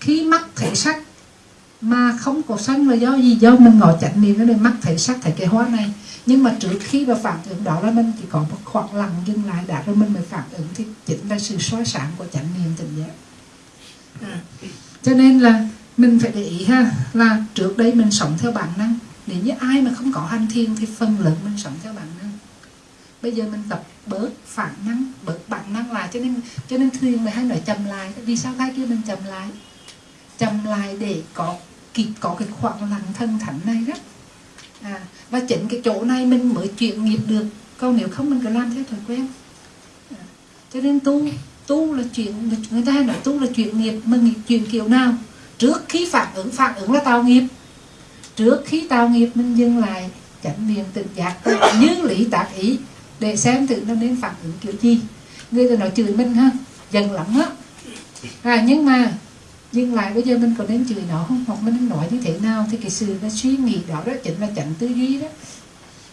Khi mắt thấy sắc mà không có sân là do gì? Do mình ngồi chánh niệm nó nên mắt thấy sắc thấy cái hoa này. Nhưng mà trước khi mà phản ứng đó là mình chỉ có một khoảng lặng dừng lại đã rồi mình mới phản ứng thì chính là sự soi sáng của chánh niệm tỉnh giác. À. cho nên là mình phải để ý ha là trước đây mình sống theo bản năng. Nếu như ai mà không có hành thiền thì phần lớn mình sống theo bản năng. Bây giờ mình tập bớt phản năng bớt bản năng lại. Cho nên cho nên thường người hay nói chậm lại. Vì sao cái kia mình chậm lại? Chậm lại để có cái, có cái khoảng lặng thân thánh này đó. À, và chính cái chỗ này mình mới chuyển nghiệp được. Còn nếu không mình cứ làm theo thói quen. À, cho nên tu tu là chuyện người ta hay nói tu là chuyện nghiệp. Mà nghiệp chuyện kiểu nào? Trước khi phản ứng phản ứng là tạo nghiệp. Trước khi tạo nghiệp mình dừng lại chánh niệm tự giác như lý tác ý để xem thử nó nên phản ứng kiểu gì. Người ta nói chửi mình ha dần lắm á. À, nhưng mà nhưng lại bây giờ mình có nên chửi nó không? Hoặc mình nên nói như thế nào? Thì cái sự nó suy nghĩ đó đó chính là chánh tư duy đó.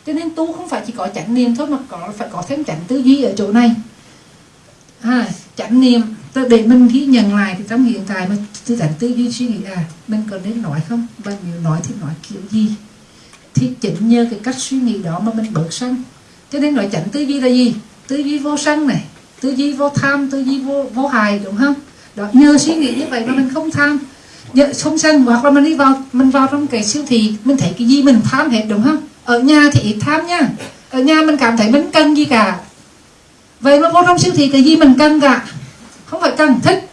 Cho nên tu không phải chỉ có chánh niệm thôi mà có phải có thêm chánh tư duy ở chỗ này. À, chánh niệm để mình ghi nhận lại thì trong hiện tại mình tư chánh tư duy suy nghĩ à mình có nên nói không? Và nếu nói thì nói kiểu gì? Thì chính nhờ cái cách suy nghĩ đó mà mình bớt sân cho nên nói chánh tư duy là gì? Tư duy vô sân này tư duy vô tham tư duy vô vô hài đúng không? Đó, nhờ suy nghĩ như vậy mà mình không tham. Nhờ không sân hoặc là mình đi vào, mình vào trong cái siêu thị, mình thấy cái gì mình tham hết, đúng không? Ở nhà thì ít tham nha. Ở nhà mình cảm thấy mình cần gì cả. Vậy mà vô trong siêu thị cái gì mình cần cả? Không phải cần, thích.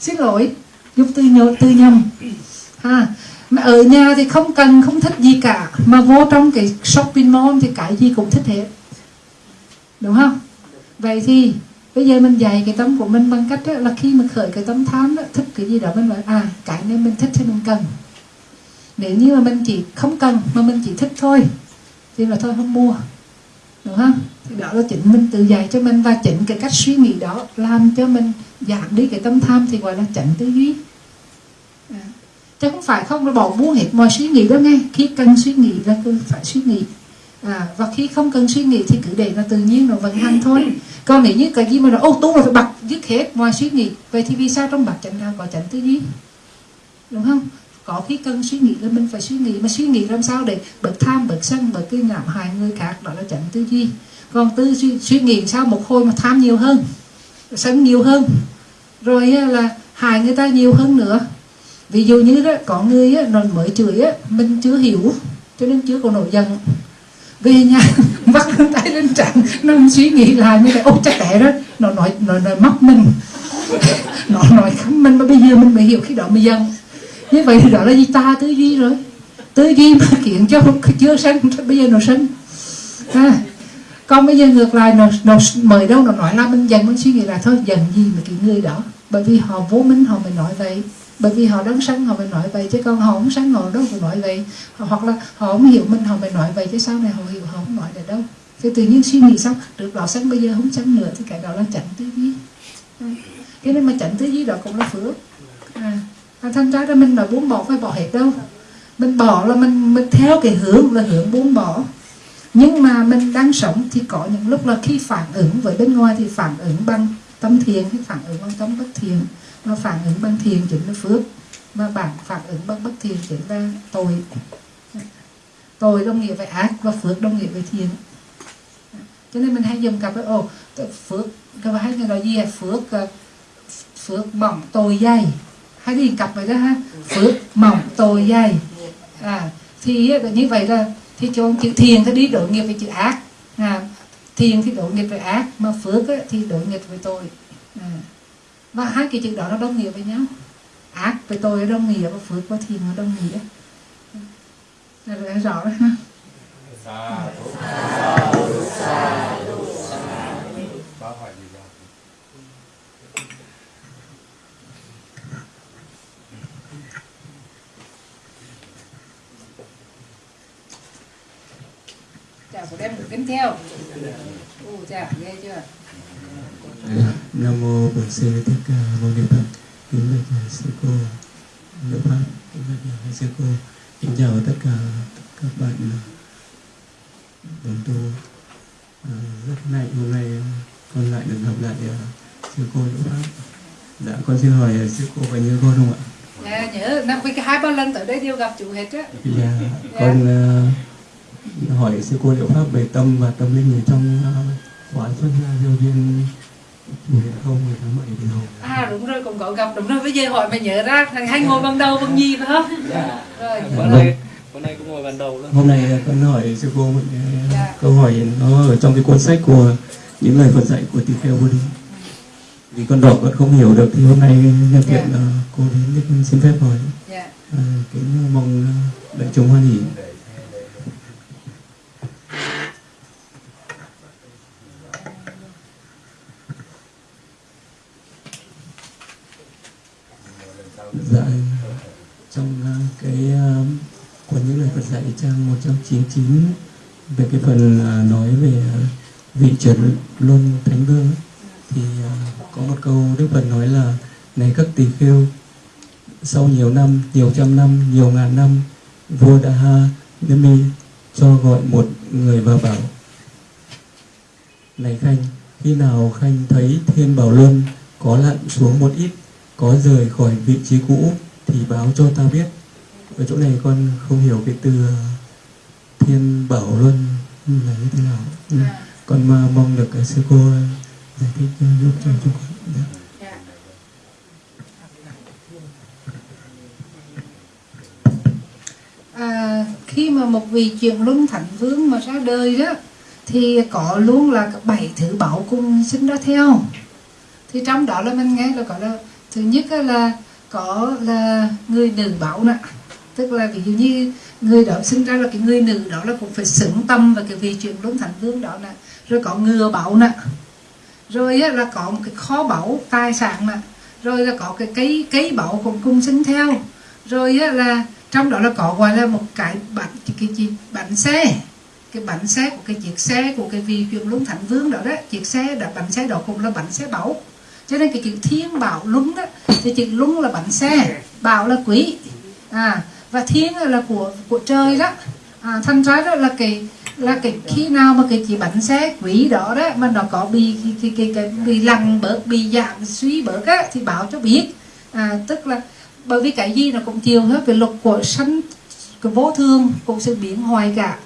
Xin lỗi, giúp tư nhớ, tư nhầm. Ha, mà ở nhà thì không cần, không thích gì cả. Mà vô trong cái shopping mall thì cái gì cũng thích hết. Đúng không? Vậy thì bây giờ mình dạy cái tâm của mình bằng cách đó là khi mà khởi cái tâm tham đó, thích cái gì đó mình nói à cái này mình thích thì mình cần. Nếu như mà mình chỉ không cần mà mình chỉ thích thôi thì là thôi không mua đúng không? Thì đó là chính mình tự dạy cho mình và chỉnh cái cách suy nghĩ đó làm cho mình giảm đi cái tâm tham thì gọi là chỉnh tư duy. À. chứ không phải không là bỏ mua hết mọi suy nghĩ đó nghe. Khi cần suy nghĩ là cứ phải suy nghĩ à, và khi không cần suy nghĩ thì cứ để nó tự nhiên nó vận hành thôi. Còn nếu như cái gì mà nó ô tu là phải bật dứt hết ngoài suy nghĩ vậy thì vì sao trong bạc chẳng đạo có chẳng tư duy? Đúng không? Có khi cần suy nghĩ là mình phải suy nghĩ mà suy nghĩ làm sao để bớt tham bớt sân bớt cái ngạm hại người khác đó là chẳng tư duy. Còn tư suy, suy nghĩ sao một hồi mà tham nhiều hơn sân nhiều hơn rồi là hại người ta nhiều hơn nữa. Ví dụ như đó có người á, nó mới chửi á, mình chưa hiểu cho nên chưa có nổi giận về nhà bắt tay lên trán nó suy nghĩ lại mới lại ô chắc tệ đó. Nó nói nó nói móc mình. Nó nói khắm mình mà bây giờ mình mới hiểu khi đó mới giận. Như vậy thì đó là gì? Ta tư duy rồi. Tư duy mà kiện cho chưa sân bây giờ nó sân. À, còn bây giờ ngược lại nó, nó mời đâu nó nói là mình dần mình suy nghĩ là thôi dần gì mà cái người đó? Bởi vì họ vô minh họ mới nói vậy bởi vì họ đang sân họ phải nói vậy, chứ con họ không sân họ đâu phải nói vậy. Hoặc là họ không hiểu mình, họ phải nói vậy, chứ sau này họ hiểu, họ không nói được đâu. Thì tự nhiên suy nghĩ xong được đó sân bây giờ không sân nữa, thì cái đó là chánh tư duy. Thế cái nên mà chánh tư duy đó cũng là phước. À. thanh thành ra là mình nói buông bỏ phải bỏ hết đâu. Mình bỏ là mình mình theo cái hướng là hướng buông bỏ. Nhưng mà mình đang sống thì có những lúc là khi phản ứng với bên ngoài thì phản ứng bằng tâm thiền hay phản ứng bằng tâm bất thiền mà phản ứng bằng thiền chính là phước. Mà bản phản ứng bằng bất thiền chính là tội. Tội đồng nghĩa với ác và phước đồng nghĩa với thiền. Cho nên mình hay dùng cặp với ồ phước. Các bạn hay nói gì à? Phước ờ, phước mỏng tội dày. Hay đi cặp vậy đó ha? Phước mỏng tội dày. À thì ờ, như vậy là thì cho chữ thiền thì đi đội nghiệp với chữ ác. À, thiền thì đội nghiệp với ác mà phước thì đội nghiệp với tội. À và hai cái chữ đó nó đồng nghĩa với nhau. Ác với tôi đồng nghĩa và phước và thiền nó đồng nghĩa. Là rõ đấy ha chào của đem được kính theo. Ồ, chào ghê chưa? Nam mô Bổn Sư Thích Ca Mâu Ni Phật. Kính bạch sư cô Nữ Pháp, kính bạch sư cô. Kính chào tất cả các bạn đồng tu. À, rất hạnh hôm nay con lại được gặp lại à, sư cô Nữ Pháp. Dạ con xin hỏi à, sư cô có nhớ con không ạ? dạ nhớ năm cái hai ba lần tới đây đều gặp chủ hết á Dạ con à, hỏi sư cô Nữ Pháp về tâm và tâm linh ở trong à, khóa xuất gia diêu viên không ngày tháng bảy thì à đúng rồi cũng có gặp đúng rồi bây giờ hỏi mày nhớ ra thằng hay ngồi bằng đầu bằng nhì phải không dạ rồi bữa nay bữa nay cũng ngồi bàn đầu luôn Hôm nay con hỏi sư cô một cái Dạ. câu hỏi nó ở trong cái cuốn sách của những lời Phật dạy của Tỳ Kheo Bồ Đề. Vì con đọc con không hiểu được thì hôm nay nhân tiện Dạ. là cô đến xin phép hỏi. dạ À, kính mong đại chúng hoan hỷ. Dạ, trong à, cái à, của những lời Phật dạy trang 199 về cái phần à, nói về vị chuyển luân thánh vương thì có một câu Đức Phật nói là này các tỳ kheo sau nhiều năm, nhiều trăm năm, nhiều ngàn năm vua Daha Nemi cho gọi một người và bảo này Khanh, khi nào Khanh thấy thiên bảo luân có lặn xuống một ít, có rời khỏi vị trí cũ thì báo cho ta biết. Ở chỗ này con không hiểu cái từ ờ, thiên bảo luân là như thế nào. Ừ. à, Con mà mong được cái sư cô giải thích ờ, giúp cho chúng con. Dạ. dạ à, khi mà một vị truyền luân thánh vương mà ra đời đó thì có luôn là bảy thứ bảo cùng sinh ra theo thì trong đó là mình nghe là có là thứ nhất là có là người nữ bảo nè. Tức là ví dụ như người đó sinh ra là cái người nữ đó là cũng phải xứng tâm và cái vị truyền luân thánh vương đó nè. Rồi có ngừa bảo nè. Rồi á, là có một cái kho báu tài sản nè. Rồi là có cái cây cây báu cũng cung sinh theo. Rồi á, là trong đó là có gọi là một cái bánh cái, gì? Bánh xe. Cái bánh xe của cái chiếc xe của cái vị truyền luân thánh vương đó đó. Chiếc xe đó bánh xe đó cũng là bánh xe báu cho nên cái chữ thiên bảo luân đó thì chữ luân là bánh xe bảo là quý. À và thiên là của của trời đó. À, thành ra đó là cái là cái khi nào mà cái chỉ bánh xe quý đó đó mà nó có bị cái cái cái, cái bị lằng bớt bị giảm suy bớt á thì báo cho biết. À, tức là bởi vì cái gì nó cũng chiều hết về luật của sanh cái vô thường cũng sẽ biến hoài cả.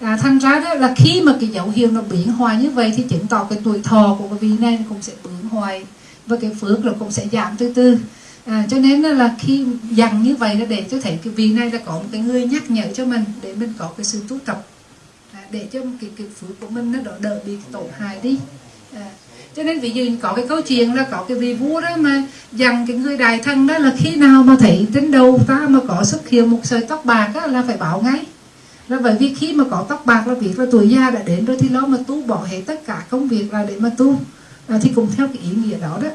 À, thành ra đó là khi mà cái dấu hiệu nó biến hoài như vậy thì chứng tỏ cái tuổi thọ của cái vị này cũng sẽ biến hoài và cái phước nó cũng sẽ giảm từ từ. À, cho nên là khi dằn như vậy là để cho thấy cái vị này là có một cái người nhắc nhở cho mình để mình có cái sự tu tập à, để cho cái cái phước của mình nó đỡ đỡ bị tổn hại đi. À, cho nên ví dụ có cái câu chuyện là có cái vị vua đó mà dằn cái người đại thân đó là khi nào mà thấy đến đầu ta mà có xuất hiện một sợi tóc bạc đó là phải bảo ngay. Là bởi vì khi mà có tóc bạc là việc là tuổi già đã đến rồi thì nó mà tu bỏ hết tất cả công việc là để mà tu à, thì cũng theo cái ý nghĩa đó đó.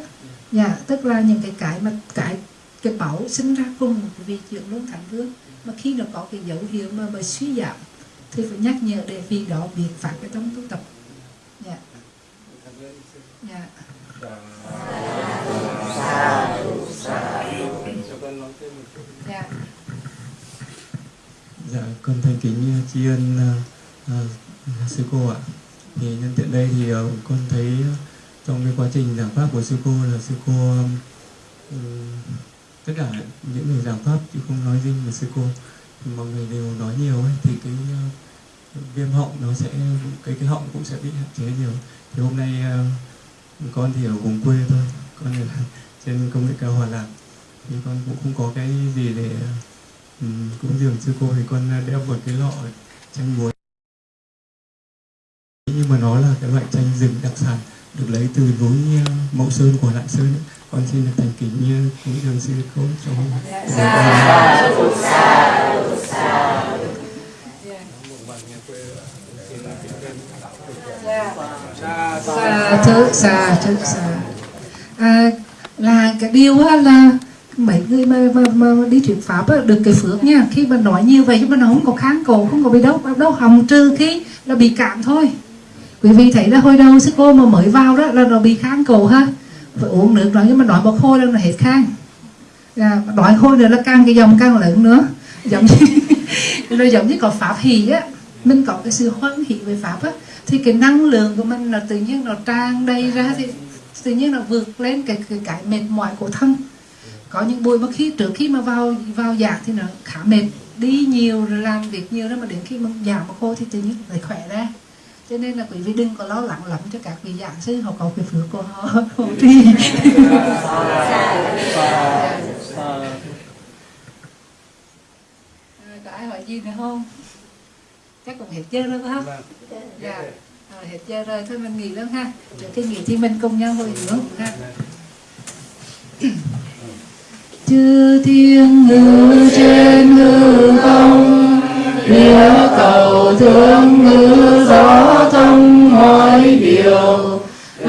Dạ tức là những cái cái mà cái cái bảo sinh ra cùng một vị chuyện luân thánh vương mà khi nó có cái dấu hiệu mà mà suy giảm thì phải nhắc nhở để vì đó biện phạt cái trong tu tập. Dạ. Dạ. Dạ. Dạ, con thành kính à, tri ân uh, uh, sư cô ạ. Thì nhân tiện đây thì uh, con thấy uh, trong cái quá trình giảng pháp của sư cô là sư cô um, tất cả những người giảng pháp chứ không nói riêng về sư cô. Thì mọi người đều nói nhiều ấy thì cái uh, viêm họng nó sẽ cái cái họng cũng sẽ bị hạn chế nhiều. Thì hôm nay uh, con thì ở vùng quê thôi, con ở trên công nghệ cao Hòa Lạc. Thì con cũng không có cái gì để ừ, um, cũng dường sư cô thì con đeo một cái lọ chanh muối. Nhưng mà nó là cái loại chanh rừng đặc sản được lấy từ núi uh, Mậu Sơn của Lạng Sơn ấy. con xin được thành kính uh, kính thưa sư cô cho xa thứ xa thứ xa à, là cái điều á, là mấy người mà, mà, mà đi thuyết pháp á, được cái phước nha. Khi mà nói như vậy chứ mà nó không có kháng cổ không có bị đau đau họng trừ khi là bị cảm thôi quý vị thấy là hồi đầu sư cô mà mới vào đó là nó bị kháng cổ ha. Phải uống nước rồi nhưng mà nói một hồi là hết khang. Dạ, à, nói hồi nữa là càng cái dòng càng lớn nữa. Giống như nó giống như có pháp hỷ á. Mình có cái sự hoan hỷ về pháp á thì cái năng lượng của mình là tự nhiên nó tràn đầy ra thì tự nhiên nó vượt lên cái cái, cái mệt mỏi của thân. Có những buổi mà khi trước khi mà vào vào giảng thì nó khá mệt. Đi nhiều rồi làm việc nhiều đó mà đến khi mà giảng một cô thì tự nhiên lại khỏe ra cho nên là quý vị đừng có lo lắng lắm cho các vị giảng sư họ có cái phước của họ. Trì À, có ai hỏi gì nữa không? Chắc cũng hết giờ rồi phải không? Dạ. À, hết giờ rồi thôi mình nghỉ luôn ha. Trước khi nghỉ thì mình cùng nhau hồi hướng ha. Chư thiên ngự trên hư không địa cầu thương ngữ gió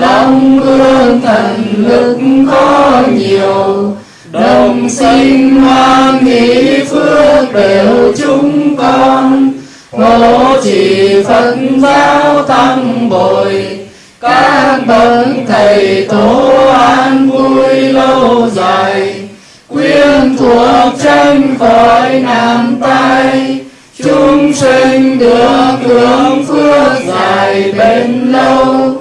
lòng gương thần lực có nhiều. Đồng sinh hoan hỷ phước đều chúng con. Ngộ chỉ phật giáo tăng bồi. Các bậc thầy tổ an vui lâu dài. Quyên thuộc tranh khỏi nam tay chúng sinh được hưởng phước dài bền lâu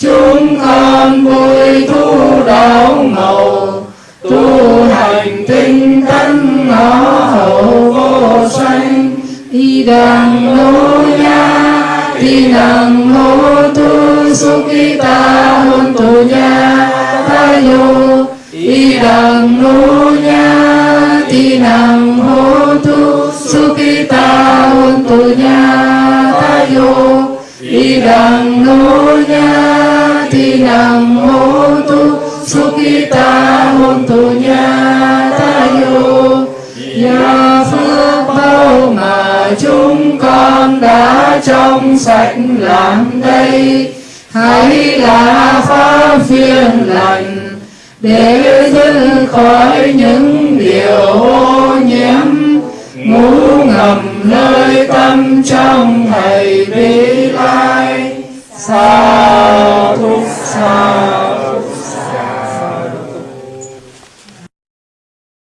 chúng con vui thu đón màu, tu hành tinh tấn ngõ hậu vô sanh. Y đằng lô nha y đằng hô tu su ki ta hôn tu nha ta yo y đằng lô nha y đằng hô tu su ki ta hôn tu nha ta yo y đằng lô sukita hôn thu nha ta yêu nhờ phước bao mà chúng con đã trong sạch làm đây. Hãy là pháp phiên lành, để giữ khỏi những điều ô nhiễm. Ngủ ngầm nơi tâm trong thầy bi lai. Sao